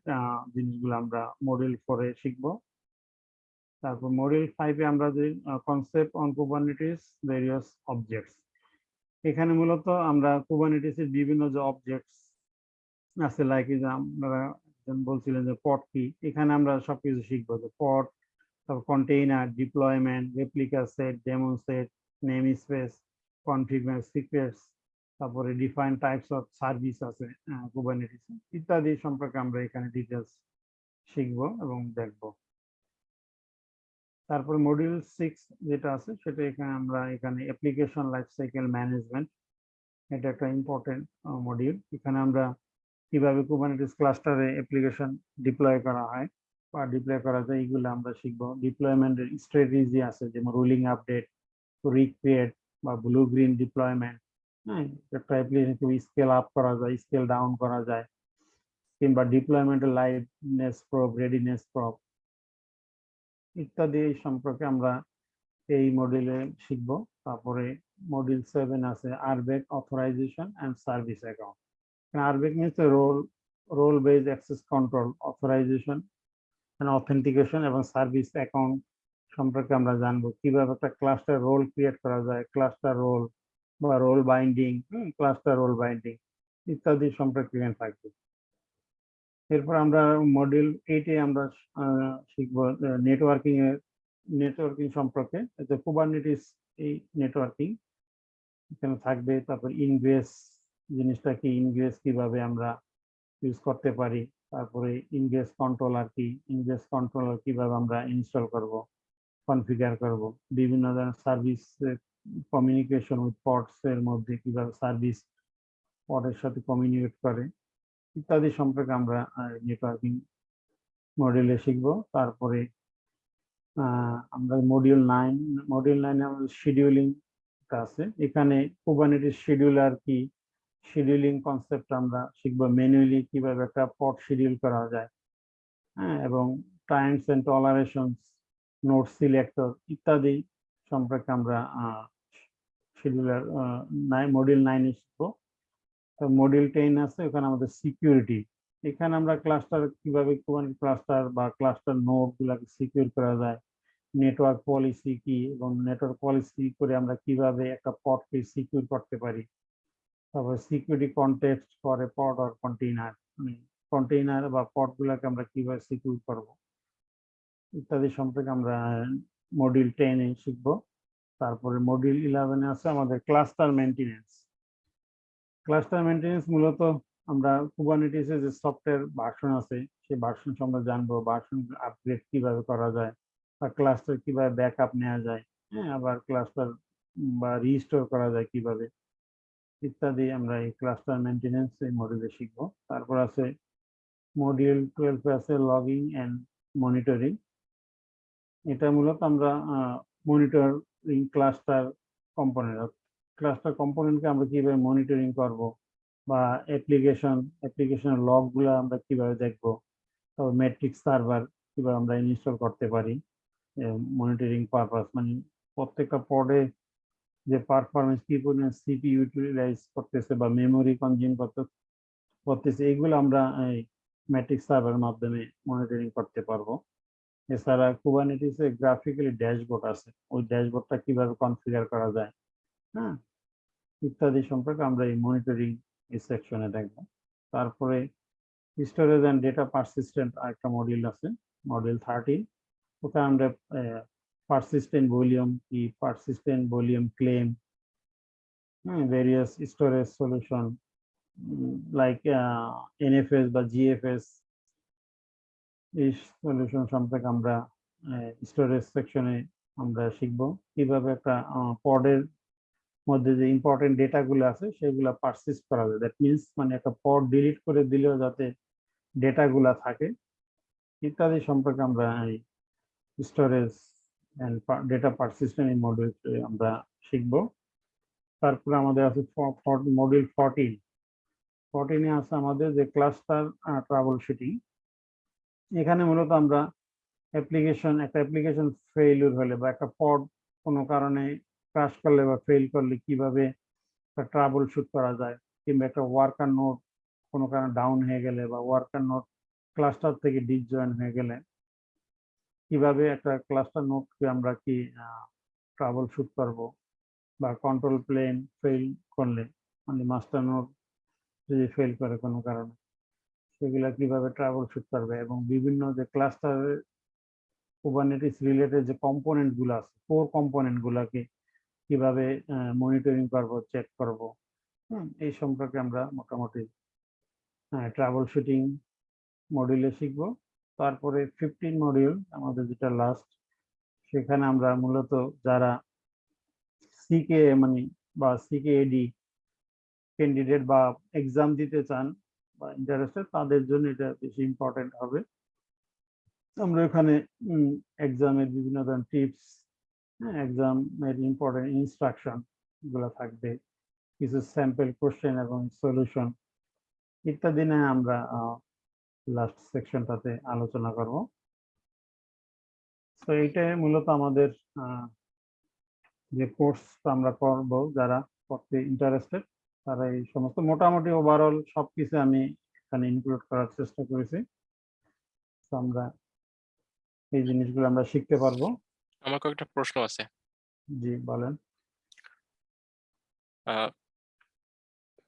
জিনিসগুলো আমরা মডিউল ফোরে শিখব। তারপর মডিউল ফাইভে আমরা যে concept on Kubernetes various objects এখানে মূলত আমরা কুবারনেটিস এর বিভিন্ন যে অবজেক্টস আছে লাইক যে আপনারা বলছিলেন যে পট কি, এখানে আমরা সবকিছু শিখব, যে পট, তারপর container deployment replica set daemon set namespace configure secrets তারপরে ডিফাইন টাইপস অফ সার্ভিস আছে কুবারনেটিস ইত্যাদি সম্পর্কে আমরা এখানে ডিটেলস শিখব এবং দেখব। তারপর মডিউল সিক্স যেটা আছে, সেটা এখানে আমরা এখানে অ্যাপ্লিকেশন লাইফ সাইকেল ম্যানেজমেন্ট এটা একটা ইম্পর্টেন্ট মডিউল এখানে আমরা কীভাবে কুবারনেটিস ক্লাস্টারে অ্যাপ্লিকেশন ডিপ্লয় করা হয় বা ডিপ্লয় করা যায়, এইগুলো আমরা শিখব। ডিপ্লয়মেন্টের স্ট্র্যাটেজি আছে, যেমন রুলিং আপডেট রিক্রিয়েট বা ব্লু গ্রিন ডিপ্লয়মেন্ট হ্যাঁ একটা অ্যাপ্লিকেশন স্কেল আপ করা যায় স্কেল ডাউন করা যায়। কিংবা ডিপ্লয়মেন্টের লাইভনেস প্রব রেডিনেস প্রব ইত্যাদি এই সম্পর্কে আমরা এই মডিউলে শিখব। তারপরে মডিউল সেভেন আছে RBAC authorization and service account RBAC means role role base access control authorization authentication এবং সার্ভিস অ্যাকাউন্ট সম্পর্কে আমরা জানব। কীভাবে একটা ক্লাস্টার রোল ক্রিয়েট করা যায় ক্লাস্টার রোল বা role binding cluster role binding ইত্যাদি সম্পর্কে থাকবে। এরপর আমরা মডিউল এইটে আমরা শিখব নেটওয়ার্কিং এর নেটওয়ার্কিং সম্পর্কে। কুবারনেটিস এই নেটওয়ার্কিং এখানে থাকবে। তারপর ইনগ্রেস জিনিসটা কি? ইনগ্রেস কীভাবে আমরা ইউজ করতে পারি? তারপরে ইনগ্রেস কন্ট্রোলার কি? ইনগ্রেস কন্ট্রোলার কীভাবে আমরা ইনস্টল করব? কনফিগার করব? বিভিন্ন ধরনের সার্ভিস কমিউনিকেশন উইথ পডস এর মধ্যে কীভাবে সার্ভিস পডের সাথে কমিউনিকেট করে? ইত্যাদি সম্পর্কে আমরা নেটওয়ার্কিং মডিউলে শিখব। তারপরে আমরা মডিউল নাইন মডিউল নাইনে আমাদের শিডিউলিং আছে। এখানে কুবারনেটিস শিডিউলার কি শিডিউলিং কনসেপ্ট আমরা শিখব। ম্যানুয়ালি কীভাবে একটা পট শিডিউল করা যায় হ্যাঁ এবং taints and tolerations node selector ইত্যাদি সম্পর্কে আমরা শিডিউলার মডিউল নাইনে শিখব। মডিউল টেন আছে, ওখানে আমাদের সিকিউরিটি এখানে আমরা ক্লাস্টার কীভাবে ক্লাস্টার বা ক্লাস্টার নোড গুলাকে সিকিউর করা যায় নেটওয়ার্ক পলিসি কি এবং নেটওয়ার্ক পলিসি করে আমরা কীভাবে একটা পটকে সিকিউর করতে পারি। তারপর সিকিউরিটি কন্টেক্সট করে পড আর কন্টেইনার মানে কন্টেইনার বা পড গুলাকে আমরা কীভাবে সিকিউর করব। ইত্যাদি সম্পর্কে আমরা মডিউল টেনে শিখব। তারপরে মডিউল ইলেভেনে আছে আমাদের ক্লাস্টার মেনটেনেন্স ক্লাস্টার মেনটেনেন্স মূলত আমরা কুবারনেটিসের যে সফটওয়্যার ভার্সন আছে, সেই ভার্সন সম্বন্ধে জানব ভার্সন আপগ্রেড কীভাবে করা যায় বা ক্লাস্টার কীভাবে ব্যাকআপ নেওয়া যায় হ্যাঁ আবার ক্লাস্টার বা রিস্টোর করা যায় কীভাবে, ইত্যাদি আমরা এই ক্লাস্টার মেনটেনেন্স এই মডিউলে শিখব। তারপর আছে মডিউল টুয়েলভে আছে লগিং অ্যান্ড মনিটরিং এটা মূলত আমরা মনিটরিং ক্লাস্টার কম্পোনেন্ট ক্লাস্টার কম্পোনেন্টকে আমরা কীভাবে মনিটরিং করব বা অ্যাপ্লিকেশন অ্যাপ্লিকেশনের লগগুলো আমরা কীভাবে দেখব তারপর ম্যাট্রিক্স সার্ভার কীভাবে আমরা ইনস্টল করতে পারি মনিটরিং পারপাস মানে প্রত্যেকটা পডে যে পারফরমেন্স কি পরিমাণ সিপি ইউটিলাইজ করতেছে বা মেমোরি কনজিউম করতে, করতেছে এগুলো আমরা এই ম্যাট্রিক্স সার্ভারের মাধ্যমে মনিটরিং করতে পারব। এছাড়া কুবারনেটিসে গ্রাফিক্যালি ড্যাশবোর্ড আছে, ওই ড্যাশবোর্ডটা কীভাবে কনফিগার করা যায় হ্যাঁ? ইত্যাদি সম্পর্কে আমরা এই মনিটরিং এই সেকশনে দেখব। তারপরে স্টোরেজ অ্যান্ড ডেটা পারসিস্টেন্ট আরেকটা মডিউল আছে মডিউল থার্টিন ওখানে আমরা পারসিস্টেন্ট ভলিউম কি পারসিস্টেন্ট ভলিউম ক্লেম হ্যাঁ various storage solution like NFS বা জিএফএস এই সলিউশন সম্পর্কে আমরা স্টোরেজ সেকশনে আমরা শিখব। কীভাবে একটা পডের মধ্যে যে ইম্পর্টেন্ট ডেটাগুলো আছে, সেগুলো পারসিস্ট করা যায়। দ্যাট মিনস মানে একটা পড ডিলিট করে দিলেও যাতে ডেটাগুলো থাকে। ইত্যাদি সম্পর্কে আমরা এই স্টোরেজ অ্যান্ড ডেটা পারসিস্টেন্ট এই মডিউল আমরা শিখব। তারপরে আমাদের আছে মডিউল ফোরটিন ফোরটিনে আছে আমাদের যে ক্লাস্টার ট্রাভেল শুটিং এখানে মূলত আমরা অ্যাপ্লিকেশন একটা অ্যাপ্লিকেশন ফেইলিউর হলে বা একটা পড কোনো কারণে ক্রাশ করলে বা ফেল করলে কীভাবে ট্রাবল শুট করা যায়? কিংবা একটা ওয়ার্কার নোট কোনো কারণে ডাউন হয়ে গেলে বা ওয়ার্কার নোট ক্লাস্টার থেকে ডিসজয়েন হয়ে গেলে কীভাবে একটা ক্লাস্টার নোটকে আমরা কি ট্রাবল শুট করব? বা কন্ট্রোল প্লেন ফেল করলে মানে মাস্টার নোট যদি ফেল করে কোনো কারণে, সেগুলা কীভাবে ট্রাবল শুট করবে? এবং বিভিন্ন যে ক্লাস্টারের কুবারনেটিস রিলেটেড যে কম্পোনেন্টগুলো আছে কোর কম্পোনেন্ট গুলাকে কীভাবে মনিটরিং করব চেক করব। এই সম্পর্কে আমরা মোটামুটি ট্রাভেল শুটিং মডিউলে শিখব। তারপরে ফিফটিন মডিউল আমাদের যেটা লাস্ট সেখানে আমরা মূলত যারা সিকে মানে বা সিকে এডি ক্যান্ডিডেট বা এক্সাম দিতে চান বা ইন্টারেস্টেড তাদের জন্য এটা বেশি ইম্পর্টেন্ট হবে। আমরা এখানে এক্সামের বিভিন্ন ধরনের টিপস এক্সামের ইম্পর্টেন্ট ইনস্ট্রাকশনগুলো থাকবে। কিছু স্যাম্পল কোশ্চেন এবং সলিউশন ইত্যাদি নিয়ে আমরা লাস্ট সেকশনটাতে আলোচনা করব। তো এইটাই মূলত আমাদের যে কোর্সটা আমরা করব, যারা করতে ইন্টারেস্টেড তারা এই সমস্ত মোটামুটি ওভারঅল সবকিছু আমি এখানে ইনক্লুড করার চেষ্টা করেছি। আমরা এই জিনিসগুলো আমরা শিখতে পারব। আমার কয়েকটা প্রশ্ন আছে। জি বলেন।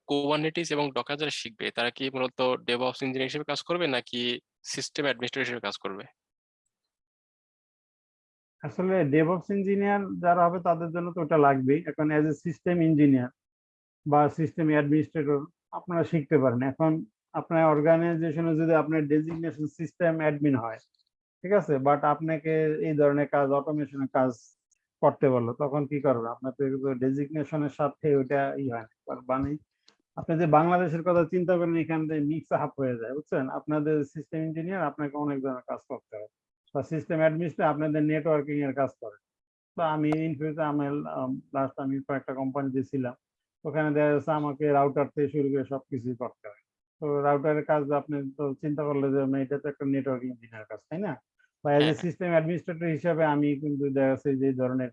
কোবারনেটিস এবং ডকার যারা শিখবে তারা কি মূলত ডেভঅপস ইঞ্জিনিয়ার হিসেবে কাজ করবে নাকি সিস্টেম অ্যাডমিনিস্ট্রেটর হিসেবে কাজ করবে? আসলে ডেভঅপস ইঞ্জিনিয়ার যারা হবে তাদের জন্য তো ওটা লাগবেই। এখন অ্যাজ এ সিস্টেম ইঞ্জিনিয়ার বা সিস্টেম অ্যাডমিনিস্ট্রেটর আপনারা শিখতে পারেন। এখন আপনার অর্গানাইজেশনে যদি আপনার ডেজিগনেশন সিস্টেম অ্যাডমিন হয় ঠিক আছে? বাট আপনাকে এই ধরনের কাজ অটোমেশনের কাজ করতে বলল, তখন কি করবে? আপনার তো ডেজিগনেশনের সাথে ওইটা ই হয় মানে আপনি যে বাংলাদেশের কথা চিন্তা করেন, এখান থেকে মিক্স আপ হয়ে যায়, বুঝছেন? আপনাদের সিস্টেম ইঞ্জিনিয়ার আপনাকে অনেক ধরনের কাজ করতে হয় বা সিস্টেম অ্যাডমিনিস্ট্রেটর আপনাদের নেটওয়ার্কিং এর কাজ করে। তো আমি ইনফিউতে আমি লাস্ট আমি কয়েকটা কোম্পানিতে ছিলাম। ওখানে দেখা যাচ্ছে আমাকে রাউটার থেকে শুরু করে সবকিছুই করতে হয়। তো রাউটারের কাজ আপনি তো চিন্তা করলে যে এটা তো একটা নেটওয়ার্ক ইঞ্জিনিয়ার কাজ তাই না বা এজ এ হ্যাঁ। সিস্টেম অ্যাডমিনিস্ট্রেটর হিসাবে আমি কিন্তু দেখা যাচ্ছে যে ধরনের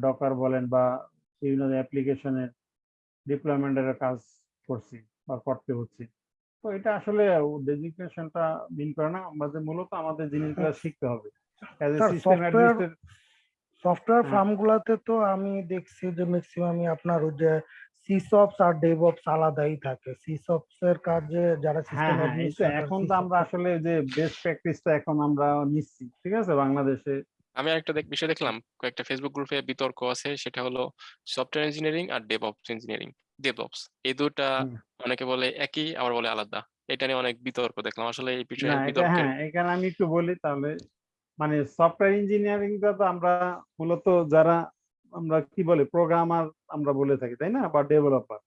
ডকার বলেন বা বিভিন্ন অ্যাপ্লিকেশনের ডিপ্লয়মেন্টের কাজ করছি বা করতে হচ্ছে তো এটা আসলে ডেজিগনেশনটা মিন করে না আমাদের মূলত আমাদের জিনিসগুলো শিখতে হবে as a system administrator software হ্যাঁ। ফার্মগুলোতে তো আমি দেখছি যে ম্যাক্সিমামই আপনার ওই যে সিসপস আর ডেভঅপস আলাদাই থাকে। সিসপস এর কাজে যারা হ্যাঁ সিস্টেম হ্যাঁ এখন তো আমরা আসলে যে বেস্ট প্র্যাকটিসটা এখন আমরা নিচ্ছি ঠিক আছে? বাংলাদেশে। আমি একটা দেখ বিষয় দেখলাম কয়েকটা ফেসবুক গ্রুপে বিতর্ক আছে সেটা হলো সফটওয়্যার ইঞ্জিনিয়ারিং আর ডেভঅপস ইঞ্জিনিয়ারিং ডেভঅপস এই দুটা অনেকে বলে একই আবার বলে আলাদা। এটা নিয়ে অনেক বিতর্ক দেখলাম আসলে এই বিষয়ে এটা বিতর্কের হ্যাঁ এখানে আমি একটু বলি তাহলে মানে সফটওয়্যার ইঞ্জিনিয়ারিংটা তো আমরা মূলত যারা আমরা কি বলে প্রোগ্রামার আমরা বলে থাকি তাই না? বা ডেভেলপার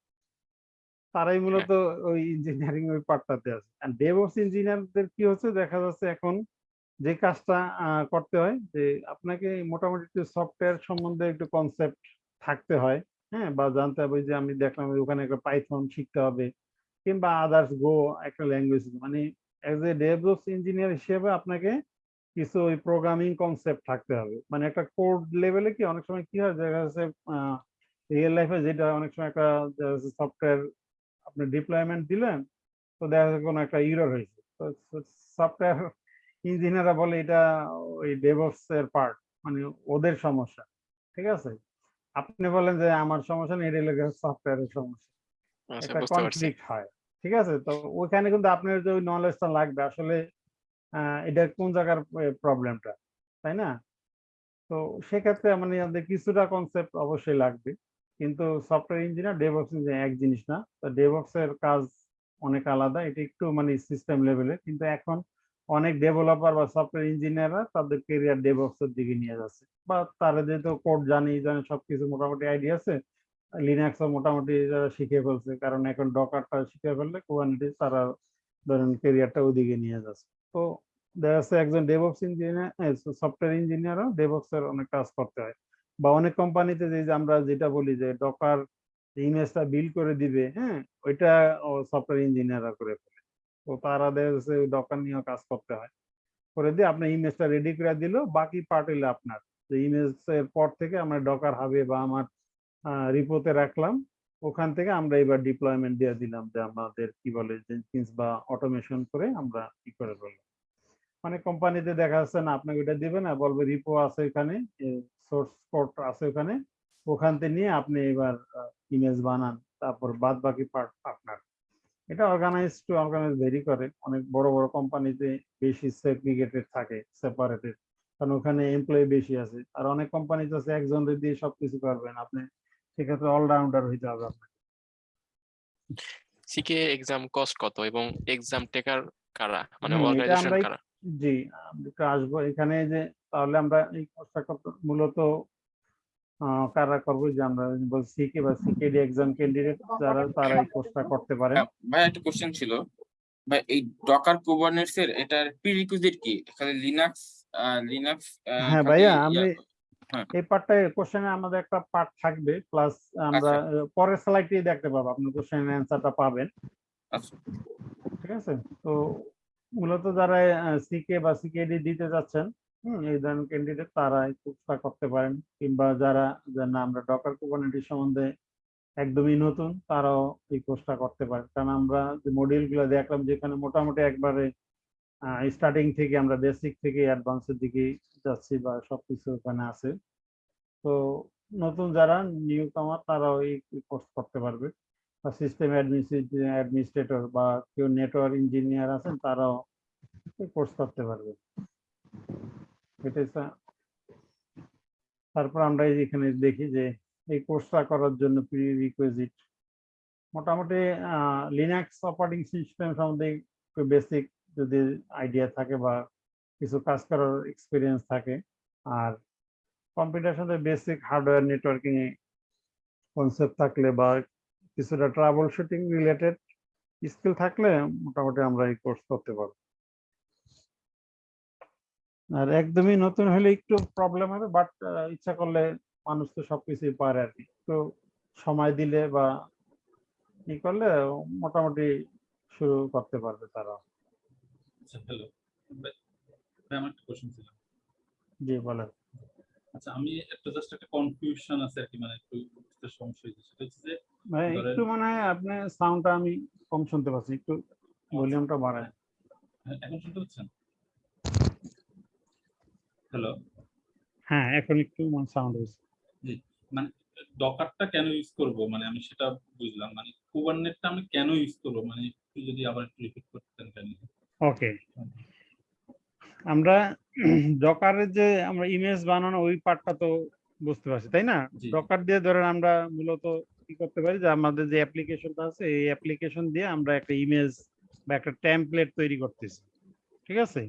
তারাই মূলত ওই ইঞ্জিনিয়ারিং ওই পার্টটাতে আছে। আর ডেভঅপস ইঞ্জিনিয়ারদের কি হচ্ছে দেখা যাচ্ছে এখন যে কাজটা করতে হয় যে আপনাকে মোটামুটি একটু সফটওয়্যার সম্বন্ধে একটু কনসেপ্ট থাকতে হয় হ্যাঁ? বা জানতে হবে যে আমি দেখলাম ওখানে একটা পাইথন শিখতে হবে কিংবা আদার্স গো একটা ল্যাঙ্গুয়েজ মানে অ্যাজ এ ডেভঅপস ইঞ্জিনিয়ার হিসেবে আপনাকে কিছু ওই প্রোগ্রামিং কনসেপ্ট থাকতে হবে। মানে একটা কোড লেভেলে কি অনেক সময় কি হয় দেখা যাচ্ছে রিয়েল লাইফে যেটা অনেক সময় একটা সফটওয়্যার আপনি ডিপ্লয়মেন্ট দিলেন তো দেখা যাচ্ছে কোনো একটা ইরর হয়েছে। তো সফটওয়্যার ইঞ্জিনিয়াররা বলে এটা ওই ডেভঅপস এর পার্ট মানে ওদের সমস্যা ঠিক আছে? আপনি বলেন যে আমার সমস্যা নেই এটা লেগে সফটওয়্যারের সমস্যা। আচ্ছা একটা কনফ্লিক্ট হয় ঠিক আছে? তো ওইখানে কিন্তু আপনার যে ওই নলেজটা লাগবে আসলে এটা কোন জায়গার প্রবলেমটা তাই না? তো সেক্ষেত্রে মানে আমাদের কিছুটা কনসেপ্ট অবশ্যই লাগবে, কিন্তু সফটওয়্যার ইঞ্জিনিয়ার ডেভঅপস ইঞ্জিনিয়ার এক জিনিস না। তো এর কাজ অনেক আলাদা, এটা একটু মানে সিস্টেম লেভেলে কিন্তু এখন অনেক ডেভেলপার বা সফটওয়্যার ইঞ্জিনিয়াররা তাদের কেরিয়ার ডেভঅপস এর দিকে নিয়ে যাচ্ছে। বা তারা যেহেতু কোড জানি, জানে, সবকিছু মোটামুটি আইডিয়া আছে লিনাক্সও মোটামুটি যারা শিখে ফেলছে, কারণ এখন ডকারটা শিখে ফেললে কুবারনেটিস তারা ধরেন কেরিয়ারটা ওইদিকে নিয়ে যাচ্ছে। তো দেখা যাচ্ছে একজন ডেভঅপস ইঞ্জিনিয়ার সফটওয়্যার ইঞ্জিনিয়ারও ডেভঅপস এর অনেক কাজ করতে হয়। বা অনেক কোম্পানিতে যে আমরা যেটা বলি যে ডকার ইমেজটা বিল করে দিবে হ্যাঁ ওইটা সফটওয়্যার ইঞ্জিনিয়াররা করে ফেলে। তো তারা দেখা যাচ্ছে ডকার নিয়েও কাজ করতে হয়। করে দিয়ে আপনার ইমেজটা রেডি করে দিল, বাকি পার্ট হইল আপনার। যে ইমেজ এর পর থেকে আমরা ডকার হবে বা আমার রিপোর্টে রাখলাম। ওখান থেকে আমরা এবার ডিপ্লয়মেন্ট দিয়ে দিলাম যে আমাদের কি বলে জেনকিন্স বা অটোমেশন করে আমরা কি করে ফেললাম অনেক কোম্পানিতে দেখা যাচ্ছে, না, আপনাকে এটা দিবে না, বলবে রিপো আছে এখানে সোর্স কোড আছে ওখানে, ওখান থেকে নিয়ে আপনি এবার ইমেজ বানান, তারপর বাদ বাকি পার্ট আপনার। এটা অর্গানাইজ টু অর্গানাইজ ভেরি করে। অনেক বড় বড় কোম্পানিতে বেশি সেগ্রিগেটেড থাকে সেপারেটেড কারণ ওখানে এমপ্লয়ি বেশি আছে। আর অনেক কোম্পানিতে আছে একজন দিয়ে সবকিছু করবেন। আপনি সেক্ষেত্রে অলরাউন্ডার হইতে হবে সিকে এক্সাম কস্ট কত এবং এক্সাম টেকার কারা? মানে অর্গানাইজেশন কারা? জি আমরা আসব। এখানে যে তাহলে আমরা এই কোর্সটা করতে মূলত আহ, কারা করব? যে আমরা বলছি সিকে বা সিকেডি এক্সাম ক্যান্ডিডেট যারা তারা এই কোর্সটা করতে পারেন হ্যাঁ, ভাই একটা কোশ্চেন ছিল। ভাই এই ডকার কুবারনেটস এর এটার প্রিরিকুইজিট কি? খালি লিনাক্স লিনাক্স হ্যাঁ ভাইয়া আমি। এই পার্টটায় কোশ্চেনে আমাদের একটা পার্ট থাকবে প্লাস আমরা আচ্ছা। পরের স্লাইডে দেখতে পাবো আপনি কোশ্চেনের অ্যান্সারটা পাবেন। আচ্ছা। ঠিক আছে? তো মূলত যারা সিকে বা সিকেডি দিতে যাচ্ছেন হুম এই ধরনের ক্যান্ডিডেট তারা এই কোর্সটা করতে পারেন। কিংবা যারা যে না আমরা ডকার কুবারনেটিস সম্বন্ধে একদমই নতুন তারাও এই কোর্সটা করতে পারেন কারণ আমরা যে মডিউলগুলো দেখলাম যেখানে মোটামুটি একবারে স্টার্টিং থেকে আমরা বেসিক থেকে অ্যাডভান্সের দিকে যাচ্ছি বা সবকিছু ওখানে আছে। তো নতুন যারা নিউ কামার তারাও এই কোর্স করতে পারবে। বা সিস্টেম অ্যাডমিনিস্ট্রেটর বা কেউ নেটওয়ার্ক ইঞ্জিনিয়ার আছেন তারাও কোর্স করতে পারবে। তারপর আমরা এখানে দেখি যে এই কোর্সটা করার জন্য প্রি রিকুইজিট মোটামুটি লিনাক্স অপারেটিং সিস্টেম সম্বন্ধে একটু বেসিক যদি আইডিয়া থাকে বা কিছু কাজ করার এক্সপিরিয়েন্স থাকে, আর কম্পিউটার সাথে বেসিক হার্ডওয়্যার নেটওয়ার্কিং এ কনসেপ্ট থাকলে বা কিছুটা ট্রাভেল শুটিং রিলেটেড স্কিল থাকলে মোটামুটি আমরা এই কোর্স করতে পারব। আর একদমই নতুন হলে একটু প্রবলেম হবে বাট ইচ্ছা করলে মানুষ তো সবকিছুই পারে আর কি। তো সময় দিলে বা ই করলে মোটামুটি শুরু করতে পারবে তারা আচ্ছা হ্যালো আমার একটা কোশ্চেন ছিল। জি বলেন। আচ্ছা আমি একটা জাস্ট একটা কনফিউশন আছে আর কি মানে একটু বুঝতে সমস্যা হয়েছে। সেটা হচ্ছে যে ভাই একটু মানে আপনি সাউন্ডটা আমি কম শুনতে পাচ্ছি একটু ভলিউমটা বাড়ায় হ্যাঁ, এখন শুনতে পাচ্ছেন? হ্যালো হ্যাঁ এখন একটু মানে সাউন্ড হয়েছে। জি মানে ডকারটা কেন ইউজ করব? মানে আমি সেটা বুঝলাম। মানে কুবারনেটটা আমি কেন ইউজ করব? মানে একটু যদি আবার একটু রিপিট করতেন কেন? ওকে আমরা ডকারের যে আমরা ইমেজ বানানো ওই পার্টটা তো বুঝতে পারছি তাই না। ডকার দিয়ে ধরেন আমরা মূলত কি করতে পারি যে আমাদের যে অ্যাপ্লিকেশনটা আছে এই অ্যাপ্লিকেশন দিয়ে আমরা একটা ইমেজ বা একটা টেমপ্লেট তৈরি করতেছি ঠিক আছে?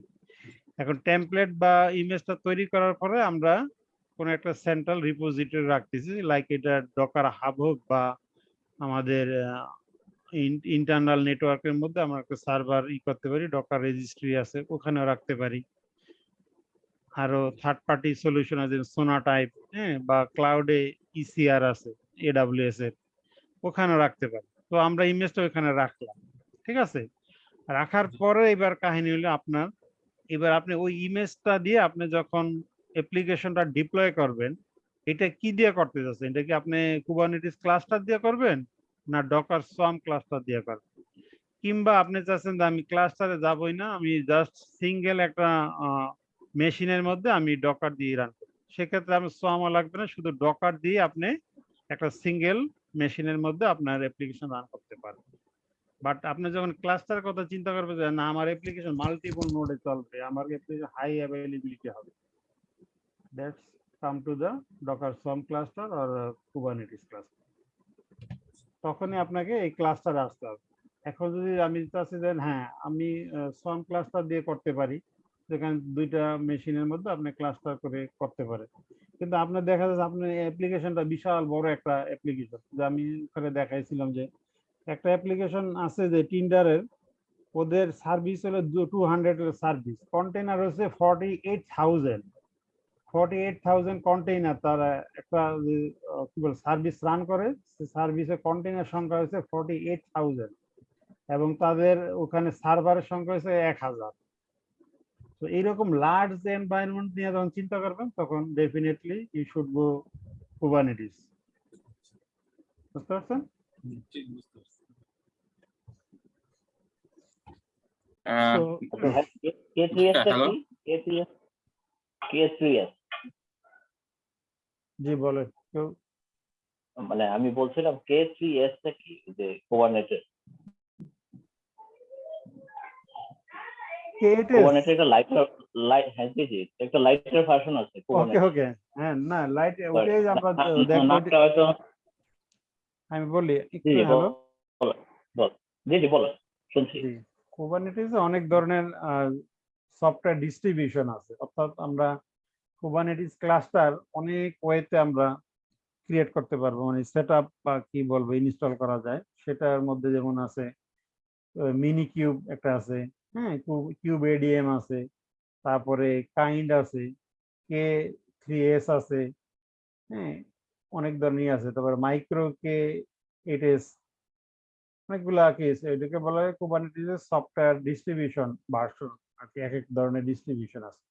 এখন টেমপ্লেট বা ইমেজটা তৈরি করার পরে আমরা কোনো একটা সেন্ট্রাল রিপোজিটরি রাখতেছি লাইক এটা ডকার হাব হোক বা আমাদের ইন্টারনাল নেটওয়ার্কের মধ্যে আমরা একটা সার্ভার ই করতে পারি ডকার রেজিস্ট্রি আছে ওখানেও রাখতে পারি। আরও থার্ড পার্টি সলিউশন আছে সোনা টাইপ হ্যাঁ বা ক্লাউডে ইসিআর আছে এডাব্লিউএস এর ওখানেও রাখতে পারি। তো আমরা ইমেজটা ওখানে রাখলাম ঠিক আছে? রাখার পরে এবার কাহিনী হলো আপনার এবার আপনি ওই ইমেজটা দিয়ে আপনি যখন অ্যাপ্লিকেশনটা ডিপ্লয় করবেন এটা কি দিয়ে করতে যাচ্ছেন এটা কি আপনি কুবারনেটিস ক্লাস্টার দিয়ে করবেন? না ডকার সোয়াম ক্লাস্টার দিয়ে করবেন কিংবা আপনি চাচ্ছেন যে আমি ক্লাস্টারে যাবই না, আমি জাস্ট সিঙ্গেল একটা মেশিনের মধ্যে আমি ডকার দিয়ে রান করব সেক্ষেত্রে আমি সোয়ামও লাগবে না, শুধু ডকার দিয়ে আপনি একটা সিঙ্গেল মেশিনের মধ্যে আপনার অ্যাপ্লিকেশন রান করতে পারবেন। বাট আপনি যখন ক্লাস্টার কথা চিন্তা করবেন যে, না, আমার অ্যাপ্লিকেশন মাল্টিপল নোডে চলবে, আমার অ্যাপ্লিকেশন হাই অ্যাভেলেবিলিটি হবে। That's come to the Docker Swarm cluster R Kubernetes cluster তখনই আপনাকে এই ক্লাস্টার আসতে হবে। এখন যদি আমি চাচ্ছি যে হ্যাঁ আমি সোয়াম ক্লাস্টার দিয়ে করতে পারি, যেখানে দুইটা মেশিনের মধ্যে আপনি ক্লাস্টার করে করতে পারেন। কিন্তু আপনার দেখা যাচ্ছে আপনার অ্যাপ্লিকেশনটা বিশাল বড় একটা অ্যাপ্লিকেশন যে আমি ওখানে দেখাইছিলাম যে, একটা অ্যাপ্লিকেশন আছে যে টিন্ডারের ওদের সার্ভিস হলো টু হান্ড্রেড সার্ভিস কন্টেনার হচ্ছে ফর্টি এইট থাউজেন্ড 48,000 কন্টেইনার তারা একটা কি বল সার্ভিস রান করে। সার্ভিসে কন্টেইনার সংখ্যা হয়েছে 48,000 এবং তাদের ওখানে সার্ভারের সংখ্যা হয়েছে 1,000 তো এইরকম লার্জ এনভায়রনমেন্ট নিয়ে যখন চিন্তা করবেন তখন definitely you should go Kubernetes বুঝতে পারছেন? Uh, so, uh, hello? K3S. জি বলেন। কেউ মানে আমি বলছিলাম কে থ্রি এস টা কি? যে কোবারনেটের K8s? একটা লাইটার লাইট হ্যাঁ জি জি একটা লাইটার ভার্সন আছে ওকে ওকে হ্যাঁ না লাইট ওটাই আমরা দেখব আমি বলি জি একটু হ্যালো বল বল বল জি জি বলো শুনছি। জি অনেক ধরনের সফটওয়্যার ডিস্ট্রিবিউশন আছে। অর্থাৎ আমরা কুবারনেটিস ক্লাস্টার অনেক ওয়েতে আমরা ক্রিয়েট করতে পারব। মানে সেট আপ বা কি বলব ইনস্টল করা যায়। সেটার মধ্যে যেমন আছে মিনি কিউব একটা আছে হ্যাঁ কিউব এডিএম আছে, তারপরে কাইন্ড আছে কে থ্রি এস আছে হ্যাঁ অনেক ধরনের আছে। তারপরে মাইক্রো কে এইট এস অনেকগুলা কি আছে। এটাকে বলা হয় কুবারনেটিসের সফটওয়্যার ডিস্ট্রিবিউশন ভার্সন আর কি এক এক ধরনের ডিস্ট্রিবিউশন আছে।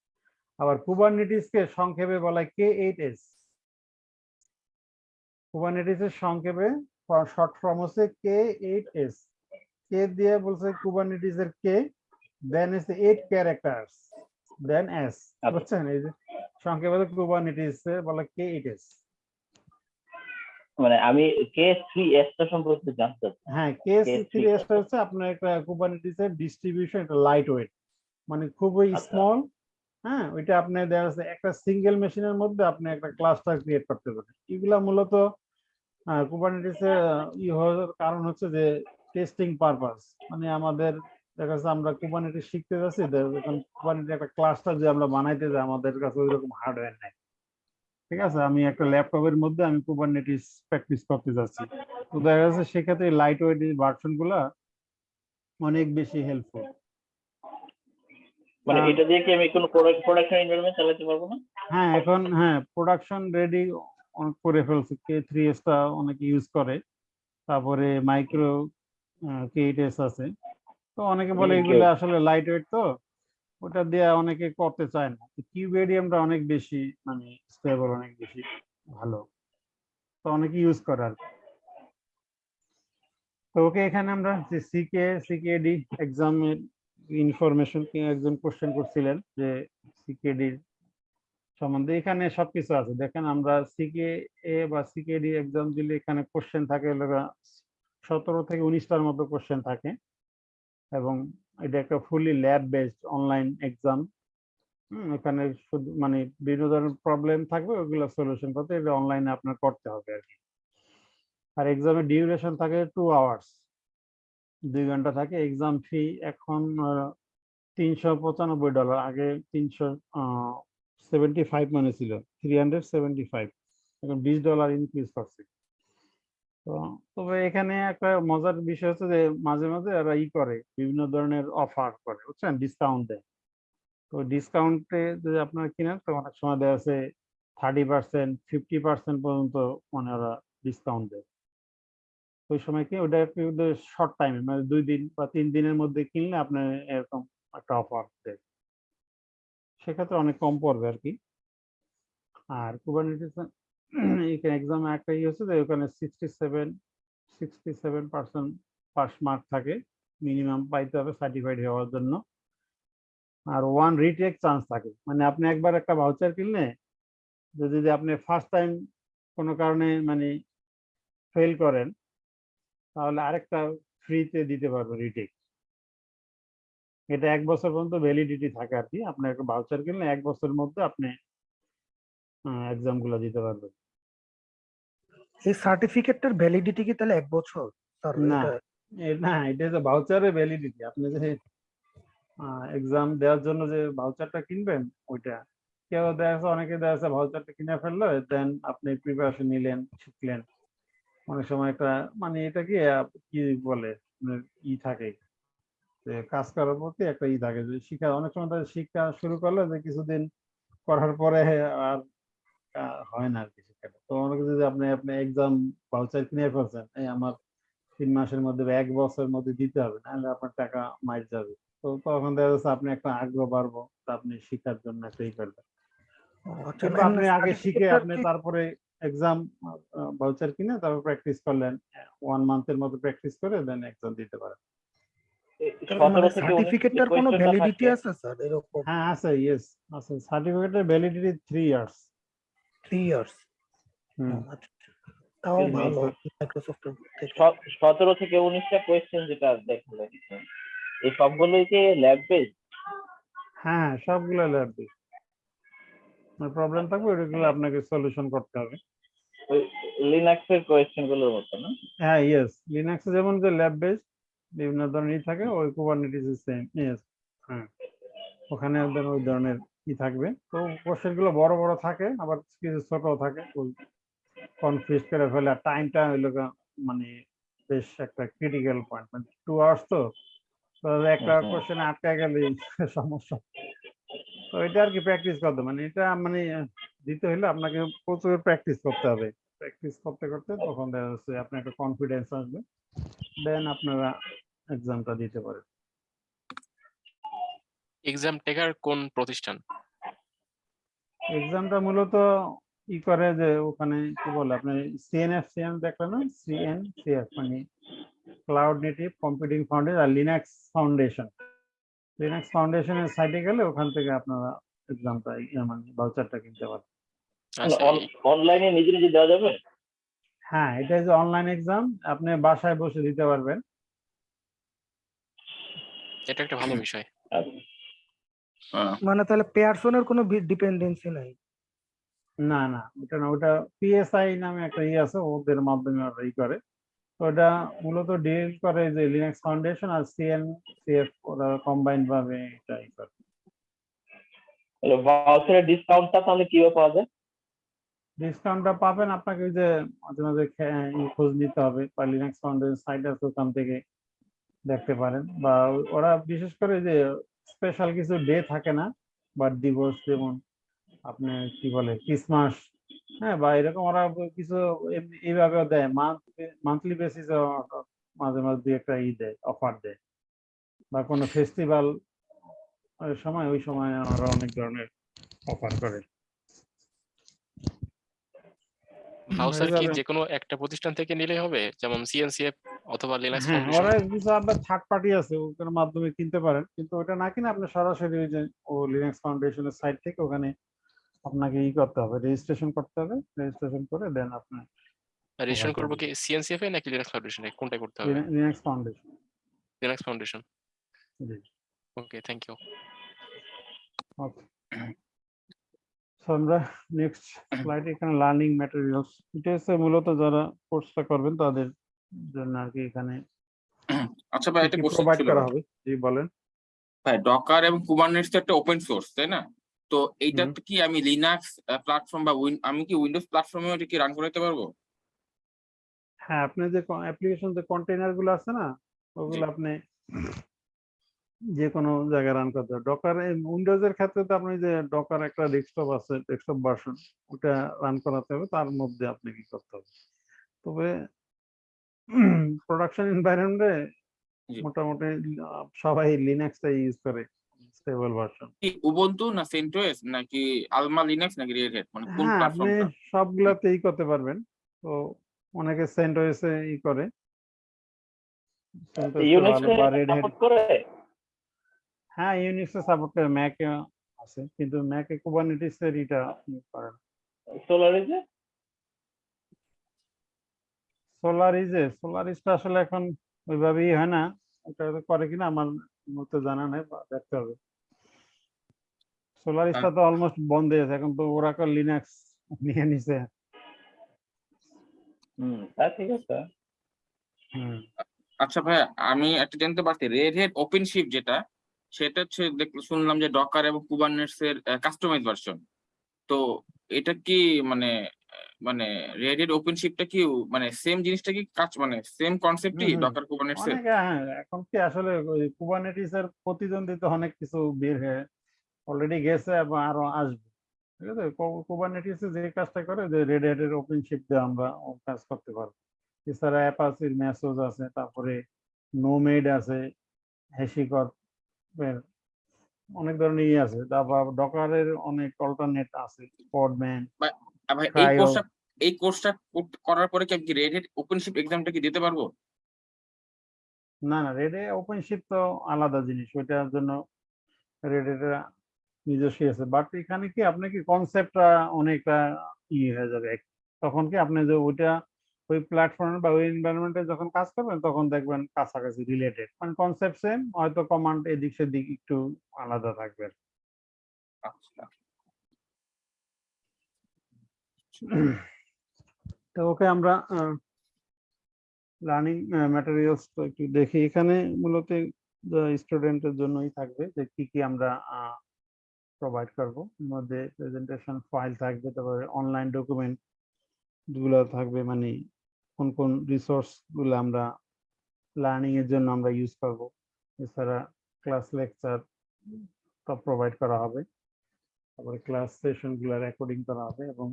আবার কুবারনেটিসকে সংক্ষেপে বলা কে এইট এস কুবারনেটিসের সংক্ষেপে শর্ট ফর্ম হচ্ছে কে এইট এস কে দিয়ে বলছে কুবারনেটিসের K then is eight characters then S বুঝছেন? এই যে সংক্ষেপে কুবারনেটিস বলা কে এইট এস মানে আমি কে থ্রি এস টা সম্পর্কে জানতে হ্যাঁ কে K3 থ্রি এসটা হচ্ছে আপনার একটা কুবারনেটিসের ডিস্ট্রিবিউশন এটা লাইট ওয়েট মানে খুবই স্মল হ্যাঁ ওইটা আপনি দেখা যাচ্ছে একটা সিঙ্গেল মেশিনের মধ্যে আপনি একটা ক্লাস্টার ক্রিয়েট করতে পারেন। এগুলা মূলত কুবারনেটিসে ই হওয়ার কারণ হচ্ছে যে টেস্টিং পারপাস মানে আমাদের, দেখা যাচ্ছে আমরা কুবারনেটিস শিখতে যাচ্ছি যখন কুবারনেটিস একটা ক্লাস্টার যে আমরা বানাইতে যাই, আমাদের কাছে ওই রকম হার্ডওয়্যার নাই। ঠিক আছে? আমি একটা ল্যাপটপের মধ্যে আমি কুবারনেটিস প্র্যাকটিস করতে যাচ্ছি। তো দেখা যাচ্ছে সেক্ষেত্রে লাইট ওয়েট ভার্সনগুলা অনেক বেশি হেল্পফুল মানে এটা দিয়ে কি আমি কোনো প্রোডাকশন এনভায়রনমেন্ট চালাতে পারব না? হ্যাঁ এখন হ্যাঁ প্রোডাকশন রেডি করে ফেলছে। কে থ্রি টা অনেকে ইউজ করে। তারপরে মাইক্রো কে এইট এস আছে। তো অনেকে বলে এগুলো আসলে লাইট ওয়েট তো। ওটা দিয়ে অনেকে করতে চায় না। কিউবেডিয়ামটা অনেক বেশি মানে স্টেবল অনেক বেশি ভালো। তো অনেকে ইউজ করে আর। তো ওকে এখানে আমরা সিকে সিকেডি এক্সামের ইনফরমেশন একজন কোশ্চেন করছিলেন যে সিকেডির সম্বন্ধে। এখানে সবকিছু আছে। দেখেন, আমরা সিকে এ বা সিকেডি এক্সাম দিলে এখানে কোশ্চেন থাকে সতেরো থেকে উনিশটার মতো কোশ্চেন থাকে। এবং এটা একটা fully lab based online exam এখানে শুধু মানে বিভিন্ন ধরনের প্রবলেম থাকবে, ওগুলো সলিউশন করতে অনলাইনে আপনার করতে হবে আর কি। আর এক্সামের ডিউরেশন থাকে টু আওয়ার্স দুই ঘণ্টা থাকে। এক্সাম ফি এখন তিনশো পঁচানব্বই ডলার আগে তিনশো সেভেন্টি ফাইভ মানে ছিল। থ্রি হান্ড্রেড সেভেন্টি ফাইভ এখন বিশ ডলার ইনক্রিজ করছে। তো, তবে এখানে একটা মজার বিষয় হচ্ছে যে, মাঝে মাঝে এরা ই করে, বিভিন্ন ধরনের অফার করে, বুঝছেন? ডিসকাউন্ট দেয়। তো ডিসকাউন্টে যদি আপনারা কিনেন, তো অনেক সময় দেওয়া আছে থার্টি পার্সেন্ট ফিফটি পার্সেন্ট পর্যন্ত মানে ওরা ডিসকাউন্ট দেয়। ওই সময় কি ওটা শর্ট টাইমে মানে দুই দিন বা তিন দিনের মধ্যে কিনলে আপনার এরকম একটা অফার দেয়। সেক্ষেত্রে অনেক কম পড়বে আর কি। আর কুবারনেটিস এখানে এক্সামে একটা ইয়ে হচ্ছে যে ওখানে sixty seven sixty seven percent pass mark থাকে। মিনিমাম পাইতে হবে সার্টিফাইড হওয়ার জন্য। আর ওয়ান রিটেক চান্স থাকে। মানে আপনি একবার একটা ভাউচার কিনলে, যদি আপনি ফার্স্ট টাইম কোনো কারণে মানে ফেল করেন তাহলে আরেকটা ফ্রিতে দিতে পারবে রিটেক এটা এক বছর পর্যন্ত ভ্যালিডিটি থাকে আর কি। আপনি একটা ভাউচার কিনলে এক বছরের মধ্যে আপনি এক্সামগুলো দিতে পারবেন। এই সার্টিফিকেটটার ভ্যালিডিটি কি তাহলে এক বছর? না না এটা হচ্ছে ভাউচারের ভ্যালিডিটি আপনি যে এক্সাম দেওয়ার জন্য যে ভাউচারটা কিনবেন ওইটা। কেউ দেখা যাচ্ছে অনেকে দেখা যাচ্ছে ভাউচারটা কিনে ফেলল দেন আপনি প্রিপারেশন নিলেন শিখলেন। অনেক সময় একটা মানে এটা কি বলে ই থাকে কাজ করার প্রতি একটা ই থাকে। যে শিক্ষা অনেক সময় তাদের শিক্ষা শুরু করলে যে কিছুদিন করার পরে আর হয় না আর কি শিক্ষাটা। তো অনেকে যদি আপনি আপনি এক্সাম ভাউচার কিনে ফেলছেন এই আমার তিন মাসের মধ্যে বা এক বছরের মধ্যে দিতে হবে নাহলে আপনার টাকা মাইর যাবে। তো তখন দেখা যাচ্ছে আপনি একটা আগ্রহ বাড়বো তা আপনি শিখার জন্য একটা ই করবেন আচ্ছা, আপনি আগে শিখে আপনি তারপরে এক্সাম ভাউচার কিনে তারপর প্র্যাকটিস করলেন ওয়ান মান্থের মতো প্র্যাকটিস করে দেন এক্সাম দিতে পারেন। মানে সার্টিফিকেটটার কোনো ভ্যালিডিটি আছে স্যার এরকম? হ্যাঁ আছে ইয়েস আছে। সার্টিফিকেটের validity three years three years hmm. তাও ভালো এই- মাইক্রোসফটের থেকে। স- সতেরো থেকে উনিশটা কোয়েশ্চেন যেটা দেখালেন এই সবগুলোই কি ল্যাব বেসড হ্যাঁ সবগুলো ল্যাব বেস প্রবলেম থাকবে ওইগুলো আপনাকে সলিউশন করতে হবে। ওই লিনাক্স এর কোয়েশ্চেনগুলোর মতো না? হ্যাঁ ইয়েস লিনাক্সে যেমন যে ল্যাব বেসড বিভিন্ন ধরনের ই থাকে ওই কুবারনেটিস সেম ইয়েস হ্যাঁ। ওখানে একদম ওই ধরনের ই থাকবে। তো কোশ্চেনগুলো বড় বড় থাকে আবার কিছু ছোট থাকে। ওই কনফিউজ করে ফেলে আর টাইমটা হইল মানে বেশ একটা ক্রিটিক্যাল পয়েন্ট মানে টু আওয়ার্স তো। তো একটা। কোশ্চেনে আটকা গেলে সমস্যা। তো এটা আর কি প্র্যাকটিস করতে মানে এটা মানে দিতে হলে আপনাকে প্রচুর প্র্যাকটিস করতে হবে। প্র্যাকটিস করতে করতে তখন দেখা যাচ্ছে আপনার একটা কনফিডেন্স আসবে। দেন আপনারা এক্সামটা দিতে পারেন। এক্সাম টেকার কোন প্রতিষ্ঠান? এক্সামটা মূলত ই করে যে ওখানে কি বলে আপনি সিএনএফ সিএন দেখলেন না? সিএন সিএফ মানে ক্লাউড নেটিভ কম্পিউটিং ফাউন্ডেশন আর লিনাক্স ফাউন্ডেশন লিনাক্স ফাউন্ডেশনের সাইটে গেলে ওখান থেকে আপনারা এক্সামটা মানে ভাউচারটা কিনতে পারেন অনলাইনে নিজে নিজে দেওয়া যাবে? হ্যাঁ এটা যে অনলাইন এক্সাম আপনি বাসায় বসে দিতে পারবেন। এটা একটা ভালো বিষয়। মানে তাহলে পেয়ারসনের কোনো ডিপেন্ডেন্সি নাই? না না ওটা না ওটা পিএসআই নামে একটা ই আছে ওদের মাধ্যমে ওরা ই করে। তো ওটা মূলত ডিল করে যে লিনাক্স ফাউন্ডেশন আর সিএন সিএফ ওরা কম্বাইন্ড ভাবে এটা ই করে। ভাউচারের ডিসকাউন্টটা তাহলে কীভাবে পাওয়া যায়? ডিসকাউন্টটা পাবেন। আপনাকে যে মাঝে মাঝে খোঁজ নিতে হবে বা লিনাক্স ফাউন্ডেশন সাইট আছে ওখান থেকে দেখতে পারেন। বা ওরা বিশেষ করে যে স্পেশাল কিছু ডে থাকে না বার্থ ডিভোর্স যেমন আপনি কি বলে ক্রিসমাস হ্যাঁ বা এরকম ওরা কিছু এমনি এইভাবেও দেয়। মান্থলি বেসিসে মাঝে মাঝে দুই একটা ই দেয় অফার দেয়। বা কোনো ফেস্টিভ্যাল সময়, ওই সময় ওরা অনেক ধরনের অফার করে। ভাউচার কি যে কোনো একটা প্রতিষ্ঠান থেকে নিলেই হবে। যেমন সিএনসিএফ অথবা লিনাক্স হ্যাঁ ফাউন্ডেশন ওরা কিছু আপনার থার্ড পার্টি আছে ওটার মাধ্যমে কিনতে পারেন। কিন্তু ওটা না কিনে আপনি সরাসরি ওই যে ও লিনাক্স ফাউন্ডেশনের সাইট থেকে ওখানে আপনাকে ই করতে হবে রেজিস্ট্রেশন করতে হবে রেজিস্ট্রেশন করে দেন আপনার রেজিস্ট্রেশন করব কি সিএনসিএফ এ নাকি লিনাক্স ফাউন্ডেশনে কোনটা করতে হবে? Linux Foundation Linux Foundation okay thank you okay so আমরা নেক্সট স্লাইড এখানে লার্নিং ম্যাটেরিয়ালস এটা হচ্ছে মূলত যারা কোর্সটা করবেন তাদের জন্য আর কি এখানে আচ্ছা ভাই কোশ্চেন প্রোভাইড করা হবে? জি বলেন। ভাই ডকার এবং কুবারনেটস তো একটা ওপেন সোর্স তাই না? তো এইটা কি আমি লিনাক্স প্ল্যাটফর্ম বা আমি কি উইন্ডোজ প্ল্যাটফর্মে এটা কি রান করাতে পারব? হ্যাঁ আপনি যে অ্যাপ্লিকেশন যে কন্টেইনারগুলো আছে না ওগুলো আপনি যে কোনো জায়গায় রান করতে হবে ডকার উইন্ডোজ এর ক্ষেত্রে তো আপনি যে ডকার একটা ডেস্কটপ আছে ডেস্কটপ ভার্সন ওটা রান করাতে হবে তার মধ্যে আপনি কি করতে হবে? তবে প্রোডাকশন এনভায়রনমেন্টে। মোটামুটি সবাই লিনাক্সটাই ইউজ করে স্টেবল ভার্সন কি উবুন্টু না সেন্টোস নাকি আলমা লিনাক্স নাকি রেড হ্যাট মানে কোন আপনি প্ল্যাটফর্মটা সবগুলাতেই করতে পারবেন। তো অনেকে সেন্টোসে ই করে। ইউনিক্স করে? হ্যাঁ ইউনিক্স সাপোর্ট করে ম্যাকে আছে কিন্তু ম্যাকে কুবারনেটিস এর এটা করে সোলারিজে সোলারিজে সোলারিজটা আসলে এখন ওইভাবেই হয় না ওটা করে কিনা আমার মতো জানা নাই দেখতে হবে। সোলারিজটা তো অলমোস্ট বন্ধ হয়ে আছে এখন তো ওরা ওরাকল লিনাক্স নিয়ে নিছে। হুম তা ঠিক আছে। হুম। আচ্ছা ভাইয়া আমি একটা জানতে পারছি রেড হ্যাট ওপেন শিপ যেটা সেটা হচ্ছে শুনলাম যে ডকার এবং কুবারনেটস এর কাস্টমাইজ ভার্সন তো এটা কি মানে মানে রেড হ্যাট ওপেন শিপটা কি মানে সেম জিনিসটা কি কাজ মানে সেম কনসেপ্টই। ডকার কুবারনেটস এর? হ্যাঁ এখন কি আসলে কুবারনেটিস এর প্রতিদ্বন্দ্বিতা অনেক কিছু বের হয়ে অলরেডি গেছে এবং আরও আসবে। ঠিক আছে? কুবারনেটিস যে কাজটা করে যে রেড হ্যাটের ওপেন শিপ দিয়ে আমরা কাজ করতে পারব। এছাড়া অ্যাপাচির মেসোজ আছে তারপরে নোমেড আছে হ্যাশিকর এর অনেক ধরনের ইয়ে আছে। তারপর ডকারের অনেক অল্টারনেট আছে পডম্যান ভাই এই কোর্সটা এই কোর্সটা করার পরে কি আমি কি রেড হ্যাট এক্সামটা কি দিতে পারব? না না রেডে ওপেনশিপ তো আলাদা জিনিস ওইটার জন্য রেডেটা নিজস্ব আছে। বাট এখানে কি আপনি কি কনসেপ্টটা অনেকটা ইয়ে হয়ে যাবে। তখন কি আপনি যে ওইটা ওই প্ল্যাটফর্মে বা ওই এনভায়রনমেন্টে যখন কাজ করবেন তখন দেখবেন কাছাকাছি রিলেটেড মানে কনসেপ্ট সেম হয়তো কমান্ড এদিক সেদিক একটু আলাদা থাকবে আচ্ছা। তো ওকে আমরা লার্নিং ম্যাটেরিয়ালস তো একটু দেখি। এখানে মূলত স্টুডেন্টের জন্যই থাকবে যে কি কি আমরা প্রোভাইড করব। মধ্যে প্রেজেন্টেশন ফাইল থাকবে তারপরে অনলাইন ডকুমেন্টগুলো থাকবে মানে কোন কোন রিসোর্সগুলো আমরা লার্নিং এর জন্য আমরা ইউজ করব। এছাড়া ক্লাস লেকচার প্রোভাইড করা হবে। তারপরে ক্লাস সেশনগুলো রেকর্ডিং করা হবে এবং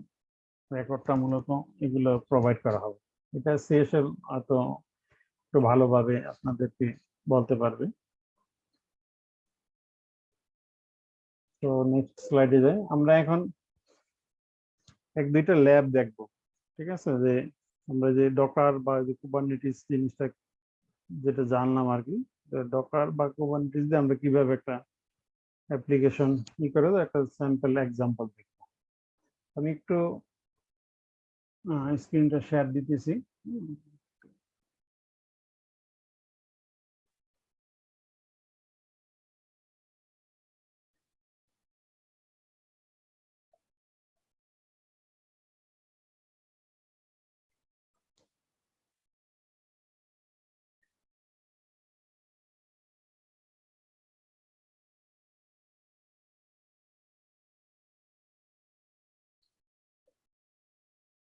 রেকর্ডটা মূলত এগুলো প্রোভাইড করা হবে। এটা সিএসএল হয়তো একটু ভালোভাবে আপনাদেরকে বলতে পারবে। তো নেক্সট স্লাইডে যাই। আমরা এখন এক দুইটা ল্যাব দেখব, ঠিক আছে? যে আমরা যে ডকার বা যে কুবারনেটিস জিনিসটা যেটা জানলাম আর কি ডকার বা কুবারনেটিস দিয়ে আমরা কীভাবে একটা অ্যাপ্লিকেশন ই করে একটা স্যাম্পল এক্সাম্পল দেখব। আমি একটু স্ক্রিনটা শেয়ার দিতেছি।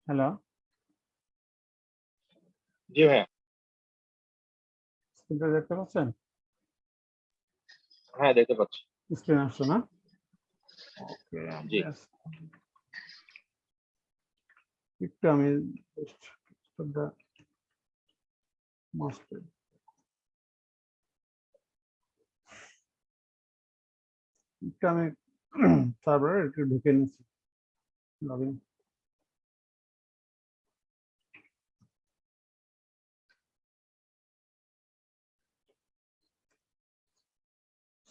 হ্যালো জি ভাইয়া স্ক্রিনটা দেখতে পাচ্ছেন হ্যাঁ দেখতে পাচ্ছি স্ক্রিন আসছে না ওকে জি। একটু আমি just the master একটু আমি সার্ভারে একটু ঢুকে নিচ্ছি লগইন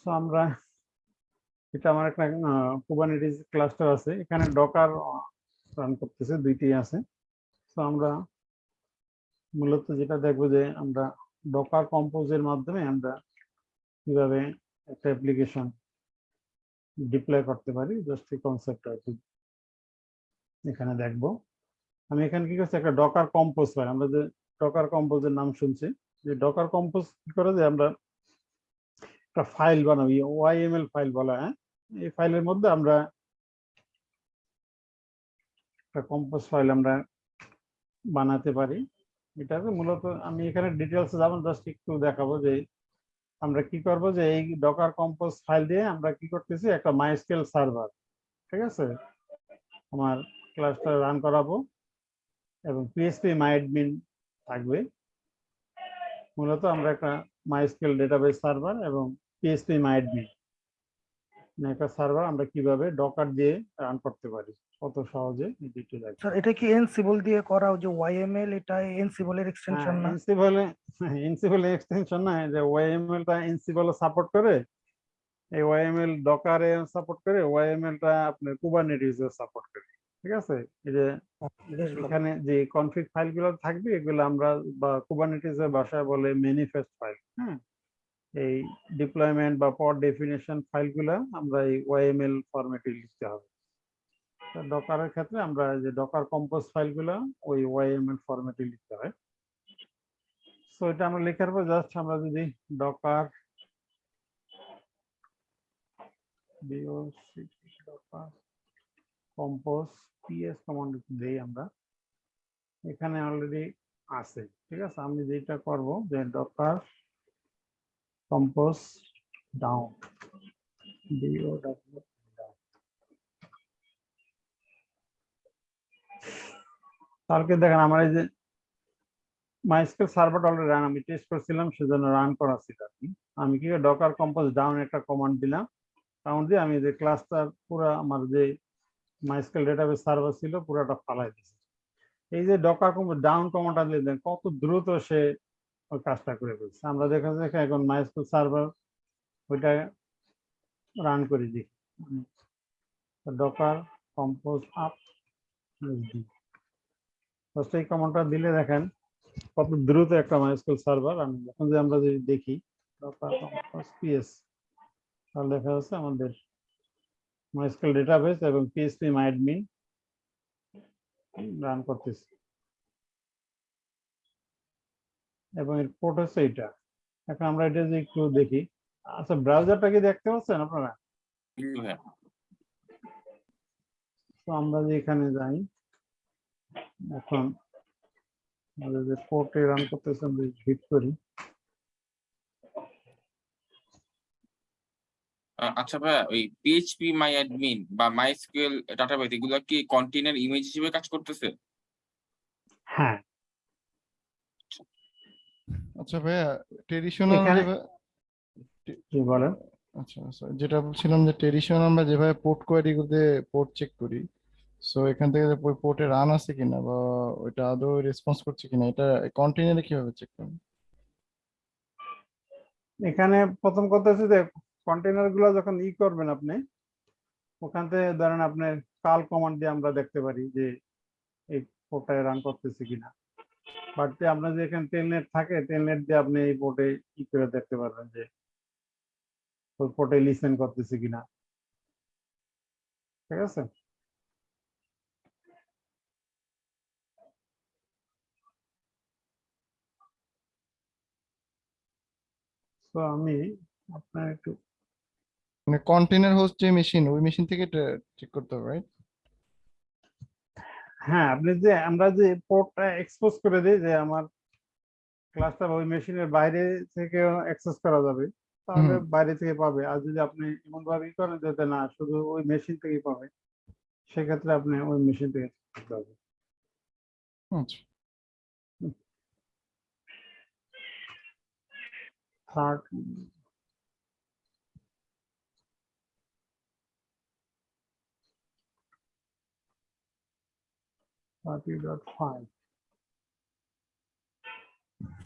সো আমরা এটা আমার একটা কুবারনেটিস ক্লাস্টার আছে। এখানে ডকার রান করতেছে, দুইটি আছে। তো আমরা মূলত যেটা দেখব যে আমরা ডকার কম্পোজের মাধ্যমে আমরা কীভাবে একটা অ্যাপ্লিকেশন ডিপ্লয় করতে পারি জাস্ট এই কনসেপ্ট আর এখানে দেখব। আমি এখানে কি করছি, একটা ডকার কম্পোজ ফাইল আমরা যে ডকার কম্পোজের নাম শুনছি, যে ডকার কম্পোজ কি করে যে আমরা একটা ফাইল বানাবো ওয়াইএমএল ফাইল বলা হ্যাঁ? এই ফাইলের মধ্যে আমরা একটা কম্পোজ ফাইল আমরা বানাতে পারি। এটাকে মূলত আমি এখানে ডিটেলস যাব জাস্ট একটু দেখাবো যে আমরা কি করব যে এই ডকার কম্পোজ ফাইল দিয়ে আমরা কি করতেছি, একটা মাইস্কেল সার্ভার ঠিক আছে? আমার ক্লাসটা রান করাবো এবং পিএসপি মাইডমিন থাকবে। মূলত আমরা একটা মাইস্কেল ডেটাবেস সার্ভার এবং পিএসপি মাইডমিন একটা সার্ভার আমরা কীভাবে ডকার দিয়ে রান করতে পারি? কত সহজে? এই দুটো দেখো স্যার এটা কি এনসিবল দিয়ে করা? যে ওয়াইএমএল এটা এনসিবল এর এক্সটেনশন না? এনসিবল এনসিবল এক্সটেনশন না। যে ওয়াইএমএল টা এনসিবল সাপোর্ট করে এই ওয়াইএমএল ডকারে সাপোর্ট করে ওয়াইএমএল টা আপনার কুবারনেটিস সাপোর্ট করে। ঠিক আছে? এই যে। এখানে যে কনফিগ ফাইলগুলো থাকবে এগুলো আমরা বা কুবারনেটিস এর ভাষায় বলে ম্যানিফেস্ট ফাইল হ্যাঁ? এই ডিপ্লয়মেন্ট বা পড ডেফিনেশন ফাইলগুলো আমরা এই ওয়াইএমএল ফরম্যাটে লিখতে হবে। ডকারের ক্ষেত্রে আমরা যে ডকার কম্পোজ ফাইলগুলো ওই ওয়াইএমএল ফরম্যাটে লিখতে হয়। সো এটা আমরা লেখার পর জাস্ট আমরা যদি ডকার কম্পোজ পিএস কমান্ড দেই আমরা। এখানে অলরেডি আছে, ঠিক আছে? আমি যেটা করব, যে ডকার কম্পোজ ডাউন ডিও ডাব্লিউ কালকে দেখেন, আমার এই যে মাইস্কেল সার্ভারটা অলরেডি রান আমি টেস্ট করছিলাম, সেজন্য রান করা ছিল আর কি। আমি কি ডকার কম্পোজ ডাউন একটা কমান্ড দিলাম। কমান্ড দিয়ে আমি যে ক্লাসটার পুরো আমার যে মাইস্কেল ডেটাবেস সার্ভার ছিল, পুরোটা ফালাই দিয়েছি। এই যে ডকার কম্পোজ ডাউন কমান্ডটা দিলে কত দ্রুত সে ওই কাজটা করে ফেলছে। আমরা দেখা যাচ্ছে এখন মাইস্কুল সার্ভার ওইটা রান করে দিই। ডকার কম্পোজ আপ ফার্স্ট এই কমান্ডটা দিলে দেখেন কত দ্রুত একটা মাইস্কুল সার্ভার আমি এখন যে আমরা যদি দেখি ডকার কম্পোজ পিএস তাহলে দেখা যাচ্ছে আমাদের মাইস্কুল ডেটাবেস এবং পিএসপি মাইডমিন রান করতেছি। এবং এর পোর্ট হচ্ছে এটা এখন আমরা এটা যে একটু দেখি। আচ্ছা ব্রাউজারটা কি দেখতে পাচ্ছেন আপনারা? তো আমরা যে এখানে যাই এখন যে পোর্টে রান করতেছে আমরা হিট করি। আচ্ছা ভাইয়া ওই পিএইচপি মাই অ্যাডমিন বা মাই এসকিউএল ডাটাবেস এগুলো কি কন্টেনার ইমেজ হিসেবে কাজ করতেছে? হ্যাঁ আচ্ছা ভাইয়া ট্রেডিশনাল কি বলেন। আচ্ছা আচ্ছা যেটা বলছিলাম যে ট্রেডিশনাল আমরা যেভাবে পোর্ট কোয়ারি করতে পোর্ট চেক করি সো এখান থেকে ওই পোর্টে রান আছে কিনা বা ওইটা আদৌ রেসপন্স করছে কিনা এটা কন্টেনারে কীভাবে চেক করবেন এখানে প্রথম কথা হচ্ছে যে কন্টেনারগুলো যখন ই করবেন আপনি ওখান থেকে ধরেন আপনি কাল কমান্ড দিয়ে আমরা দেখতে পারি যে এই পোর্টটায় রান করতেছে কিনা। বাট আপনার যে এখানে টেলনেট থাকে টেলনেট দিয়ে আপনি এই পোর্টে ই করে দেখতে পারবেন যে ওই পোর্টে লিসেন করতেছে কিনা? ঠিক আছে? তো আমি আপনার একটু মানে কন্টেনার হোস্ট যে মেশিন ওই মেশিন থেকে চেক করতে হবে রাইট হ্যাঁ আপনি যে আমরা যে পোর্টটা এক্সপোজ করে দিই যে আমার ক্লাসটা ওই মেশিনের বাইরে থেকে অ্যাক্সেস করা যাবে তাহলে বাইরে থেকে পাবে। আর যদি আপনি এমন ভাবে করেন যাতে না শুধু ওই মেশিন থেকেই পাবে সেক্ষেত্রে আপনি ওই মেশিন থেকে করতে হবে আচ্ছা। থার্ড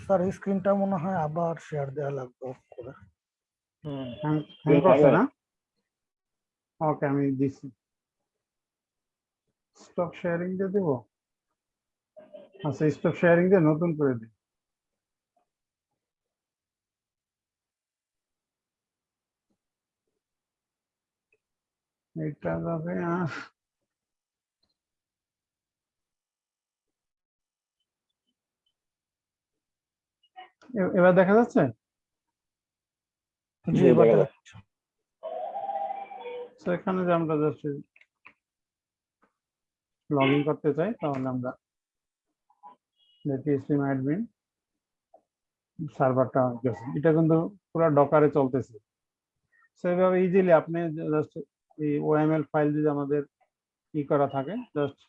স্যার এই স্ক্রিনটা মনে হয় আবার শেয়ার দেওয়া লাগবে off করে। হ্যাং হ্যাং করছে না? ওকে আমি দিচ্ছি স্টপ শেয়ারিং দিয়ে দেবো? আচ্ছা স্টপ শেয়ারিং দিয়ে নতুন করে দিই। এটা যাবে এবার দেখা যাচ্ছে? জি এবার এখানে যে আমরা জাস্ট লগ ইন করতে চাই তাহলে আমরা অ্যাডমিন সার্ভারটা গেছে এটা কিন্তু পুরো ডকারে চলতেছে। সেইভাবে ইজিলি আপনি জাস্ট এই ওএমএল ফাইল যদি আমাদের ই করা থাকে জাস্ট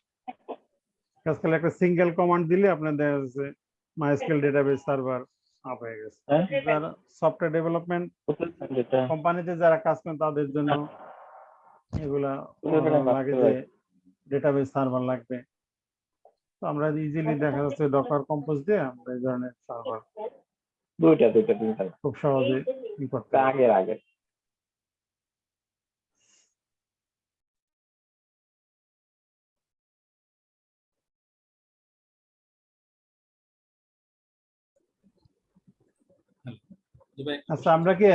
আজকাল একটা সিঙ্গেল কমান্ড দিলে আপনার দেখা যাচ্ছে মাইস্কেল ডেটাবেস সার্ভার আপ হয়ে গেছে? যারা সফটওয়্যার ডেভেলপমেন্ট কোম্পানিতে যারা কাজ করেন তাদের জন্য এগুলা লাগে যে। ডেটাবেস সার্ভার লাগবে। তো আমরা ইজিলি দেখা যাচ্ছে ডকার কম্পোজ দিয়ে আমরা এই ধরনের সার্ভার দুইটা দুইটা দুইটা। খুব সহজে করতে। আগের আগে আচ্ছা আমরা কি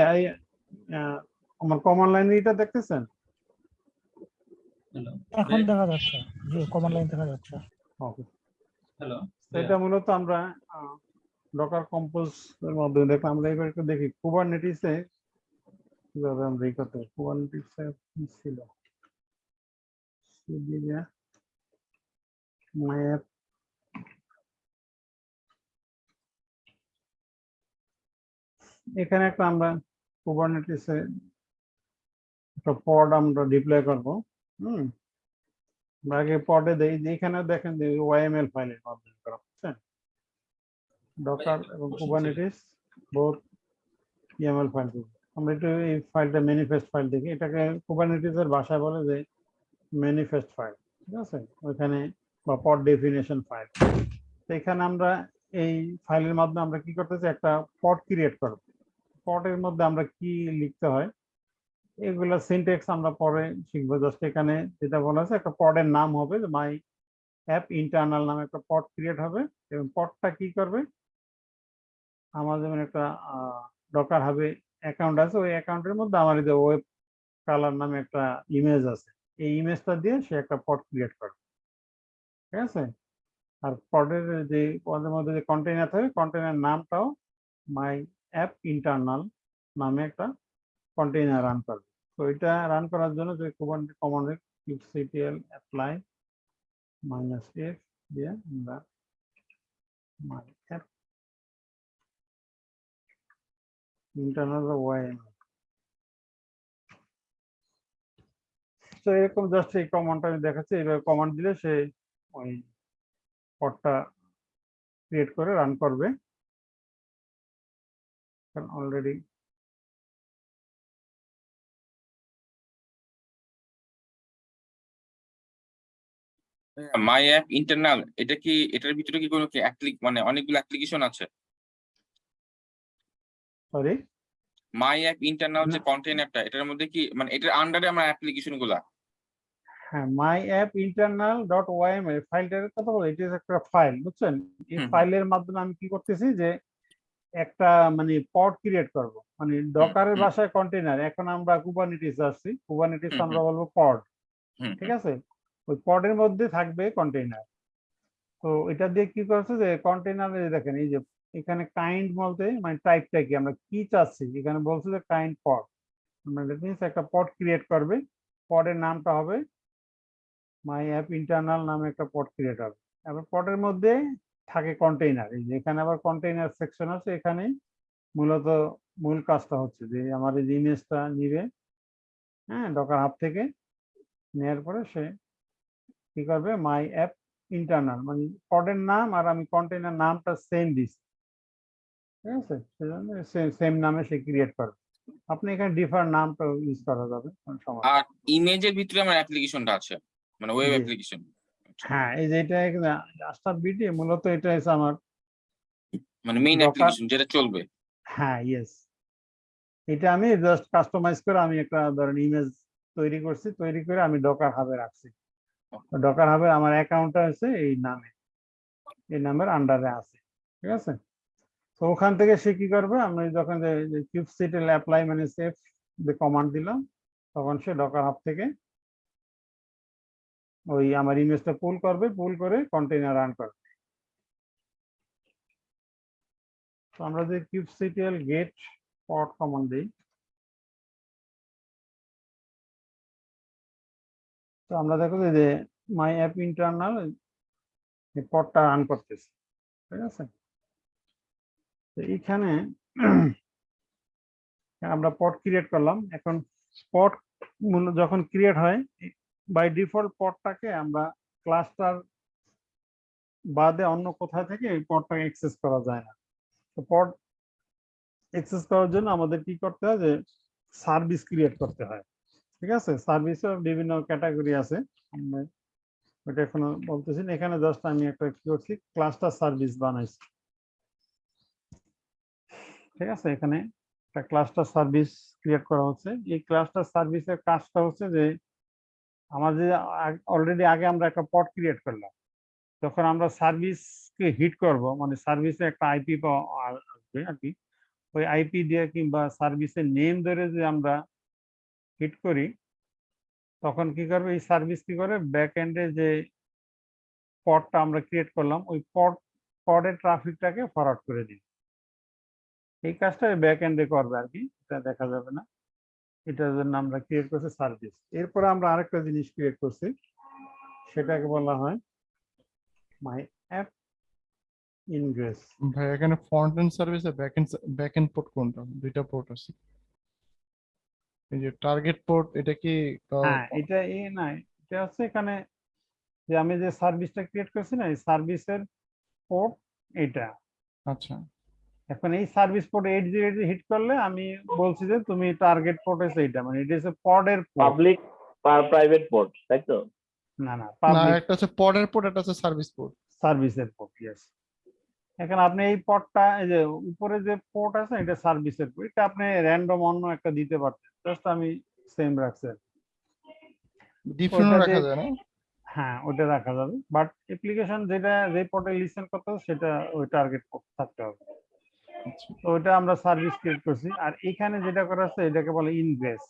আমার কমন লাইন এটা দেখতেছেন? হ্যালো এখন দেখা যাচ্ছে জি কমান্ড লাইন দেখা যাচ্ছে। ওকে হ্যালো এটা মূলত আমরা ডকার কম্পোজ এর মাধ্যমে দেখলাম। আমরা এবার একটু দেখি কুবারনেটিসে কীভাবে আমরা এই করতে কুবারনেটিসে কি ছিল? মায়ার এখানে একটা আমরা কুবারনেটিসে একটা পড আমরা ডিপ্লয় করব হুম? আগে পডে দেই এখানে দেখেন যে ওয়াইএমএল ফাইলের মাধ্যমে করা বুঝছেন ডকার এবং কুবারনেটিস বোথ ইএমএল ফাইল আমরা একটু এই ফাইলটা ম্যানিফেস্ট ফাইল দেখি। এটাকে কুবারনেটিস এর ভাষায় বলে যে ম্যানিফেস্ট ফাইল ঠিক আছে? ওইখানে বা পড ডেফিনেশন ফাইল এখানে আমরা এই ফাইলের মাধ্যমে আমরা কি করতেছি? একটা পট ক্রিয়েট করব। পটের মধ্যে আমরা কি লিখতে হয়? এগুলা সিনটেক্স আমরা পরে শিখব। জাস্ট এখানে যেটা বলা আছে, একটা পডের নাম হবে মাই অ্যাপ ইন্টারনাল নামে একটা পড ক্রিয়েট হবে, এবং পডটা কি করবে? আমার যেমন একটা ডকার হবে অ্যাকাউন্ট আছে, ওই অ্যাকাউন্টের মধ্যে আমার যে ওয়েব কালার নামে একটা ইমেজ আছে। এই ইমেজটা দিয়ে সে একটা পড ক্রিয়েট করবে। ঠিক আছে? আর পডের যে, পদের মধ্যে যে কন্টেনার থাকে কন্টেনার নামটাও মাই অ্যাপ ইন্টারনাল নামে একটা কন্টেনার রান করবে তো এটা রান করার জন্য যে command command kubectl apply minus F দিয়ে আমরা মাই অ্যাপ ইন্টারনাল ওয়াইএম তো এরকম জাস্ট এই কমান্ডটা আমি দেখাচ্ছি, এইভাবে কমান্ড দিলে সে ওই পডটা ক্রিয়েট করে রান করবে। কারণ অলরেডি মাই অ্যাপ ইন্টারনাল এটা কি এটার ভিতরে কি কোনো কি অ্যাপ্লিক মানে অনেকগুলো অ্যাপ্লিকেশন আছে? সরি মাই অ্যাপ ইন্টারনাল যে কন্টেইনারটা এটার মধ্যে কি মানে এটার আন্ডারে আমার অ্যাপ্লিকেশনগুলা? হ্যাঁ my app internal dot YML ফাইলটার কথা বলো এটা একটা ফাইল বুঝছেন? এই। ফাইলের মাধ্যমে আমি কি করতেছি যে একটা মানে পড ক্রিয়েট করব। মানে ডকারের ভাষায় কন্টেনার এখন আমরা কুবানিটিস আসছি। কুবানিটিস আমরা বলব পড ঠিক আছে? ওই পডের মধ্যে থাকবে কন্টেইনার তো এটা দিয়ে কি করছে যে কন্টেইনারে দেখেন এই যে এখানে কাইন্ড বলতে মানে টাইপটা কি? আমরা কি চাচ্ছি? এখানে বলছে যে কাইন্ড পড মানে মিনস একটা পড ক্রিয়েট করবে। পডের নামটা হবে মাই অ্যাপ ইন্টারনাল নামে একটা পড ক্রিয়েট হবে। এবার পডের মধ্যে থাকে কন্টেইনার এই যে এখানে আবার কন্টেইনার সেকশন আছে এখানে মূলত মূল কাজটা হচ্ছে যে আমার এই ইমেজটা নিবে হ্যাঁ ডকার হাব থেকে নেওয়ার পরে সে কি করবে? মাই অ্যাপ ইন্টারনাল মানে পডের নাম আর আমি কন্টেইনার নামটা সেম দিচ্ছি ঠিক আছে? সেজন্য সেম নামে সে ক্রিয়েট করবে। আপনি এখানে ডিফার নামটা ইউজ করা যাবে কোনো সমস্যা আর ইমেজের ভিতরে আমার অ্যাপ্লিকেশনটা আছে মানে ওয়েব। অ্যাপ্লিকেশন হ্যাঁ এই যে এটা আস্তা বিটি মূলত এটা হচ্ছে আমার মানে মেইন অ্যাপ্লিকেশন যেটা চলবে। হ্যাঁ ইয়েস এটা আমি জাস্ট কাস্টমাইজ করে আমি একটা ধরেন ইমেজ তৈরি করছি তৈরি করে আমি ডকার হাবে রাখছি। ডকার হাবে আমার অ্যাকাউন্টটা আছে এই নামে। এই নামের আন্ডারে আছে ঠিক আছে? তো ওখান থেকে সে কি করবে? আমি যখন যে কিউবসিটেল অ্যাপ্লাই মানে সেফ যে কমান্ড দিলাম তখন সে ডকার হাব থেকে ওই আমার ইমেজটা পুল করবে পুল করে কন্টেইনার রান করবে। তো আমরা যে কিউবসিটিএল গেট পট কমান্ড দিই, তো আমরা দেখো যে মাই অ্যাপ ইন্টারনাল পটটা রান করতেছে, ঠিক আছে? তো এইখানে আমরা পট ক্রিয়েট করলাম। এখন পট যখন ক্রিয়েট হয় বাই ডিফল্ট পটটাকে আমরা ক্লাস্টার বাদে অন্য কোথাও থেকে এই পটটাকে অ্যাক্সেস করা যায় না। তো পড অ্যাক্সেস করার জন্য আমাদের কি করতে হয় যে সার্ভিস ক্রিয়েট করতে হয়। ঠিক আছে? সার্ভিসের বিভিন্ন ক্যাটাগরি আছে। ওটা এখনও বলতেছি এখানে জাস্ট আমি একটা কি করছি? ক্লাস্টার সার্ভিস বানাইছি। ঠিক আছে? এখানে একটা ক্লাস্টার সার্ভিস ক্রিয়েট করা হচ্ছে। এই ক্লাস্টার সার্ভিসের কাজটা হচ্ছে যে আমার যে অলরেডি আগে আমরা একটা পট ক্রিয়েট করলাম। যখন আমরা সার্ভিসকে হিট করব মানে সার্ভিসে একটা আইপি আসবে আর কি। ওই আইপি দিয়ে কিংবা সার্ভিসের নেম ধরে যে আমরা হিট করি, তখন কি করবে? এই সার্ভিস কি করে? ব্যাক এন্ডে যে পডটা আমরা ক্রিয়েট করলাম, ওই পড পডের ট্রাফিকটাকে ফরওয়ার্ড করে দিই এই কাজটা ব্যাক এন্ডে করবে আর কি, এটা দেখা যাবে না। এটার জন্য আমরা ক্রিয়েট করছি সার্ভিস এরপরে আমরা আরেকটা জিনিস ক্রিয়েট করছি সেটাকে বলা হয় মাই অ্যাপ ইনগ্রেস ভাই এখানে ফ্রন্ট এন্ড সার্ভিস আর back end back end port কোনটা? দুইটা পোর্ট আছে। এই যে টার্গেট পোর্ট এটা কি হ্যাঁ এটা এ না এটা হচ্ছে এখানে যে আমি যে সার্ভিসটা ক্রিয়েট করছি না এই সার্ভিসের পোর্ট এটা। আচ্ছা। এখন এই service port eight zero eight hit করলে আমি বলছি যে তুমি টার্গেট পোর্ট হচ্ছে এইটা মানে এটা হচ্ছে পডের পোর্ট পাবলিক প্রাইভেট পোর্ট তাই তো? না না না পাবলিক একটা হচ্ছে পডের পোর্ট একটা হচ্ছে সার্ভিস পোর্ট সার্ভিসের পোর্ট ইয়েস এখন আপনি এই পটটা এই যে উপরে যে পোর্ট আছে এটা সার্ভিসের পোর্ট এটা আপনি র্যান্ডম অন্য একটা দিতে পারতেন। জাস্ট আমি সেম রাখছি আর কি। ডিফারেন্ট রাখা যায় না? হ্যাঁ ওটা রাখা যাবে। বাট অ্যাপ্লিকেশন যেটা যে পোর্টে লিসেন করতে হবে সেটা ওই টার্গেট থাকতে হবে। তো ওইটা আমরা সার্ভিস ক্রিয়েট করছি। আর এখানে যেটা করা আছে এটাকে বলে ইনগ্রেস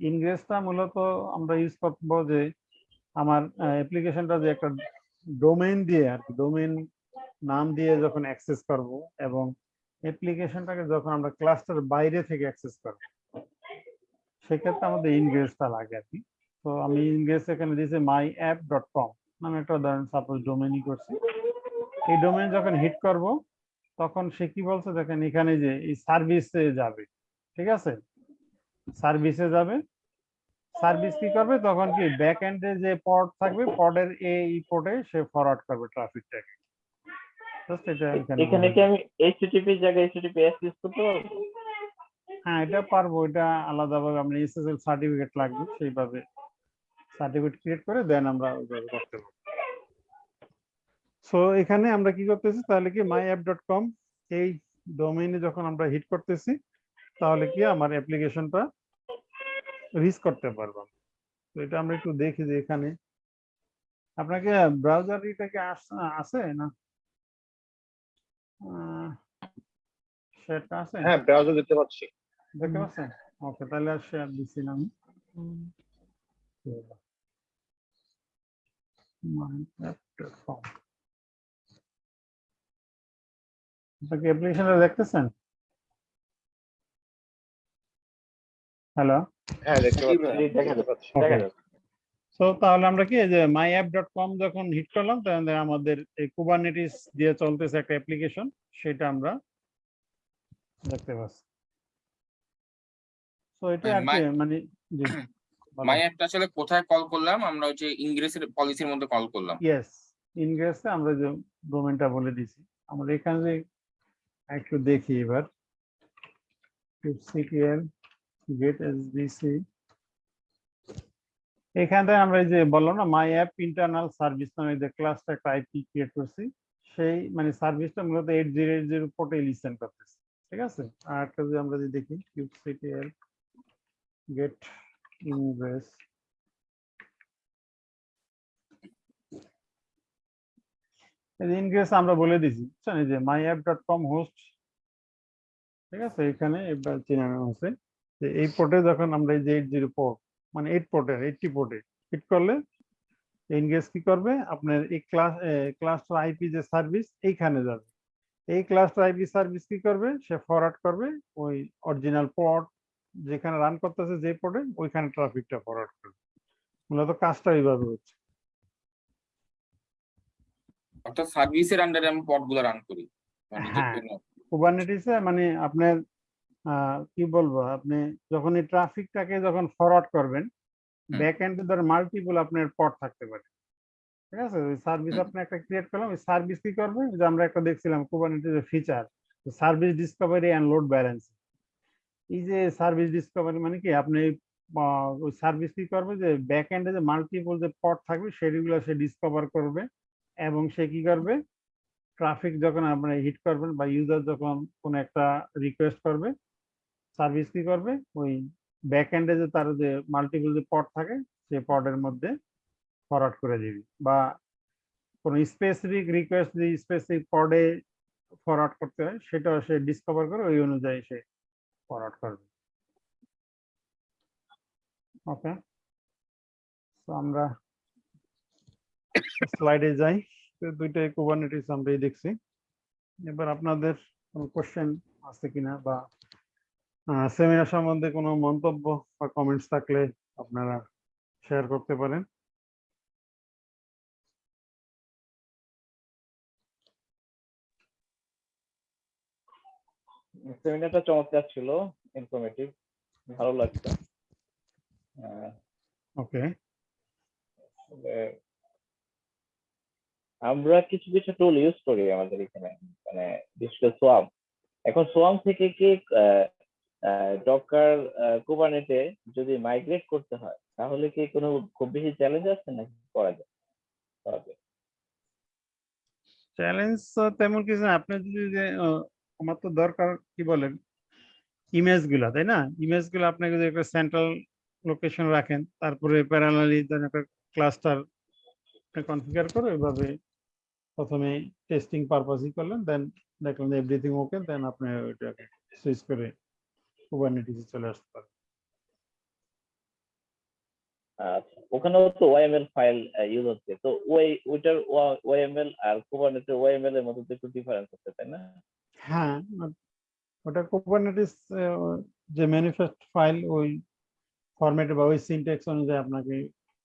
ইনগ্রেসটা মূলত আমরা ইউজ করব যে আমার অ্যাপ্লিকেশনটা যে একটা ডোমেইন দিয়ে আর কি ডোমেইন নাম দিয়ে যখন অ্যাক্সেস করব এবং অ্যাপ্লিকেশনটাকে যখন আমরা ক্লাস্টার বাইরে থেকে অ্যাক্সেস করব, সেক্ষেত্রে আমাদের ইনগ্রেসটা লাগে আর কি। তো আমি ইনগ্রেস এখানে দিয়েছি মাই অ্যাপ ডট কম নামে একটা ধরেন সাপোজ ডোমেইনই করছি। এই ডোমেইন যখন হিট করব তখন সে কি বলছে? দেখেন এখানে যে এই সার্ভিসে যাবে ঠিক আছে? সার্ভিসে যাবে। সার্ভিস কি করবে? তখন কি ব্যাক এন্ডে যে পড থাকবে পডের এই পোর্টে সে ফরওয়ার্ড করবে ট্রাফিকটাকে এখানে কি আমি এইচটিটিপি জায়গায় এইচটিটিপি এস ইউজ করতে পারব? হ্যাঁ এটা পারব। এটা আলাদাভাবে আমরা এসএসএল সার্টিফিকেট লাগবে সেইভাবে সার্টিফিকেট ক্রিয়েট করে দেন আমরা ওইভাবে করতে পারব। সো এখানে আমরা কি করতেছি? তাহলে কি মাই অ্যাপ ডট কম এই ডোমেইনে যখন আমরা হিট করতেছি তাহলে কি আমার অ্যাপ্লিকেশনটা রিচ করতে পারব তো এটা আমরা একটু দেখি যে এখানে আপনাকে ব্রাউজার এটাকে আছে না? সেটা আছে? হ্যাঁ ব্রাউজার দেখতে পাচ্ছি। দেখতে পাচ্ছেন? ওকে তাহলে আর শেয়ার দিচ্ছি না আমি My.app.com আপনি কি অ্যাপ্লিকেশনটা দেখতেছেন? হ্যালো হ্যাঁ দেখতে পাচ্ছি। জি, দেখা দেখতে যাচ্ছে, পাচ্ছি দেখা যাচ্ছে। সো তাহলে আমরা কি যে মাই অ্যাপ ডট কম যখন হিট করলাম তাহলে আমাদের এই কুবারনেটিস দিয়ে চলতেছে একটা অ্যাপ্লিকেশন সেটা আমরা দেখতে পাচ্ছি। তো এটা আর কি মানে মাই অ্যাপটা আসলে কোথায় কল করলাম? আমরা হচ্ছে ইংরেজের পলিসির মধ্যে কল করলাম। ইয়েস ইনগ্রেসে আমরা যে ডোমেনটা বলে দিছি আমরা এখানে যে একটু দেখি এবার। সিটিএল গেট এসবিসি এখান থেকে আমরা এই যে বললাম না মাই অ্যাপ ইন্টারনাল সার্ভিস নামে যে ক্লাসটা একটা আইপি ক্রিয়েট করছি, সেই মানে সার্ভিসটা মূলত এইট জিরো এইট জিরো পোর্টে লিসেন করতেছে, ঠিক আছে? আর একটা যদি আমরা যদি দেখি kube kubectl get ingress ingress আমরা বলে দিছি, বুঝছেন? এই যে my app dot com host ঠিক আছে? এখানে এবার চিনানো হচ্ছে যে এই পোর্টে যখন আমরা এই যে এইট জিরো পোর্ট মানে এইট পোর্টের এইটটি পোর্টে হিট করলে ইনগেজ কি করবে? আপনার এই ক্লাস ক্লাস্টার আইপি যে সার্ভিস এইখানে যাবে। এই ক্লাস্টার আইপি সার্ভিস কি করবে? সে ফরওয়ার্ড করবে ওই অরিজিনাল পোর্ট যেখানে রান করতেছে যে পোর্টে ওইখানে ট্রাফিকটা ফরওয়ার্ড করবে। মূলত কাজটা এইভাবে হচ্ছে। অর্থাৎ সার্ভিসের আন্ডারে আমি পডগুলো রান করি। মানে যে হ্যাঁ। কুবারনেটিসে মানে আপনার কি বলব? আপনি যখন এই ট্রাফিকটাকে যখন ফরওয়ার্ড করবেন। ব্যাক এন্ডে ধর মাল্টিপল আপনার পড থাকতে পারে। ঠিক আছে? ওই সার্ভিস। আপনি একটা ক্রিয়েট করলাম ওই সার্ভিস কি করবে? যে আমরা একটা দেখছিলাম কুবারনেটিসের feature service discovery and load balance এই যে সার্ভিস ডিসকভারি মানে কি? আপনি ওই সার্ভিস কি করবে? যে ব্যাক এন্ডে যে মাল্টিপল যে পড থাকবে সেগুলো সে ডিসকভার করবে। এবং সে কি করবে? ট্রাফিক যখন আপনি হিট করবেন বা ইউজার যখন কোনো একটা রিকোয়েস্ট করবে সার্ভিস কি করবে? ওই ব্যাক এন্ডে যে তার যে মাল্টিপল যে পড থাকে সেই পডের মধ্যে ফরওয়ার্ড করে দিবি বা কোনো স্পেসিফিক রিকোয়েস্ট যে স্পেসিফিক পডে ফরওয়ার্ড করতে হয়, সেটাও সে ডিসকভার করে ওই অনুযায়ী সে ফরওয়ার্ড করবে। ওকে তো আমরা স্লাইডে যাই দুইটাই কুবারনেটিস আমরাই দেখছি। এবার আপনাদের কোনো কোশ্চেন আছে কিনা বা সেমিনার সম্বন্ধে কোনো মন্তব্য বা কমেন্টস থাকলে আপনারা শেয়ার করতে পারেন। সেমিনারটা চমৎকার ছিল ইনফরমেটিভ ভালো লাগছে ওকে আমরা কিছু কিছু টুল ইউজ করি আমাদের এখানে মানে বিশেষ সোয়াম এখন সোয়াম থেকে কি ডকার কুবানেটে যদি মাইগ্রেট করতে হয়, তাহলে কি কোনো খুব বেশি চ্যালেঞ্জ আছে নাকি করা যায়? চ্যালেঞ্জ তেমন কিছু না। আপনি যদি যে আমার তো দরকার, কি বলেন ইমেজগুলা তাই না? ইমেজগুলো আপনাকে যদি একটা সেন্ট্রাল লোকেশন রাখেন, তারপরে প্যারালালি একটা ক্লাস্টার কনফিগার করে এভাবে প্রথমে টেস্টিং পারপাসই করলেন দেন দেখলেন এভরিথিং ওকে দেন আপনি ওইটাকে সুইচ করে কুবারনেটিসে চলে আসতে পারেন। আচ্ছা ওখানেও তো ওয়াইএমএল ফাইল ইউজ হচ্ছে। তো ওই ওইটার ওয়াইএমএল আর কুবারনেটের ওয়াইএমএল এর মধ্যে একটু ডিফারেন্স আছে তাই না? হ্যাঁ ওটা- কুবারনেটিস যে ম্যানিফেস্ট ফাইল ওই ফরম্যাটে বা ওই সিনট্যাক্স অনুযায়ী আপনাকে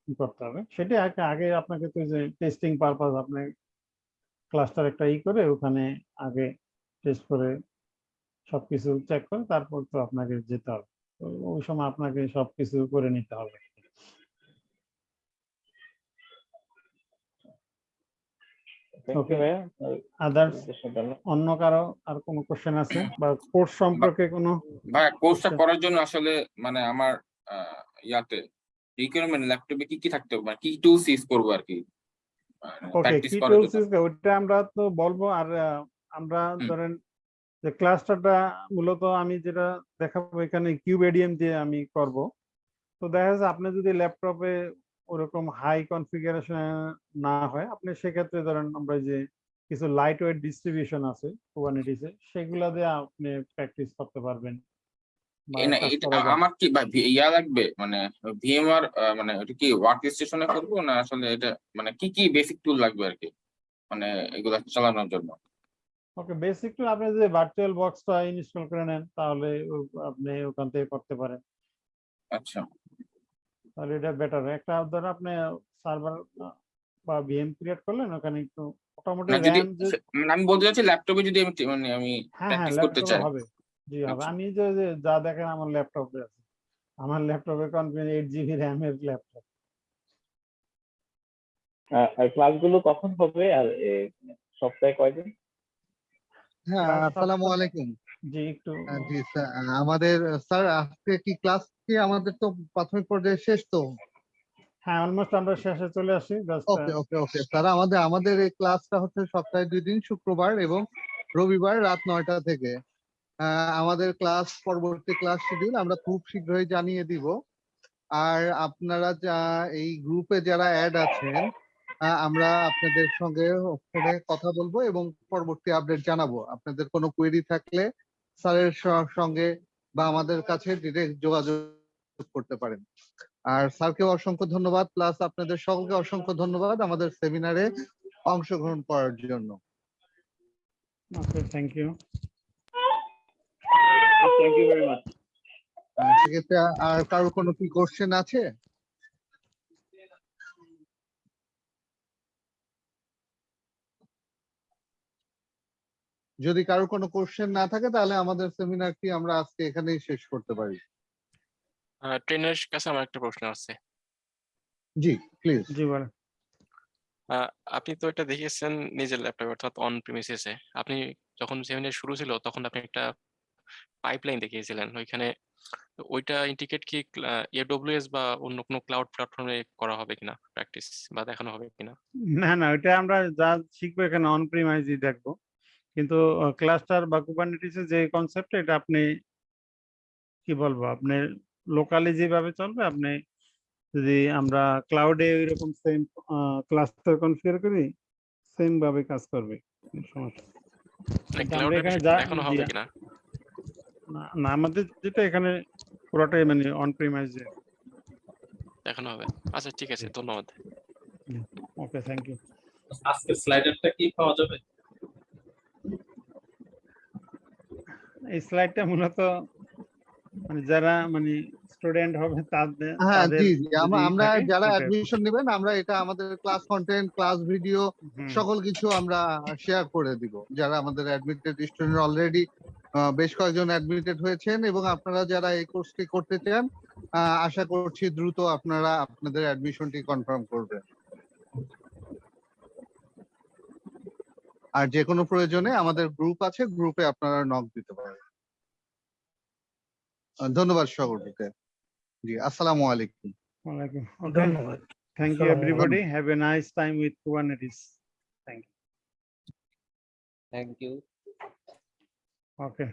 কি করতে হবে? সেটা আগে আপনাকে তো যে টেস্টিং পারপাস আপনি ক্লাস্টার একটা ই করে ওখানে আগে টেস্ট করে সবকিছু চেক করে তারপর তো আপনাকে যেতে হবে। ওই সময় আপনাকে সবকিছু করে নিতে হবে। আদার্স অন্য কারও আর কোনো কোশ্চেন আছে? বা কোর্স সম্পর্কে কোনো? ভাই কোর্সটা। করার জন্য আসলে মানে আমার আহ, ইয়াতে রিকোয়ারমেন্ট ল্যাপটপে কি কি থাকতে হবে? মানে কি টুলস ইউজ করব আর কি? ওকে কি টুলস জন্য। ওইটা আমরা তো বলব আর আমরা ধরেন যে ক্লাস্টারটা মূলত আমি যেটা দেখাবো এখানে কিউব এডিএম দিয়ে আমি করব। তো দেখা যাচ্ছে আপনি যদি ল্যাপটপে ওরকম হাই কনফিগারেশন না হয় আপনি সেক্ষেত্রে ধরেন আমরা যে কিছু লাইট ওয়েট ডিস্ট্রিবিউশন আছে কুবারনেটিসে সেগুলা দিয়ে আপনি প্র্যাকটিস করতে পারবেন। আমার কি ইয়া লাগবে? মানে ভিএমআর মানে এটা কি ওয়ার্ক স্টেশনে করব না আসলে এটা মানে কি কি বেসিক টুল লাগবে আর কি? মানে এগুলা চালানোর জন্য। ওকে বেসিক টুল আপনি যদি ভার্চুয়াল বক্সটা ইনস্টল করে নেন তাহলে আপনি ওখান থেকে করতে পারেন। আচ্ছা। তাহলে এটা বেটার একটা ধর আপনি সার্ভার বা ভিএম ক্রিয়েট করলেন ওখানে একটু মোটামুটি মানে আমি বলতে চাচ্ছি ল্যাপটপে যদি আমি মানে আমি হ্যাঁ হ্যাঁ প্র্যাকটিস করতে চাই। জি হবে আচ্ছা। আমি যে যে দেখেন আমার ল্যাপটপে আছে। আমার ল্যাপটপে কনফিগার এইট জিবি র্যাম এর ল্যাপটপ আর ক্লাসগুলো কখন হবে? আর সপ্তাহে কয়দিন? হ্যাঁ আসসালামু আলাইকুম। জি একটু জি স্যার আমাদের স্যার আজকে কি ক্লাস কি আমাদের তো প্রাথমিক পর্যায়ে শেষ তো? হ্যাঁ অলমোস্ট আমরা শেষে চলে আসি ওকে ওকে ওকে স্যার আমাদের আমাদের এই ক্লাসটা হচ্ছে সপ্তাহে দুই দিন শুক্রবার এবং রবিবার রাত নয়টা থেকে। আমাদের ক্লাস, পরবর্তী ক্লাস শিডিউল আমরা খুব শীঘ্রই জানিয়ে দিব। আর আপনারা যা, এই গ্রুপে যারা অ্যাড আছেন আমরা আপনাদের সঙ্গে ফোনে কথা বলব এবং পরবর্তী আপডেট জানাব। আপনাদের কোনো কোয়েরি থাকলে স্যারের সঙ্গে বা আমাদের কাছে ডিরেক্ট যোগাযোগ করতে পারেন। আর স্যারকে অসংখ্য ধন্যবাদ। প্লাস আপনাদের সকলকে অসংখ্য ধন্যবাদ আমাদের সেমিনারে অংশগ্রহণ করার জন্য। Thank you thank you very much সেক্ষেত্রে আর কারও কোনো কি কোশ্চেন আছে? যদি কারও কোনো কোশ্চেন না থাকে তাহলে আমাদের সেমিনারটি আমরা আজকে এখানেই শেষ করতে পারি। ট্রেনের কাছে আমার একটা প্রশ্ন আছে। জি প্লিজ জি বলেন। আহ, আপনি তো এটা দেখিয়েছেন নিজের ল্যাপটপে অর্থাৎ অন প্রিমিসেসে আপনি যখন সেমিনার শুরু ছিল তখন আপনি একটা পাইপলাইন দেখিয়েছিলেন। ওইখানে ওইটা ইন্ডিকেট কি এডব্লিউএস বা অন্য কোনো ক্লাউড প্ল্যাটফর্মে করা হবে কিনা প্র্যাকটিস বা দেখানো হবে কিনা? না না ওইটা আমরা যা শিখব এখানে অন প্রিমাইজই দেখব। কিন্তু ক্লাস্টার বা কুবারনেটিসের যে কনসেপ্ট এটা আপনি কি বলব আপনি লোকালি যেভাবে চলবে আপনি যদি আমরা ক্লাউডে এরকম সেম ক্লাস্টার কনফিগার করি সেম ভাবে কাজ করবে। সমস্যা ক্লাউডে এখানে যা দেখানো হবে কিনা? না না, আমাদের যেটা এখানে পুরোটাই মানে অন প্রিমাইজে দেখানো হবে। আচ্ছা ঠিক আছে ধন্যবাদ। ওকে থ্যাংক ইউ আজকে স্লাইডারটা কি পাওয়া যাবে? এই স্লাইডটা মূলত মানে যারা মানে স্টুডেন্ট হবে তাদের হ্যাঁ জি জি আমরা যারা অ্যাডমিশন নেবেন আমরা এটা আমাদের ক্লাস কন্টেন্ট ক্লাস ভিডিও সকল কিছু আমরা শেয়ার করে দিব। যারা আমাদের অ্যাডমিটেড স্টুডেন্ট অলরেডি বেশ কয়েকজন অ্যাডমিটেড হয়েছেন এবং আপনারা যারা এই কোর্সটি করতে চান আহ, আশা করছি দ্রুত আপনারা আপনাদের অ্যাডমিশনটি কনফার্ম করবেন। আর যে কোনো প্রয়োজনে আমাদের গ্রুপ আছে গ্রুপে আপনারা নক দিতে পারেন। ধন্যবাদ সকলকে জি আসসালামু আলাইকুম। ওয়ালাইকুম ধন্যবাদ। Thank you everybody have a nice time with Kubernetes thank you thank you okay